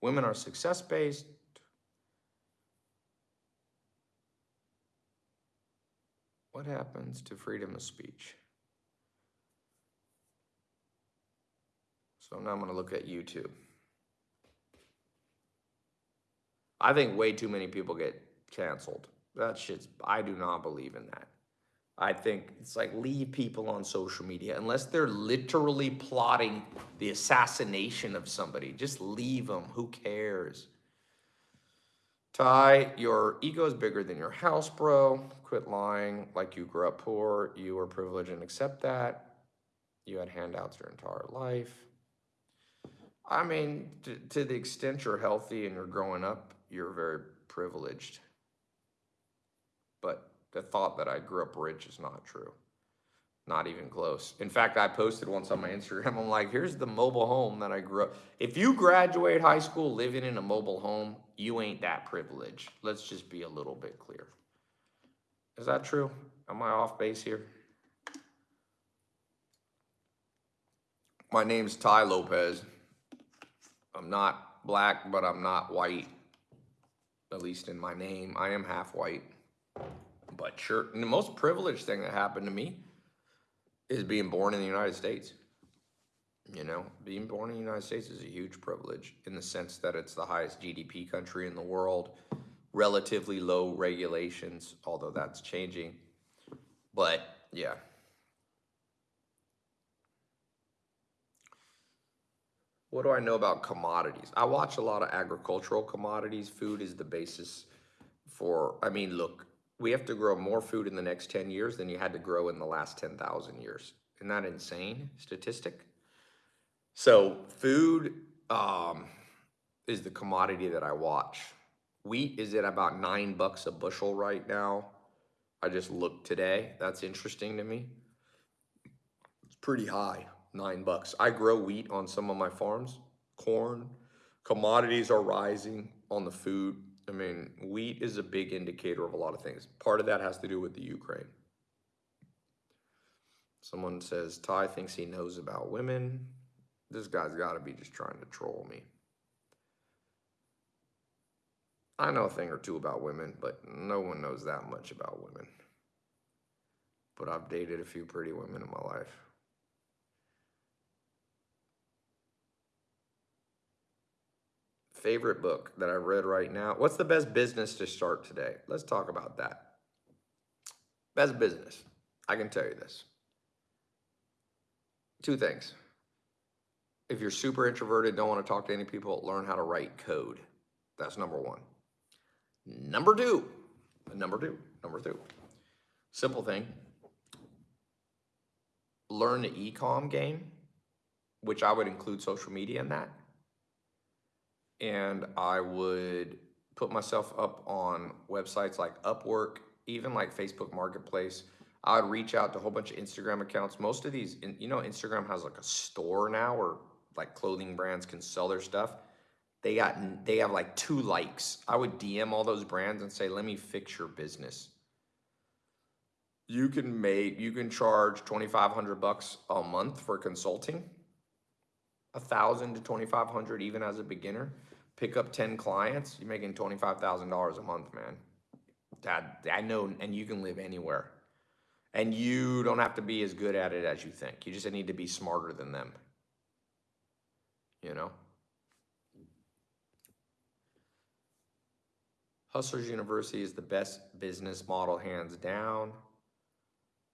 Women are success based. What happens to freedom of speech? So now I'm going to look at YouTube. I think way too many people get canceled. That shit's, I do not believe in that. I think it's like leave people on social media unless they're literally plotting the assassination of somebody. Just leave them. Who cares? Tai, your ego is bigger than your house, bro. Quit lying like you grew up poor. You were privileged and accept that. You had handouts your entire life. I mean, to, to the extent you're healthy and you're growing up, you're very privileged. But the thought that I grew up rich is not true. Not even close. In fact, I posted once on my Instagram, I'm like, here's the mobile home that I grew up. If you graduate high school living in a mobile home, you ain't that privileged. Let's just be a little bit clear. Is that true? Am I off base here? My name's Tai Lopez. I'm not black, but I'm not white. At least in my name, I am half white. But sure, the most privileged thing that happened to me is being born in the United States. You know, being born in the United States is a huge privilege in the sense that it's the highest GDP country in the world, relatively low regulations, although that's changing. But yeah. What do I know about commodities? I watch a lot of agricultural commodities. Food is the basis for, I mean, look, we have to grow more food in the next 10 years than you had to grow in the last 10,000 years. Isn't that insane statistic? So food um, is the commodity that I watch. Wheat is at about nine bucks a bushel right now. I just looked today. That's interesting to me. It's pretty high, nine bucks. I grow wheat on some of my farms, corn. Commodities are rising on the food I mean, wheat is a big indicator of a lot of things. Part of that has to do with the Ukraine. Someone says Tai thinks he knows about women. This guy's got to be just trying to troll me. I know a thing or two about women, but no one knows that much about women. But I've dated a few pretty women in my life. Favorite book that I read right now. What's the best business to start today? Let's talk about that. Best business. I can tell you this. Two things. If you're super introverted, don't want to talk to any people, learn how to write code. That's number one. Number two, number two, number two. Simple thing. Learn the ecom game, which I would include social media in that and I would put myself up on websites like Upwork, even like Facebook Marketplace. I would reach out to a whole bunch of Instagram accounts. Most of these, you know, Instagram has like a store now where like clothing brands can sell their stuff. They got, they have like two likes. I would DM all those brands and say, let me fix your business. You can make, you can charge 2,500 bucks a month for consulting a thousand to twenty five hundred even as a beginner. Pick up ten clients, you're making twenty five thousand dollars a month, man. Dad, I know, and you can live anywhere. And you don't have to be as good at it as you think. You just need to be smarter than them. You know? Hustlers University is the best business model, hands down.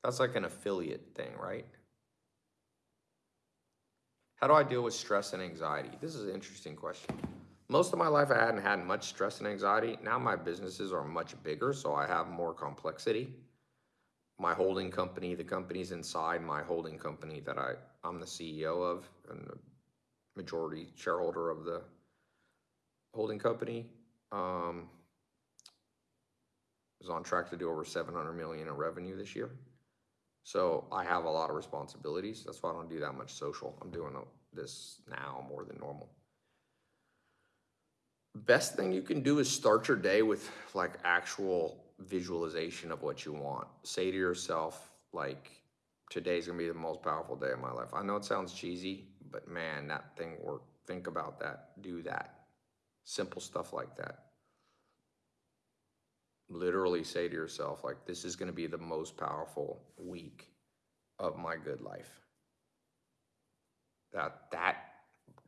That's like an affiliate thing, right? How do I deal with stress and anxiety? This is an interesting question. Most of my life, I hadn't had much stress and anxiety. Now my businesses are much bigger, so I have more complexity. My holding company, the companies inside my holding company that I, I'm the CEO of and the majority shareholder of the holding company. Um, is on track to do over seven hundred million in revenue this year. So I have a lot of responsibilities. That's why I don't do that much social. I'm doing this now more than normal. Best thing you can do is start your day with like actual visualization of what you want. Say to yourself, like, today's gonna be the most powerful day of my life. I know it sounds cheesy, but man, that thing work. Think about that. Do that. Simple stuff like that. Literally say to yourself, like, this is gonna be the most powerful week of my good life. That that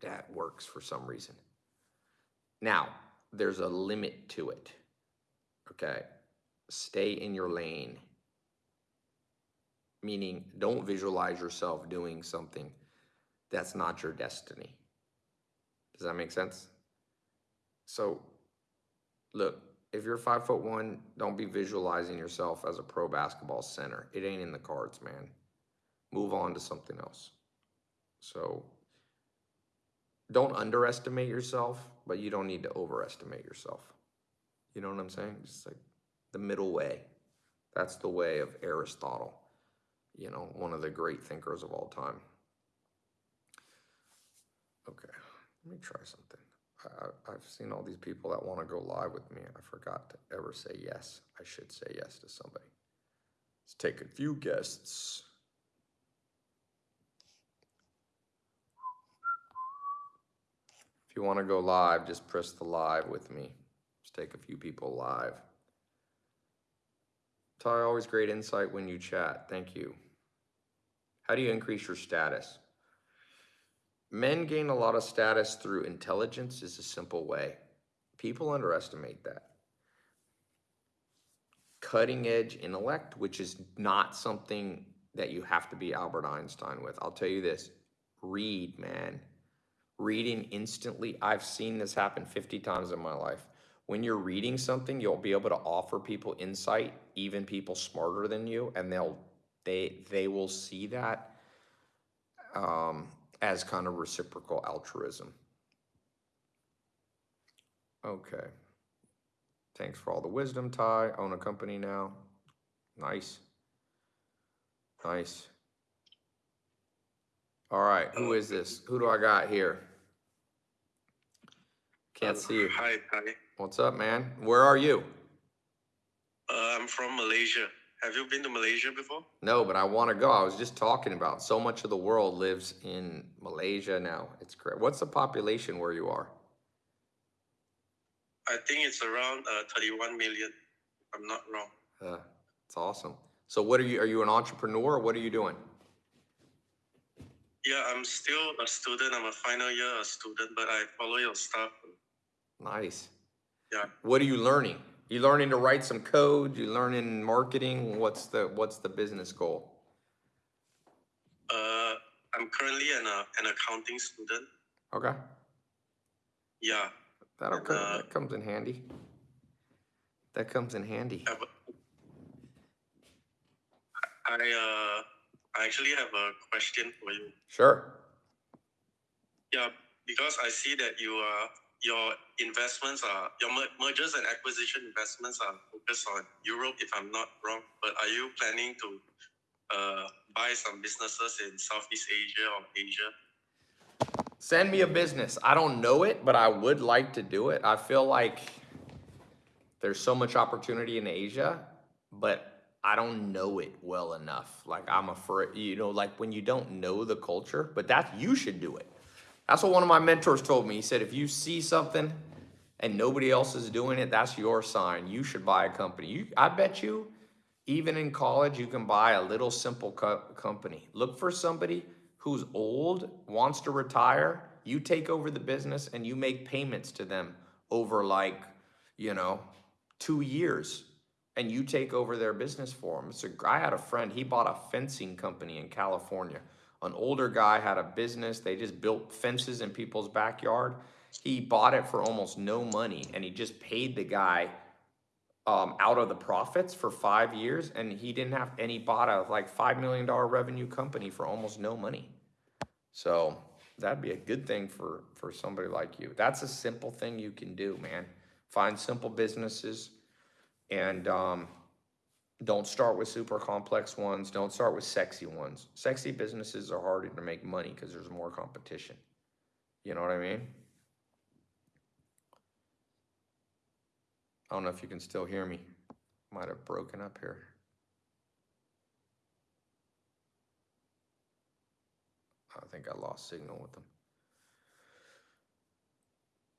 that works for some reason. Now, there's a limit to it. Okay? Stay in your lane. Meaning, don't visualize yourself doing something that's not your destiny. Does that make sense? So, look, if you're five foot one, don't be visualizing yourself as a pro basketball center. It ain't in the cards, man. Move on to something else. So, don't underestimate yourself, but you don't need to overestimate yourself. You know what I'm saying? Just like the middle way. That's the way of Aristotle, you know, one of the great thinkers of all time. Okay, let me try something. I, I've seen all these people that want to go live with me. I forgot to ever say yes. I should say yes to somebody. Let's take a few guests. If you want to go live, just press the live with me. Just take a few people live. Tai, always great insight when you chat. Thank you. How do you increase your status? Men gain a lot of status through intelligence is a simple way. People underestimate that. Cutting edge intellect, which is not something that you have to be Albert Einstein with. I'll tell you this read, man. Reading instantly, I've seen this happen 50 times in my life. When you're reading something, you'll be able to offer people insight, even people smarter than you, and they'll they they will see that um, as kind of reciprocal altruism. Okay. Thanks for all the wisdom, Tai. Own a company now. Nice. Nice. All right, who is this? Who do I got here? Can't Uh, see you. Hi, hi. What's up, man? Where are you? Uh, I'm from Malaysia. Have you been to Malaysia before? No, but I want to go. I was just talking about so much of the world lives in Malaysia now. It's great. What's the population where you are? I think it's around uh, 31 million, I'm not wrong. Uh, it's awesome. So what are you, are you an entrepreneur or what are you doing? Yeah, I'm still a student. I'm a final year student, but I follow your stuff. Nice. Yeah. What are you learning? You learning to write some code? You learning marketing? What's the, what's the business goal? Uh, I'm currently an, uh, an accounting student. Okay. Yeah, That'll, co- Uh, that comes in handy. That comes in handy. I have uh, I actually have a question for you. Sure. Yeah, because I see that you are your investments are your mer- mergers and acquisition investments are focused on Europe, if I'm not wrong. But are you planning to uh, buy some businesses in Southeast Asia or Asia? Send me a business. I don't know it, but I would like to do it. I feel like there's so much opportunity in Asia, but I don't know it well enough. Like I'm afraid, you know, like when you don't know the culture, but that you should do it. That's what one of my mentors told me. He said, if you see something and nobody else is doing it, that's your sign. You should buy a company. You, I bet you, even in college, you can buy a little simple co- company. Look for somebody who's old, wants to retire. You take over the business and you make payments to them over like, you know, two years. And you take over their business for them. So I had a friend, he bought a fencing company in California. An older guy had a business, they just built fences in people's backyard. He bought it for almost no money and he just paid the guy um, out of the profits for five years and he didn't have, he bought a like five million dollar revenue company for almost no money. So that'd be a good thing for, for somebody like you. That's a simple thing you can do, man. Find simple businesses And um, don't start with super complex ones. Don't start with sexy ones. Sexy businesses are harder to make money because there's more competition. You know what I mean? I don't know if you can still hear me. Might have broken up here. I think I lost signal with them.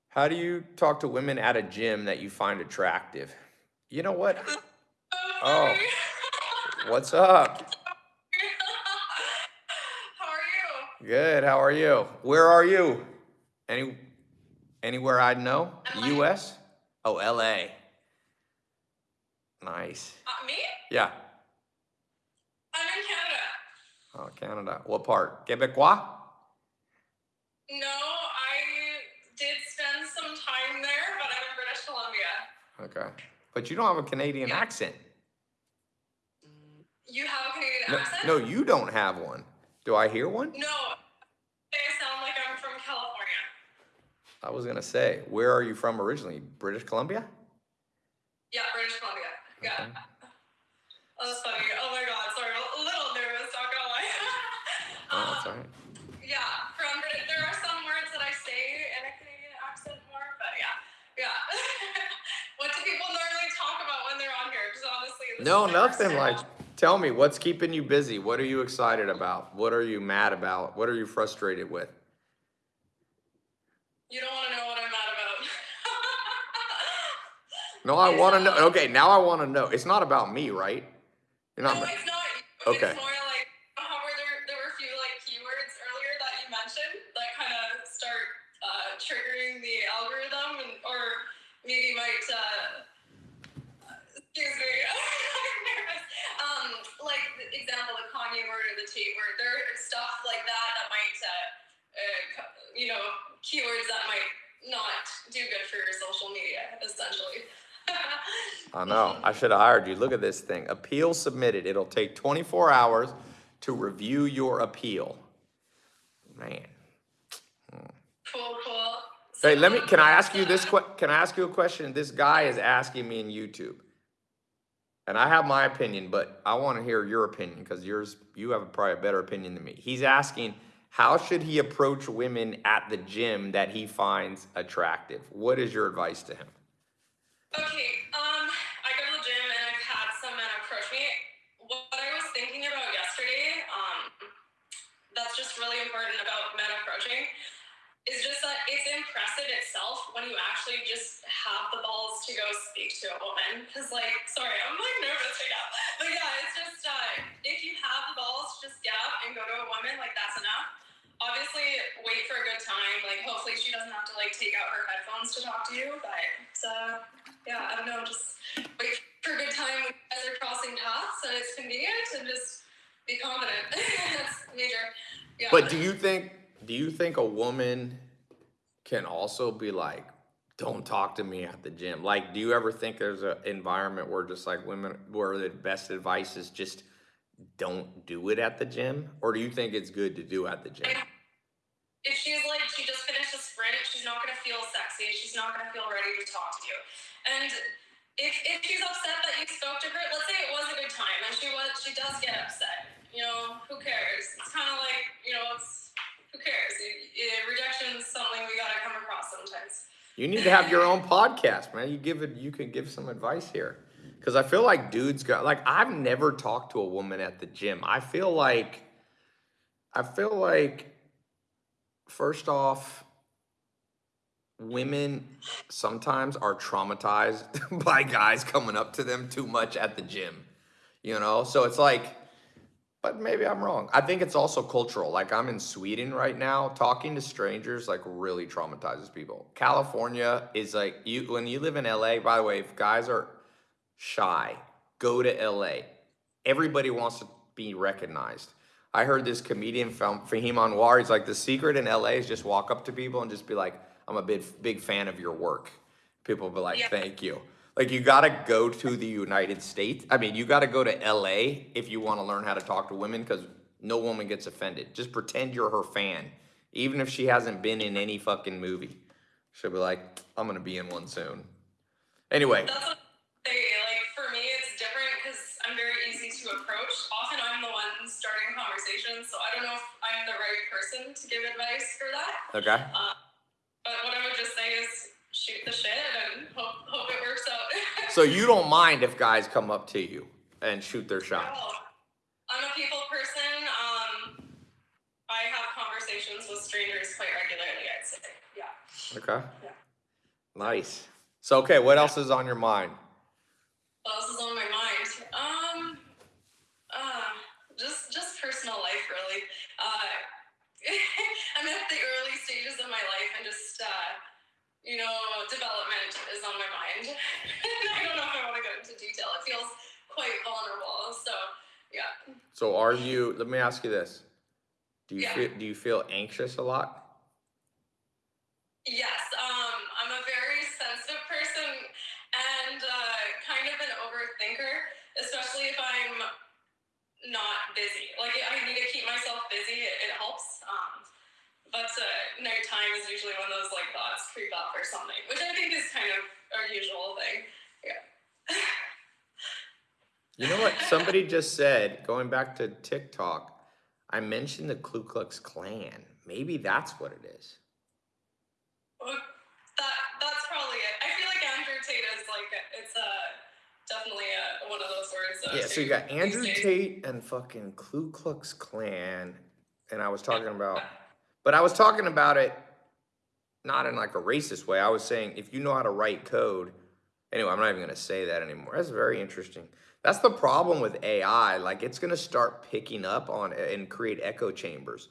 How do you talk to women at a gym that you find attractive? You know what? Oh. What's up? How are you? Good. How are you? Where are you? Any anywhere I'd know? LA. US? Oh, LA. Nice. Uh, me? Yeah. I'm in Canada. Oh, Canada. What part? Quebecois? No, I did spend some time there, but I'm in British Columbia. Okay. But you don't have a Canadian Yeah. accent. You have a Canadian No, accent? no, you don't have one. Do I hear one? No. I sound like I'm from California. I was gonna say, where are you from originally? British Columbia? Yeah, British Columbia. Yeah. Okay. No, is my first nothing. Like, tell me, what's keeping you busy? What are you excited about? What are you mad about? What are you frustrated with? You don't want to know what I'm mad about. No, I want to know. Okay, now I want to know. It's not about me, right? You're no, not. it's not. Okay. It's more like how were there there were a few like keywords earlier that you mentioned that kind of start uh, triggering the algorithm and or maybe might uh, excuse me. I'm nervous. Um, like the example, the Kanye word or the Tate word. There are stuff like that that might uh, uh, co- you know keywords that might not do good for your social media essentially. I know. I should have hired you. Look at this thing. Appeal submitted. It'll take 24 hours to review your appeal. Man. Cool, cool. Hey, let me. Can I ask you this? Can I ask you a question? This guy is asking me in YouTube, and I have my opinion, but I want to hear your opinion because yours, you have probably a better opinion than me. He's asking, how should he approach women at the gym that he finds attractive? What is your advice to him? Okay, um, I go to the gym and I've had some men approach me. What I was thinking about yesterday, um, that's just really important about men approaching, is just that it's impressive itself when you actually just have the balls to go speak to a woman. Cause like, sorry, I'm like nervous right now. But yeah, it's just, uh, if you have the balls, just get up and go to a woman, like that's enough. Obviously, wait for a good time. Like, hopefully, she doesn't have to like take out her headphones to talk to you. But uh, yeah, I don't know. Just wait for a good time when you're crossing paths and it's convenient, and just be confident. That's major. Yeah. But do you think? Do you think a woman can also be like, "Don't talk to me at the gym"? Like, do you ever think there's an environment where just like women, where the best advice is just don't do it at the gym, or do you think it's good to do at the gym? If she's like she just finished a sprint, she's not gonna feel sexy. She's not gonna feel ready to talk to you. And if if she's upset that you spoke to her, let's say it was a good time and she was she does get upset. You know, who cares? It's kind of like you know, it's who cares? Rejection is something we gotta come across sometimes. You need to have your own podcast, man. You give it. You can give some advice here, because I feel like dudes got like I've never talked to a woman at the gym. I feel like, I feel like, first off, women sometimes are traumatized by guys coming up to them too much at the gym. You know, so it's like but maybe I'm wrong. I think it's also cultural. Like I'm in Sweden right now, talking to strangers like really traumatizes people. California is like you when you live in LA, by the way, if guys are shy, go to LA. Everybody wants to be recognized. I heard this comedian Fa- Fahim Anwar, he's like the secret in LA is just walk up to people and just be like, I'm a big big fan of your work. People will be like, Yeah. thank you. Like you gotta go to the United States. I mean, you gotta go to LA if you want to learn how to talk to women because no woman gets offended. Just pretend you're her fan, even if she hasn't been in any fucking movie. She'll be like, I'm gonna be in one soon. Anyway, I'm very easy to approach. Often I'm the one starting conversations, so I don't know if I'm the right person to give advice for that. Okay. But what I would just say is shoot the shit and hope, hope it works out. So you don't mind if guys come up to you and shoot their shot? Well, I'm a people person. Um, I have conversations with strangers quite regularly, I'd say. Yeah. Okay. Yeah. Nice. So okay, what else is on your mind? What else is on my mind? Um, uh, just personal life, really. Uh, I'm at the early stages of my life, and just uh, you know, development is on my mind. I don't know if I want to go into detail. It feels quite vulnerable. So yeah. So are you? Let me ask you this: Do you Yeah. feel do you feel anxious a lot? Yes, um, I'm a very sensitive person and uh, kind of an overthinker, especially if I'm not busy. Like I need to keep myself busy; it, it helps. Um, but uh, nighttime is usually when those like thoughts creep up or something, which I think is kind of a usual thing. Yeah. You know what? Somebody just said, going back to TikTok, I mentioned the Ku Klux Klan. Maybe that's what it is. Well, that that's probably it. I feel like Andrew Tate is like it's uh, definitely uh one of those words. that Yeah, so you got Andrew. Tate and fucking Ku Klux Klan, and I was talking about, but I was talking about it not in like a racist way. I was saying if you know how to write code, anyway, I'm not even gonna say that anymore. That's very interesting. That's the problem with AI. Like it's gonna start picking up on and create echo chambers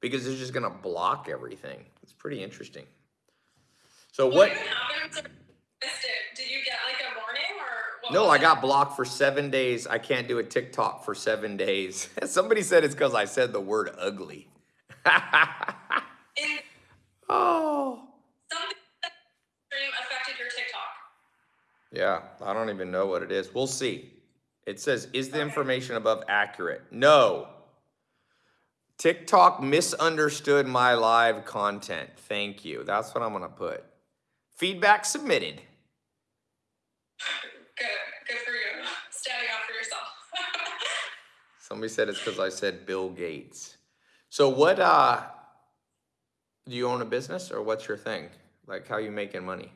because it's just gonna block everything. It's pretty interesting. So What what? even happened? to- Missed it. Did you get like a warning or what? No, I got blocked for seven days. I can't do a TikTok for seven days. Somebody said it's because I said the word ugly. Oh. something affected your TikTok. Yeah, I don't even know what it is. We'll see. It says, is the information above accurate? No. TikTok misunderstood my live content. Thank you. That's what I'm going to put. Feedback submitted. Somebody said it's because I said Bill Gates. So what uh do you own a business or what's your thing? Like how you making money?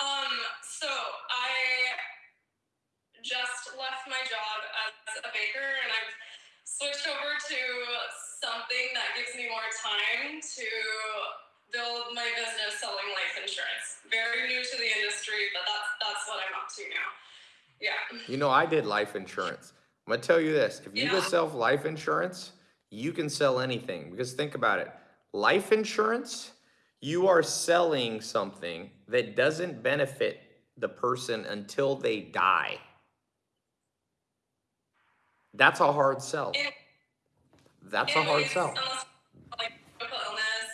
um, so I just left my job as a baker and I've switched over to something that gives me more time to build my business selling life insurance. Very new to the industry, but that's that's what I'm up to now. Yeah. You know, I did life insurance. I'm gonna tell you this. If you go Yeah. sell life insurance, you can sell anything. Because think about it. Life insurance, you are selling something that doesn't benefit the person until they die. That's a hard sell. That's a hard sell. Like critical illness,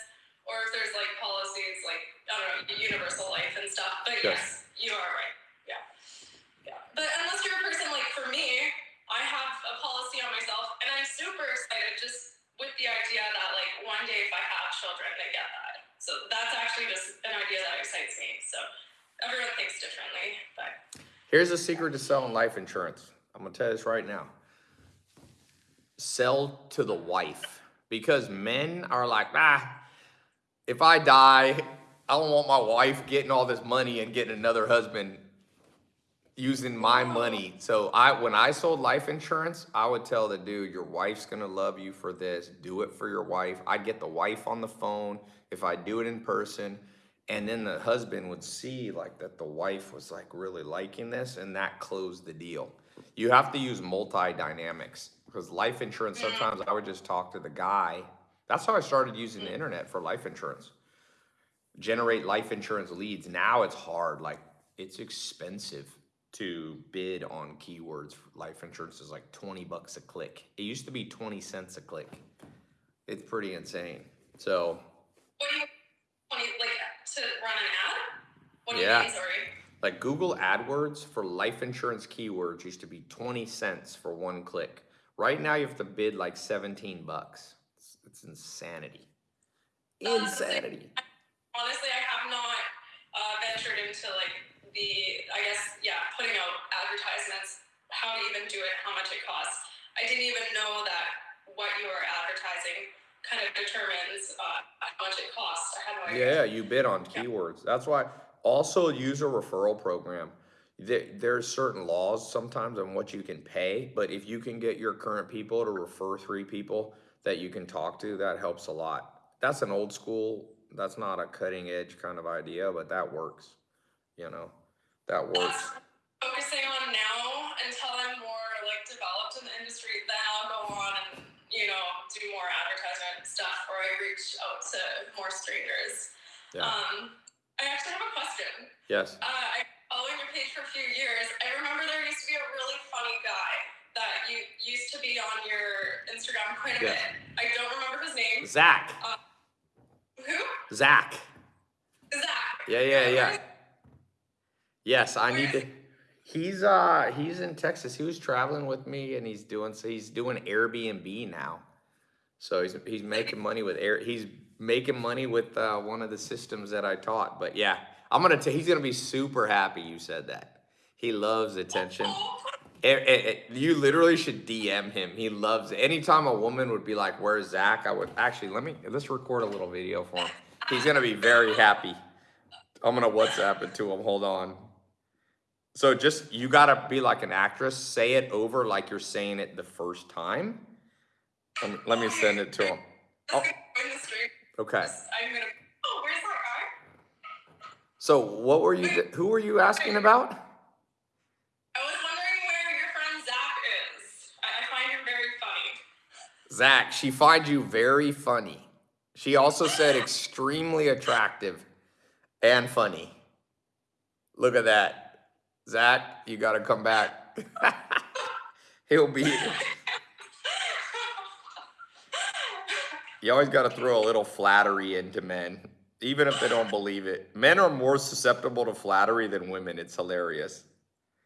or if there's like policies like I don't know, universal life and stuff. But Yes. yes, you are children, get that. So that's actually just an idea that excites me. So everyone thinks differently, but Here's a secret to selling life insurance. I'm gonna tell you this right now. Sell to the wife because men are like, ah, if I die, I don't want my wife getting all this money and getting another husband using my money. So I, when I sold life insurance, I would tell the dude, your wife's gonna love you for this. Do it for your wife. I'd get the wife on the phone if I do it in person. And then the husband would see like that the wife was like really liking this and that closed the deal. You have to use multi-dynamics because life insurance, mm. sometimes I would just talk to the guy. That's how I started using the mm. internet for life insurance. Generate life insurance leads. Now it's hard, like it's expensive to bid on keywords. For life insurance is like twenty bucks a click. It used to be twenty cents a click. It's pretty insane. So what do you, like to run an ad? What do Yeah. you mean? Sorry. Like Google AdWords for life insurance keywords used to be 20 cents for one click. Right now you have to bid like 17 bucks. It's, it's insanity. Insanity. honestly i have not uh, ventured into like the i guess yeah putting out advertisements how to even do it, how much it costs. I didn't even know that what you are advertising kind of determines uh, how much it costs. No. Yeah, you bid on keywords. That's why also use a referral program. There's certain laws sometimes on what you can pay, but if you can get your current people to refer three people that you can talk to, that helps a lot. That's an old school, that's not a cutting edge kind of idea, but that works. You know, that works. That's focusing on now until I'm more like developed in the industry. Then I'll go on and you know do more advertisement stuff, where I reach out to more strangers. Yeah. Um, I actually have a question. Yes. Uh, I following your page for a few years. I remember there used to be a really funny guy that you used to be on your Instagram quite a Yeah. bit. I don't remember his name. Zach. Who? Zach. Zach. Yeah, yeah, yeah. Yes, I need to. He's uh he's in Texas. He was traveling with me and he's doing so he's doing Airbnb now. So he's he's making money with air he's making money with uh, one of the systems that I taught. But yeah, I'm gonna t- he's gonna be super happy you said that. He loves attention. Eh, eh, eh, you literally should DM him. He loves it. Anytime a woman would be like, "Where's Zach?" I would actually let me let's record a little video for him. He's gonna be very happy. I'm gonna WhatsApp it to him. Hold on. So just you gotta be like an actress. Say it over like you're saying it the first time. Let me, let me send it to him. That's gonna join the stream. Okay. Oh, oh where's that guy? So what were you? Who were you asking about? I was wondering where your friend Zach is. I, I find him very funny. Zach, she finds you very funny. She also said extremely attractive and funny. Look at that. Zach, you gotta come back. He'll be. You always gotta throw a little flattery into men, even if they don't believe it. Men are more susceptible to flattery than women. It's hilarious.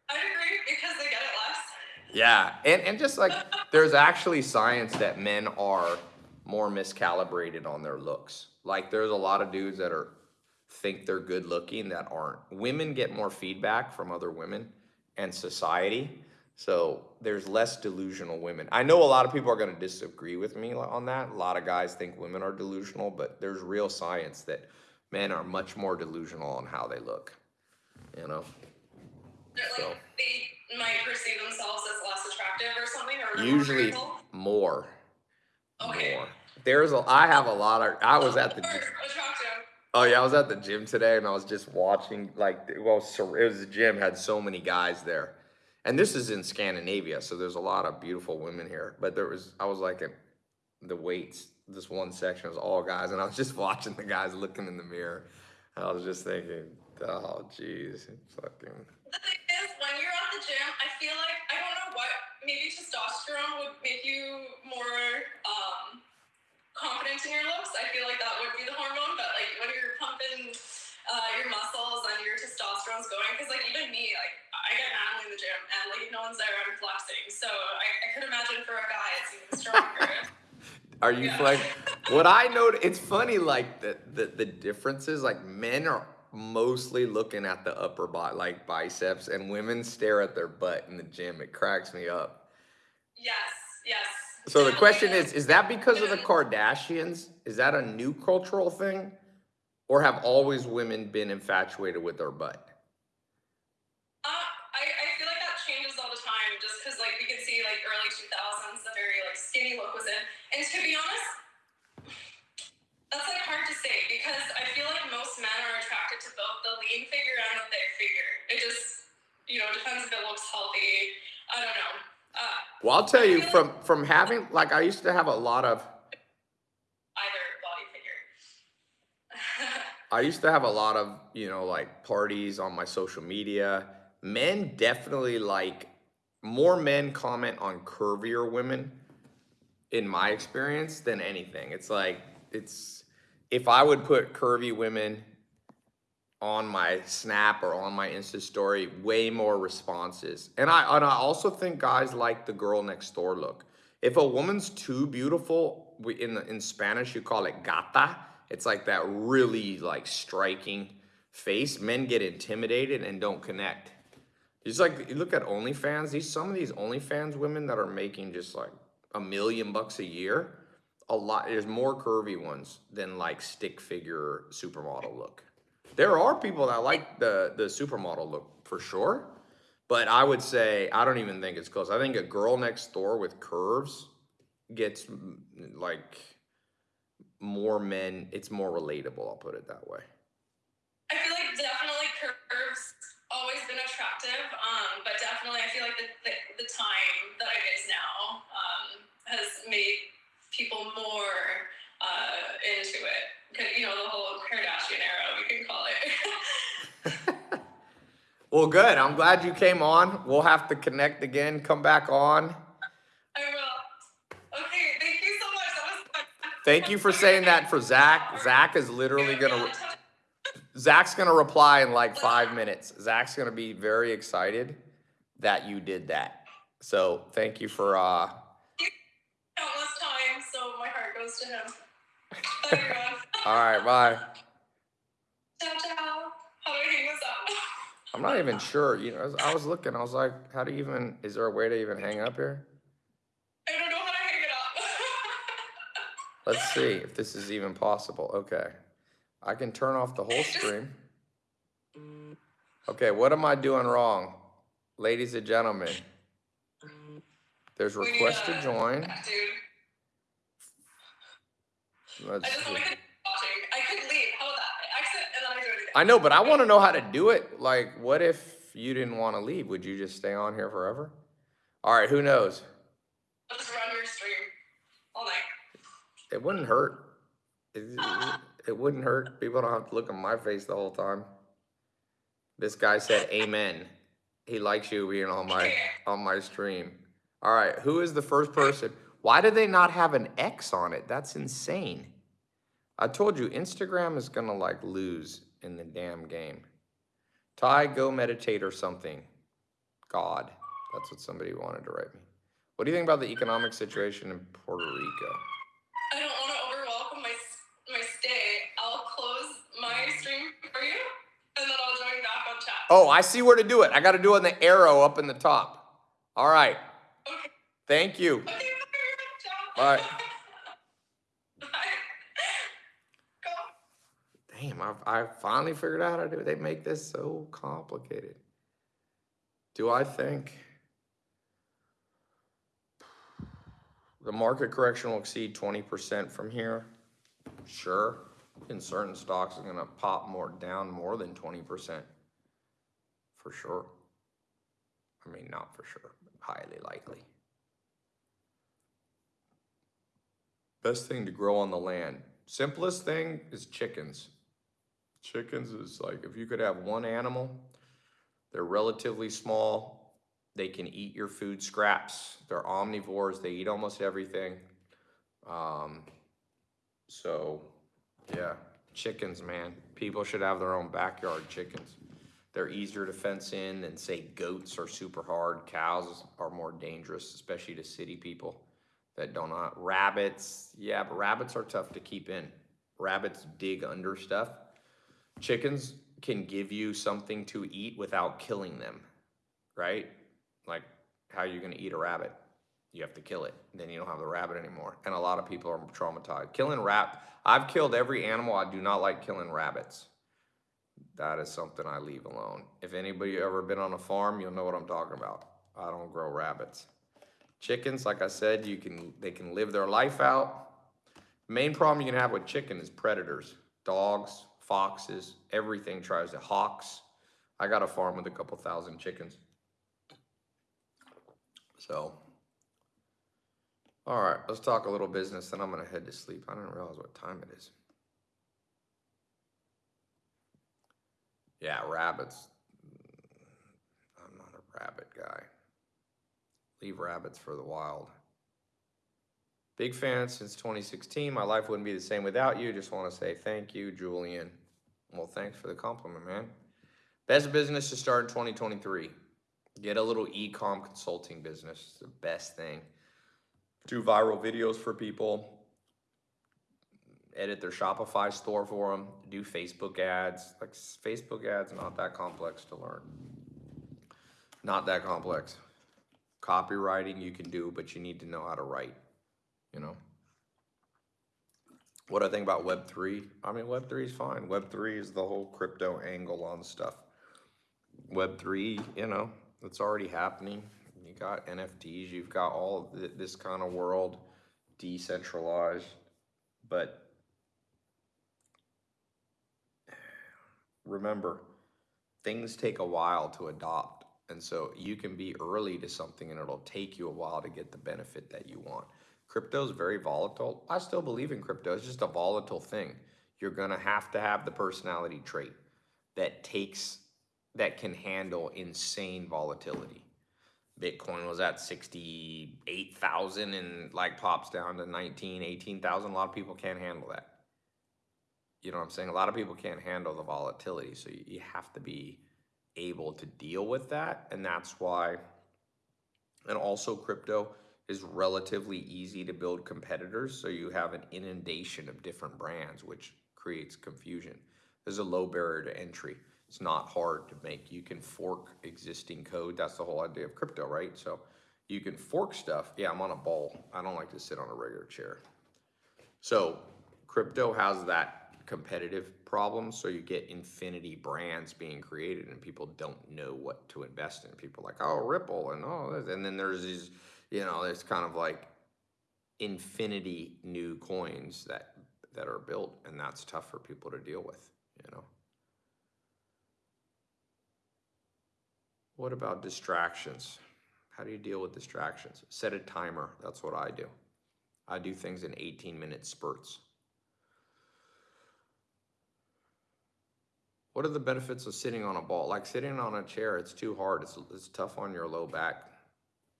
I agree because they get it less. Yeah, and, and just like there's actually science that men are more miscalibrated on their looks. Like there's a lot of dudes that are think they're good looking that aren't. Women get more feedback from other women and society. So there's less delusional women. I know a lot of people are going to disagree with me on that. A lot of guys think women are delusional, but there's real science that men are much more delusional on how they look. You know? So. they might perceive themselves as less attractive or something, or Usually more more. Okay. More. There's a I have a lot of I was at the. Oh yeah I was at the gym today and I was just watching like well it was the gym had so many guys there, and this is in Scandinavia so there's a lot of beautiful women here. But there was I was like in the weights this one section was all guys and I was just watching the guys looking in the mirror. And I was just thinking oh jeez fucking. The thing is, when you're at the gym, I feel like I don't know what. Maybe testosterone would make you more um, confident in your looks. I feel like that would be the hormone. But like when you're pumping uh, your muscles and your testosterone's going, because like even me, like I get manly in the gym, and like if no one's there, I'm flexing. So I, I could imagine for a guy, it's even stronger. Are you Yeah. like what I know? It's funny, like the, the the differences. Like men are mostly looking at the upper body, like biceps, and women stare at their butt in the gym. It cracks me up. yes, yes. So the question is: Is that because of the. Kardashians? Is that a new cultural thing, or have always women been infatuated with their butt? Uh, I, I feel like that changes all the time just because like we can see like early 2000s the very like skinny look was in and to be honest that's like hard to say because I feel like most men are attracted to both the lean figure and the thick figure it just you know depends if it looks healthy I don't know uh, Well, I'll tell you from from having like I used to have a lot of either body figure I used to have a lot of, you know, like parties on my social media. Men definitely like more men comment on curvier women in my experience than anything. It's like it's if I would put curvy women on my snap or on my Insta story, way more responses. And I and I also think guys like the girl next door look. If a woman's too beautiful, we in the, in Spanish you call it gata. It's like that really like striking face. Men get intimidated and don't connect. it's like, you look at OnlyFans, these, some of these OnlyFans women that are making just like a million bucks a year, a lot, there's more curvy ones than like stick figure supermodel look. There are people that like the, the supermodel look for sure, but I would say, I don't even think it's close. I think a girl next door with curves gets like more men, it's more relatable, I'll put it that way. I feel like definitely curves always been attractive, um, but definitely I feel like the, the, the time that it is now um, has made people more uh, into it. 'Cause, You know, the whole Kardashian era, we can call it. Well, good. I'm glad you came on. We'll have to connect again. Come back on. I will. Okay, thank you so much. That was fun. Thank you for saying that for Zach. Zach is literally gonna, Zach's gonna reply in like five minutes. Zach's gonna be very excited that you did that. So thank you for, uh, Countless times, so my heart goes to him. All right, bye. ciao, ciao. How do I hang this up? I'm not even sure, you know, as I was looking, I was like, how do you even, is there a way to even hang up here? I don't know how to hang it up. Let's see if this is even possible. Okay. I can turn off the whole stream. Okay, what am I doing wrong? Ladies and gentlemen. There's request to uh, join. Dude, Let's I just watching. I could leave. How about that? I exit and then I do it again. I know, but I want to know how to do it. Like, what if you didn't want to leave? Would you just stay on here forever? All right, who knows? I'll just run your stream all night. It wouldn't hurt. It, it- it wouldn't hurt. People don't have to look at my face the whole time. This guy said amen. He likes you being on my on my stream. All right, who is the first person? Why do they not have an X on it? That's insane. I told you Instagram is gonna like lose in the damn game. Tai, go meditate or something. God, that's what somebody wanted to write me. What do you think about the economic situation in Puerto Rico? I don't want to overwhelm my my stay. I'll close my stream for you, and then I'll join back on chat. Oh, I see where to do it. I got to do it in the arrow up in the top. All right. Okay. Thank you. Okay. Bye. Damn, I've, I finally figured out how to do it. They make this so complicated. Do I think the market correction will exceed 20% from here? Sure. In certain stocks, it's going to pop more down more than 20%. For sure. I mean, not for sure, highly likely. Best thing to grow on the land. Simplest thing is chickens. Chickens is like if you could have one animal, they're relatively small. They can eat your food scraps. They're omnivores. They eat almost everything. Um, so, yeah, chickens, man. People should have their own backyard chickens. They're easier to fence in than say goats are super hard. Cows are more dangerous, especially to city people that don't know. Rabbits, yeah, but rabbits are tough to keep in. Rabbits dig under stuff. Chickens can give you something to eat without killing them, right? Like, how are you gonna eat a rabbit? You have to kill it. Then you don't have the rabbit anymore. And a lot of people are traumatized. Killing rat, I've killed every animal. I do not like killing rabbits. That is something I leave alone. If anybody ever been on a farm, you'll know what I'm talking about. I don't grow rabbits. Chickens, like I said, you can they can live their life out. Main problem you can have with chicken is predators. Dogs, foxes, everything tries to hawks. I got a farm with a couple thousand chickens. So, all right, let's talk a little business, then I'm gonna head to sleep. I didn't realize what time it is. Yeah, rabbits. I'm not a rabbit guy. Leave rabbits for the wild. Big fan since 2016. My life wouldn't be the same without you. Just want to say thank you, Julian. Well, thanks for the compliment, man. Best business to start in 2023. Get a little e-com consulting business. It's the best thing. Do viral videos for people. Edit their Shopify store for them. Do Facebook ads. Like Facebook ads, not that complex to learn. Not that complex. Copywriting you can do, but you need to know how to write, you know? What I think about Web three, I mean, Web three is fine. Web three is the whole crypto angle on stuff. Web three, you know, it's already happening. You got NFTs, you've got all thi- this kind of world decentralized, but remember, things take a while to adopt. And so you can be early to something and it'll take you a while to get the benefit that you want. Crypto is very volatile. I still believe in crypto. It's just a volatile thing. You're going to have to have the personality trait that takes, that can handle insane volatility. Bitcoin was at 68,000 and like pops down to 19, 18,000. A lot of people can't handle that. You know what I'm saying? A lot of people can't handle the volatility. So you, you have to be able to deal with that. And that's why, and also crypto is relatively easy to build competitors. So you have an inundation of different brands, which creates confusion. There's a low barrier to entry. It's not hard to make. You can fork existing code. That's the whole idea of crypto, right? So you can fork stuff. Yeah, I'm on a ball. I don't like to sit on a regular chair. So crypto has that competitive problem. So you get infinity brands being created and people don't know what to invest in. People like, oh, Ripple and all this. And then there's these, you know, it's kind of like infinity new coins that that are built and that's tough for people to deal with, you know. What about distractions? How do you deal with distractions? Set a timer. That's what I do. I do things in 18 minute spurts. What are the benefits of sitting on a ball? Like sitting on a chair, it's too hard. It's, it's tough on your low back.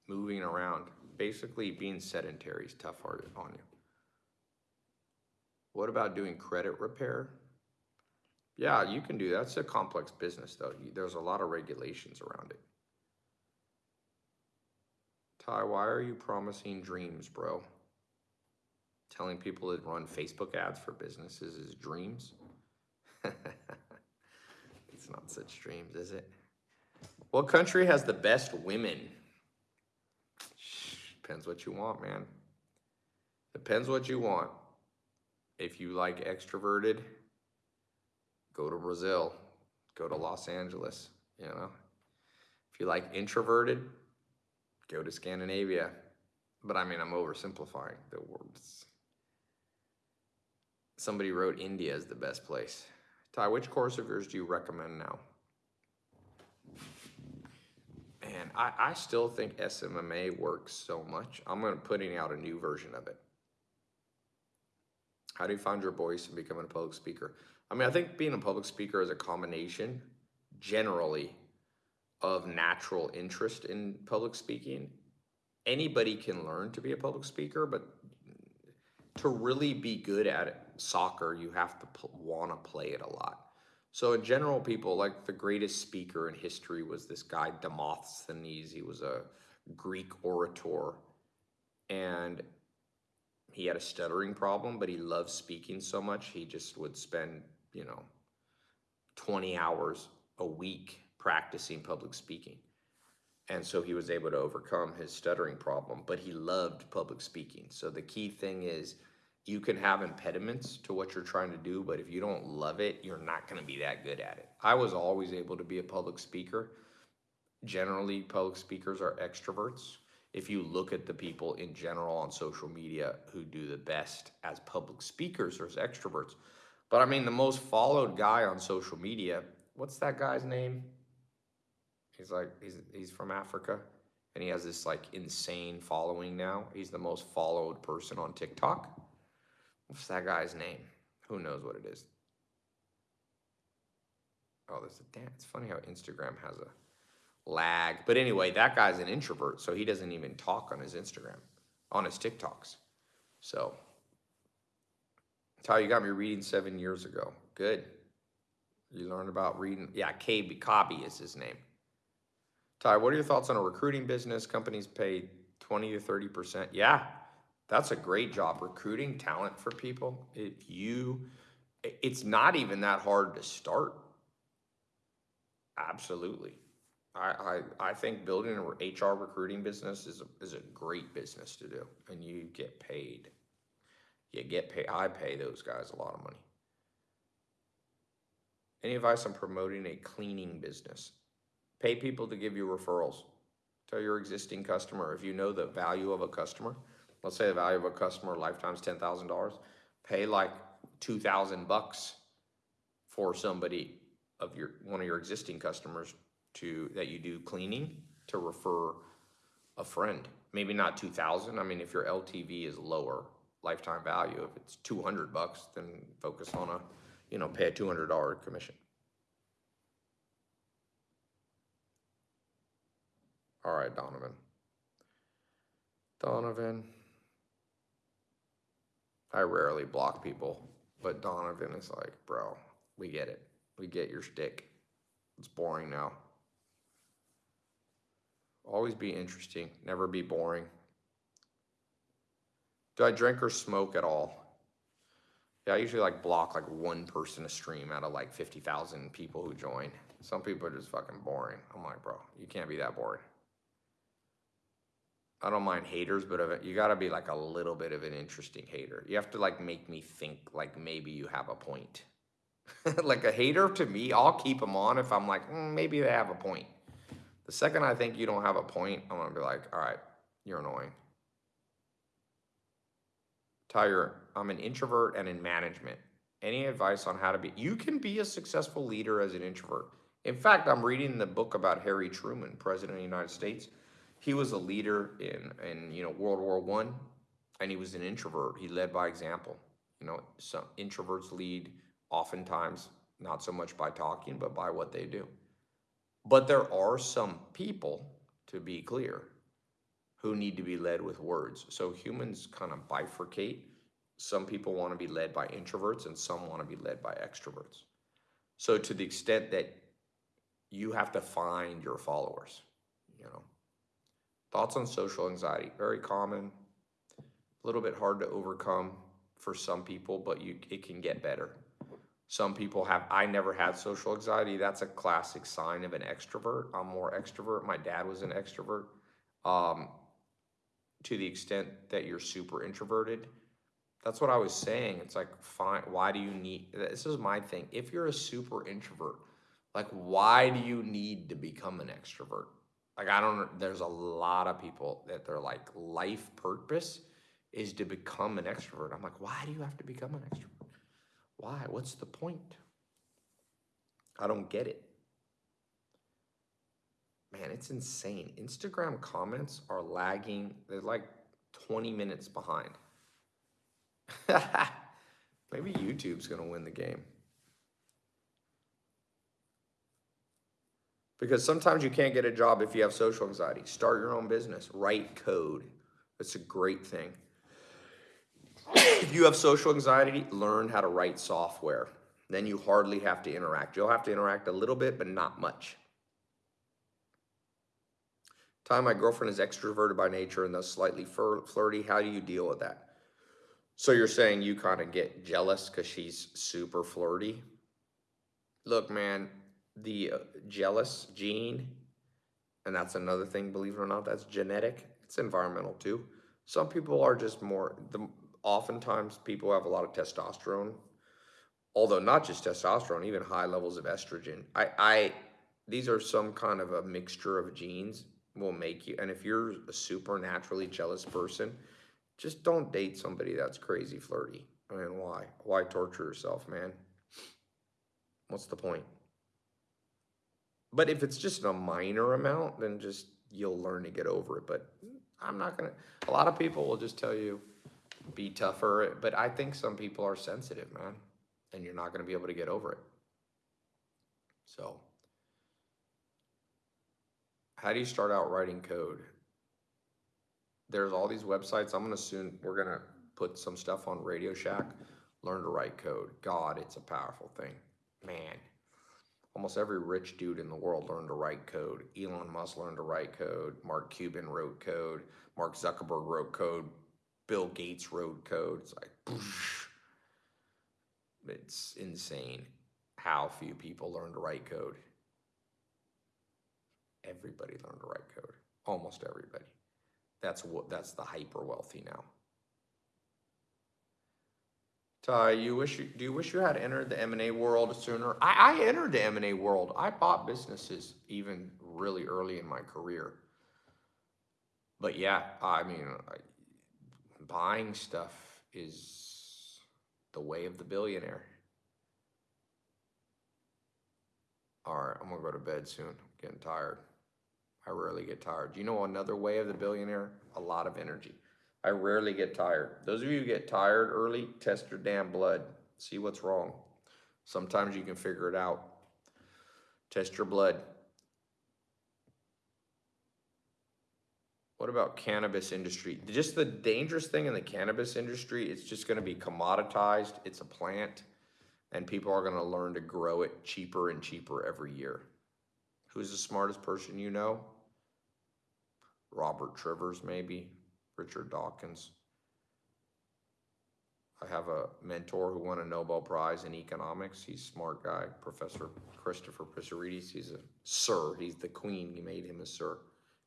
Moving around. Basically, being sedentary is tough on you. What about doing credit repair? Yeah, you can do that. A complex business, though. There's a lot of regulations around it. Tai, why are you promising dreams, bro? Telling people to run Facebook ads for businesses is dreams? it's not such dreams, is it? What country has the best women? Depends what you want, man. Depends what you want. If you like extroverted, go to Brazil, go to Los Angeles, you know. If you like introverted, go to Scandinavia. But I mean, I'm oversimplifying the words. Somebody wrote India is the best place. Tai, which course of yours do you recommend now? And I, I still think SMMA works so much. I'm gonna putting out a new version of it. How do you find your voice and becoming a public speaker? I mean, I think being a public speaker is a combination, generally, of natural interest in public speaking. Anybody can learn to be a public speaker, but to really be good at it, soccer, you have to want to play it a lot. So in general, people like the greatest speaker in history was this guy Demosthenes. He was a Greek orator, and he had a stuttering problem, but he loved speaking so much he just would spend, you know, 20 hours a week practicing public speaking. And so he was able to overcome his stuttering problem, but he loved public speaking. So the key thing is you can have impediments to what you're trying to do, but if you don't love it, you're not going to be that good at it. I was always able to be a public speaker. Generally, public speakers are extroverts. If you look at the people in general on social media who do the best as public speakers or as extroverts, but I mean, the most followed guy on social media, what's that guy's name? He's like, he's, he's from Africa and he has this like insane following now. He's the most followed person on TikTok. What's that guy's name? Who knows what it is? Oh, there's a damn. It's funny how Instagram has a lag. But anyway, that guy's an introvert, so he doesn't even talk on his Instagram, on his TikToks. So, Tai, you got me reading seven years ago. Good. You learned about reading. Yeah, KB Cobby is his name. Tai, what are your thoughts on a recruiting business? Companies pay 20 to 30%. Yeah, that's a great job recruiting talent for people. If you, it's not even that hard to start. Absolutely. I, I, I think building an HR recruiting business is, a- is a great business to do, and you get paid. You get paid, I pay those guys a lot of money. Any advice on promoting a cleaning business? Pay people to give you referrals. Tell your existing customer, if you know the value of a customer, let's say the value of a customer lifetime's ten thousand dollars, pay like two thousand bucks for somebody of your, one of your existing customers to, that you do cleaning, to refer a friend. Maybe not two thousand, I mean, if your LTV is lower, lifetime value, if it's two hundred bucks, then focus on a, you know, pay a two hundred dollar commission. All right, Donovan. Donovan. I rarely block people, but Donovan is like, bro, we get it. We get your shtick. It's boring now. Always be interesting, never be boring. Do I drink or smoke at all? Yeah, I usually like block like one person a stream out of like fifty thousand people who join. Some people are just fucking boring. I'm like, bro, you can't be that boring. I don't mind haters, but you gotta be like a little bit of an interesting hater. You have to like make me think like maybe you have a point. like a hater to me, I'll keep them on if I'm like, mm, maybe they have a point. The second I think you don't have a point, I'm gonna be like, all right, you're annoying. Tyler, I'm an introvert and in management. Any advice on how to be? You can be a successful leader as an introvert. In fact, I'm reading the book about Harry Truman, President of the United States. He was a leader in, in you know World War One, and he was an introvert. He led by example. You know, some introverts lead oftentimes not so much by talking, but by what they do. But there are some people, to be clear, who need to be led with words. So humans kind of bifurcate. Some people want to be led by introverts and some want to be led by extroverts. So to the extent that you have to find your followers, you know. Thoughts on social anxiety, very common, a little bit hard to overcome for some people, but you it can get better. Some people have, I never had social anxiety. That's a classic sign of an extrovert. I'm more extrovert. My dad was an extrovert. Um, to the extent that you're super introverted, that's what I was saying. It's like, fine, why do you need, this is my thing. If you're a super introvert, like, why do you need to become an extrovert? Like, I don't, there's a lot of people that they're like life purpose is to become an extrovert. I'm like, why do you have to become an extrovert? Why? What's the point? I don't get it. Man, it's insane. Instagram comments are lagging. They're like 20 minutes behind. Maybe YouTube's going to win the game. Because sometimes you can't get a job if you have social anxiety. Start your own business, write code. It's a great thing. if you have social anxiety, learn how to write software. Then you hardly have to interact. You'll have to interact a little bit, but not much. Ty, my girlfriend is extroverted by nature and thus slightly flirty. How do you deal with that? So you're saying you kind of get jealous because she's super flirty? Look, man, the uh, jealous gene, and that's another thing, believe it or not, that's genetic. It's environmental too. Some people are just more, the, oftentimes people have a lot of testosterone, although not just testosterone, even high levels of estrogen. I, I, these are some kind of a mixture of genes will make you, and if you're a supernaturally jealous person, just don't date somebody that's crazy flirty. I mean, why? Why torture yourself, man? What's the point? But if it's just a minor amount, then just you'll learn to get over it. But I'm not gonna. A lot of people will just tell you be tougher, but I think some people are sensitive, man, and you're not gonna be able to get over it. So, how do you start out writing code? There's all these websites. I'm gonna soon. We're gonna put some stuff on Radio Shack. Learn to write code. God, it's a powerful thing, man almost every rich dude in the world learned to write code. Elon Musk learned to write code. Mark Cuban wrote code. Mark Zuckerberg wrote code. Bill Gates wrote code. It's like, poosh. it's insane how few people learn to write code. everybody learned to write code. Almost everybody. That's what, that's the hyper wealthy now. Ty, uh, you wish you, do you wish you had entered the M and A world sooner? I, I entered the M and A world. I bought businesses even really early in my career. But yeah, I mean, buying stuff is the way of the billionaire. All right, I'm gonna go to bed soon. I'm Getting tired. I rarely get tired. Do you know another way of the billionaire? A lot of energy. I rarely get tired. Those of you who get tired early, test your damn blood. See what's wrong. Sometimes you can figure it out. Test your blood. What about cannabis industry? Just the dangerous thing in the cannabis industry, it's just gonna be commoditized. It's a plant and people are gonna learn to grow it cheaper and cheaper every year. Who's the smartest person you know? Robert Trivers, maybe, Richard Dawkins. I have a mentor who won a Nobel Prize in economics. He's a smart guy, Professor Christopher Pissarides. He's a sir. He's the queen. He made him a sir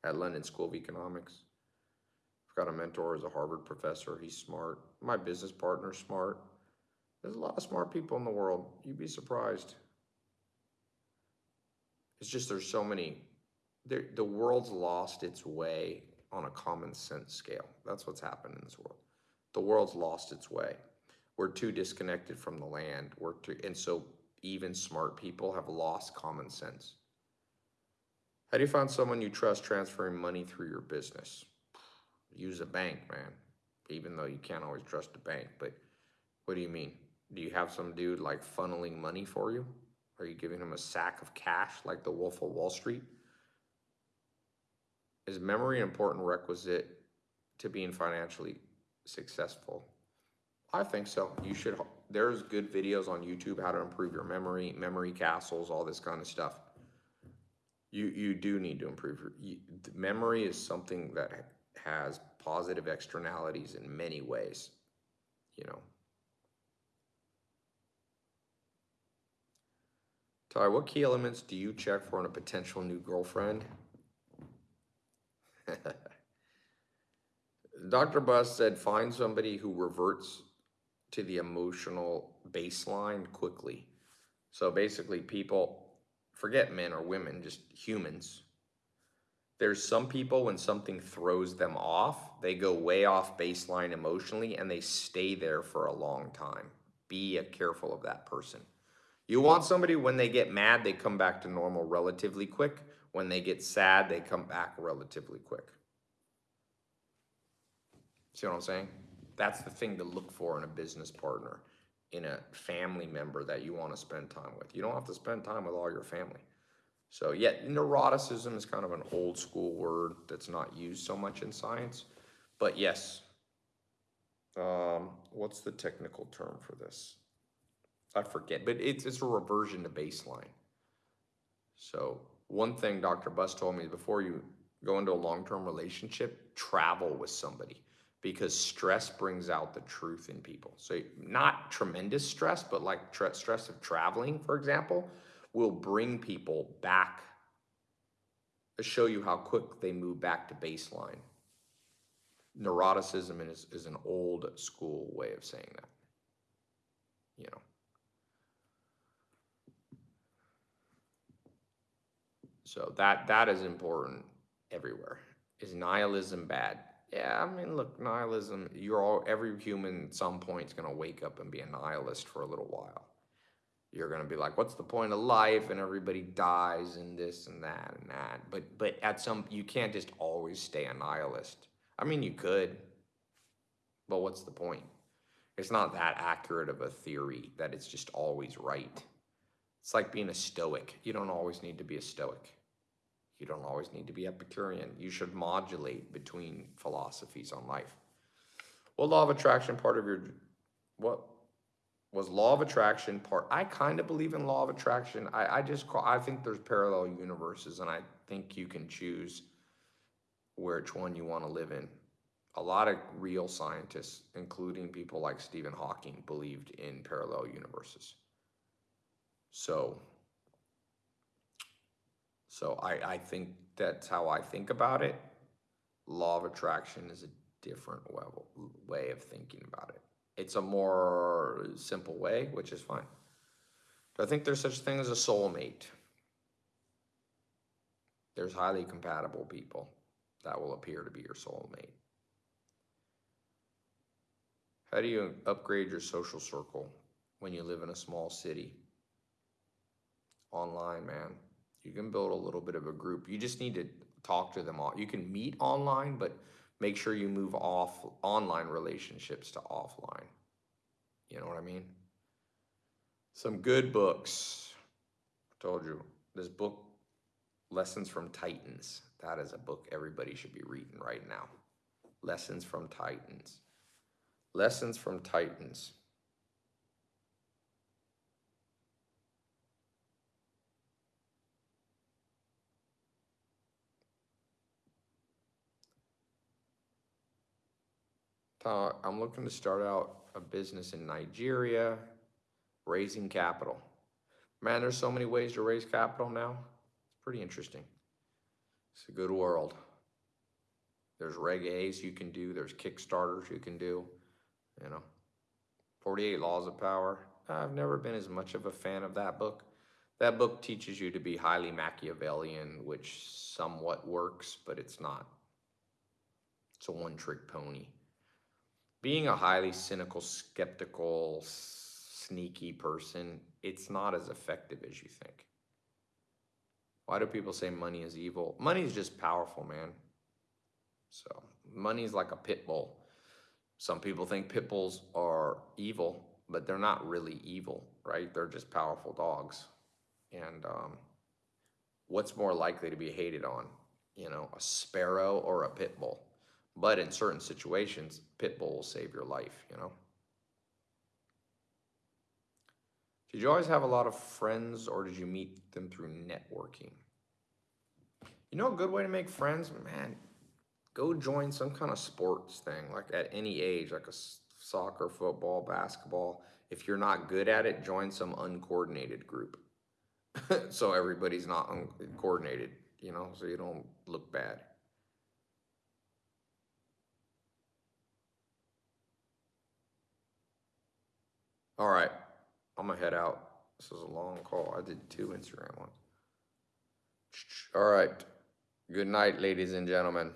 at London School of Economics. I've got a mentor who's a Harvard professor. He's smart. My business partner's smart. There's a lot of smart people in the world. You'd be surprised. It's just there's so many. The world's lost its way on a common sense scale. That's what's happened in this world. The world's lost its way. We're too disconnected from the land. We're too, and so even smart people have lost common sense. How do you find someone you trust transferring money through your business? Use a bank, man. Even though you can't always trust a bank, but what do you mean? Do you have some dude like funneling money for you? Are you giving him a sack of cash like the Wolf of Wall Street? Is memory an important requisite to being financially successful? I think so. You should, there's good videos on YouTube how to improve your memory, memory castles, all this kind of stuff. You, you do need to improve your, you, memory is something that has positive externalities in many ways, you know. Ty, what key elements do you check for in a potential new girlfriend? Dr. Buss said find somebody who reverts to the emotional baseline quickly. So basically, people forget men or women, just humans. There's some people when something throws them off, they go way off baseline emotionally and they stay there for a long time. Be careful of that person. You want somebody when they get mad, they come back to normal relatively quick. When they get sad, they come back relatively quick. See what I'm saying? That's the thing to look for in a business partner, in a family member that you want to spend time with. You don't have to spend time with all your family. So, yet neuroticism is kind of an old school word that's not used so much in science. But yes, um, what's the technical term for this? I forget, but it's, it's a reversion to baseline. So one thing Dr. Buss told me before you go into a long-term relationship, travel with somebody because stress brings out the truth in people. So not tremendous stress, but like tra- stress of traveling, for example, will bring people back, uh, show you how quick they move back to baseline. Neuroticism is, is an old school way of saying that, you know. So that that is important everywhere. Is nihilism bad? Yeah, I mean, look, nihilism. You're all every human at some point is gonna wake up and be a nihilist for a little while. You're gonna be like, "What's the point of life?" And everybody dies and this and that and that. But but at some you can't just always stay a nihilist. I mean, you could, but what's the point? It's not that accurate of a theory that it's just always right. It's like being a stoic. You don't always need to be a stoic. You don't always need to be Epicurean. You should modulate between philosophies on life. What law of attraction part of your, what was law of attraction part? I kind of believe in law of attraction. I, I just call, I think there's parallel universes and I think you can choose which one you want to live in. A lot of real scientists, including people like Stephen Hawking, believed in parallel universes. So So I, I think that's how I think about it. Law of attraction is a different level, way of thinking about it. It's a more simple way, which is fine. I think there's such a thing as a soulmate. There's highly compatible people that will appear to be your soulmate. How do you upgrade your social circle when you live in a small city? Online, man. You can build a little bit of a group. You just need to talk to them all. You can meet online, but make sure you move off online relationships to offline. You know what I mean? Some good books. I told you this book, Lessons from Titans. That is a book everybody should be reading right now. Lessons from Titans. Lessons from Titans. I'm looking to start out a business in Nigeria, raising capital. Man, there's so many ways to raise capital now. It's pretty interesting. It's a good world. There's Reg A's you can do, there's Kickstarters you can do, you know. 48 Laws of Power. I've never been as much of a fan of that book. That book teaches you to be highly Machiavellian, which somewhat works, but it's not. It's a one trick pony. Being a highly cynical, skeptical, sneaky person, it's not as effective as you think. Why do people say money is evil? Money is just powerful, man. So, money is like a pit bull. Some people think pit bulls are evil, but they're not really evil, right? They're just powerful dogs. And um, what's more likely to be hated on? You know, a sparrow or a pit bull? But in certain situations, pit bull will save your life, you know? Did you always have a lot of friends or did you meet them through networking? You know, a good way to make friends, man, go join some kind of sports thing, like at any age, like a soccer, football, basketball. If you're not good at it, join some uncoordinated group. so everybody's not uncoordinated, you know, so you don't look bad. All right, I'm gonna head out. This is a long call. I did two Instagram ones. All right. Good night, ladies and gentlemen.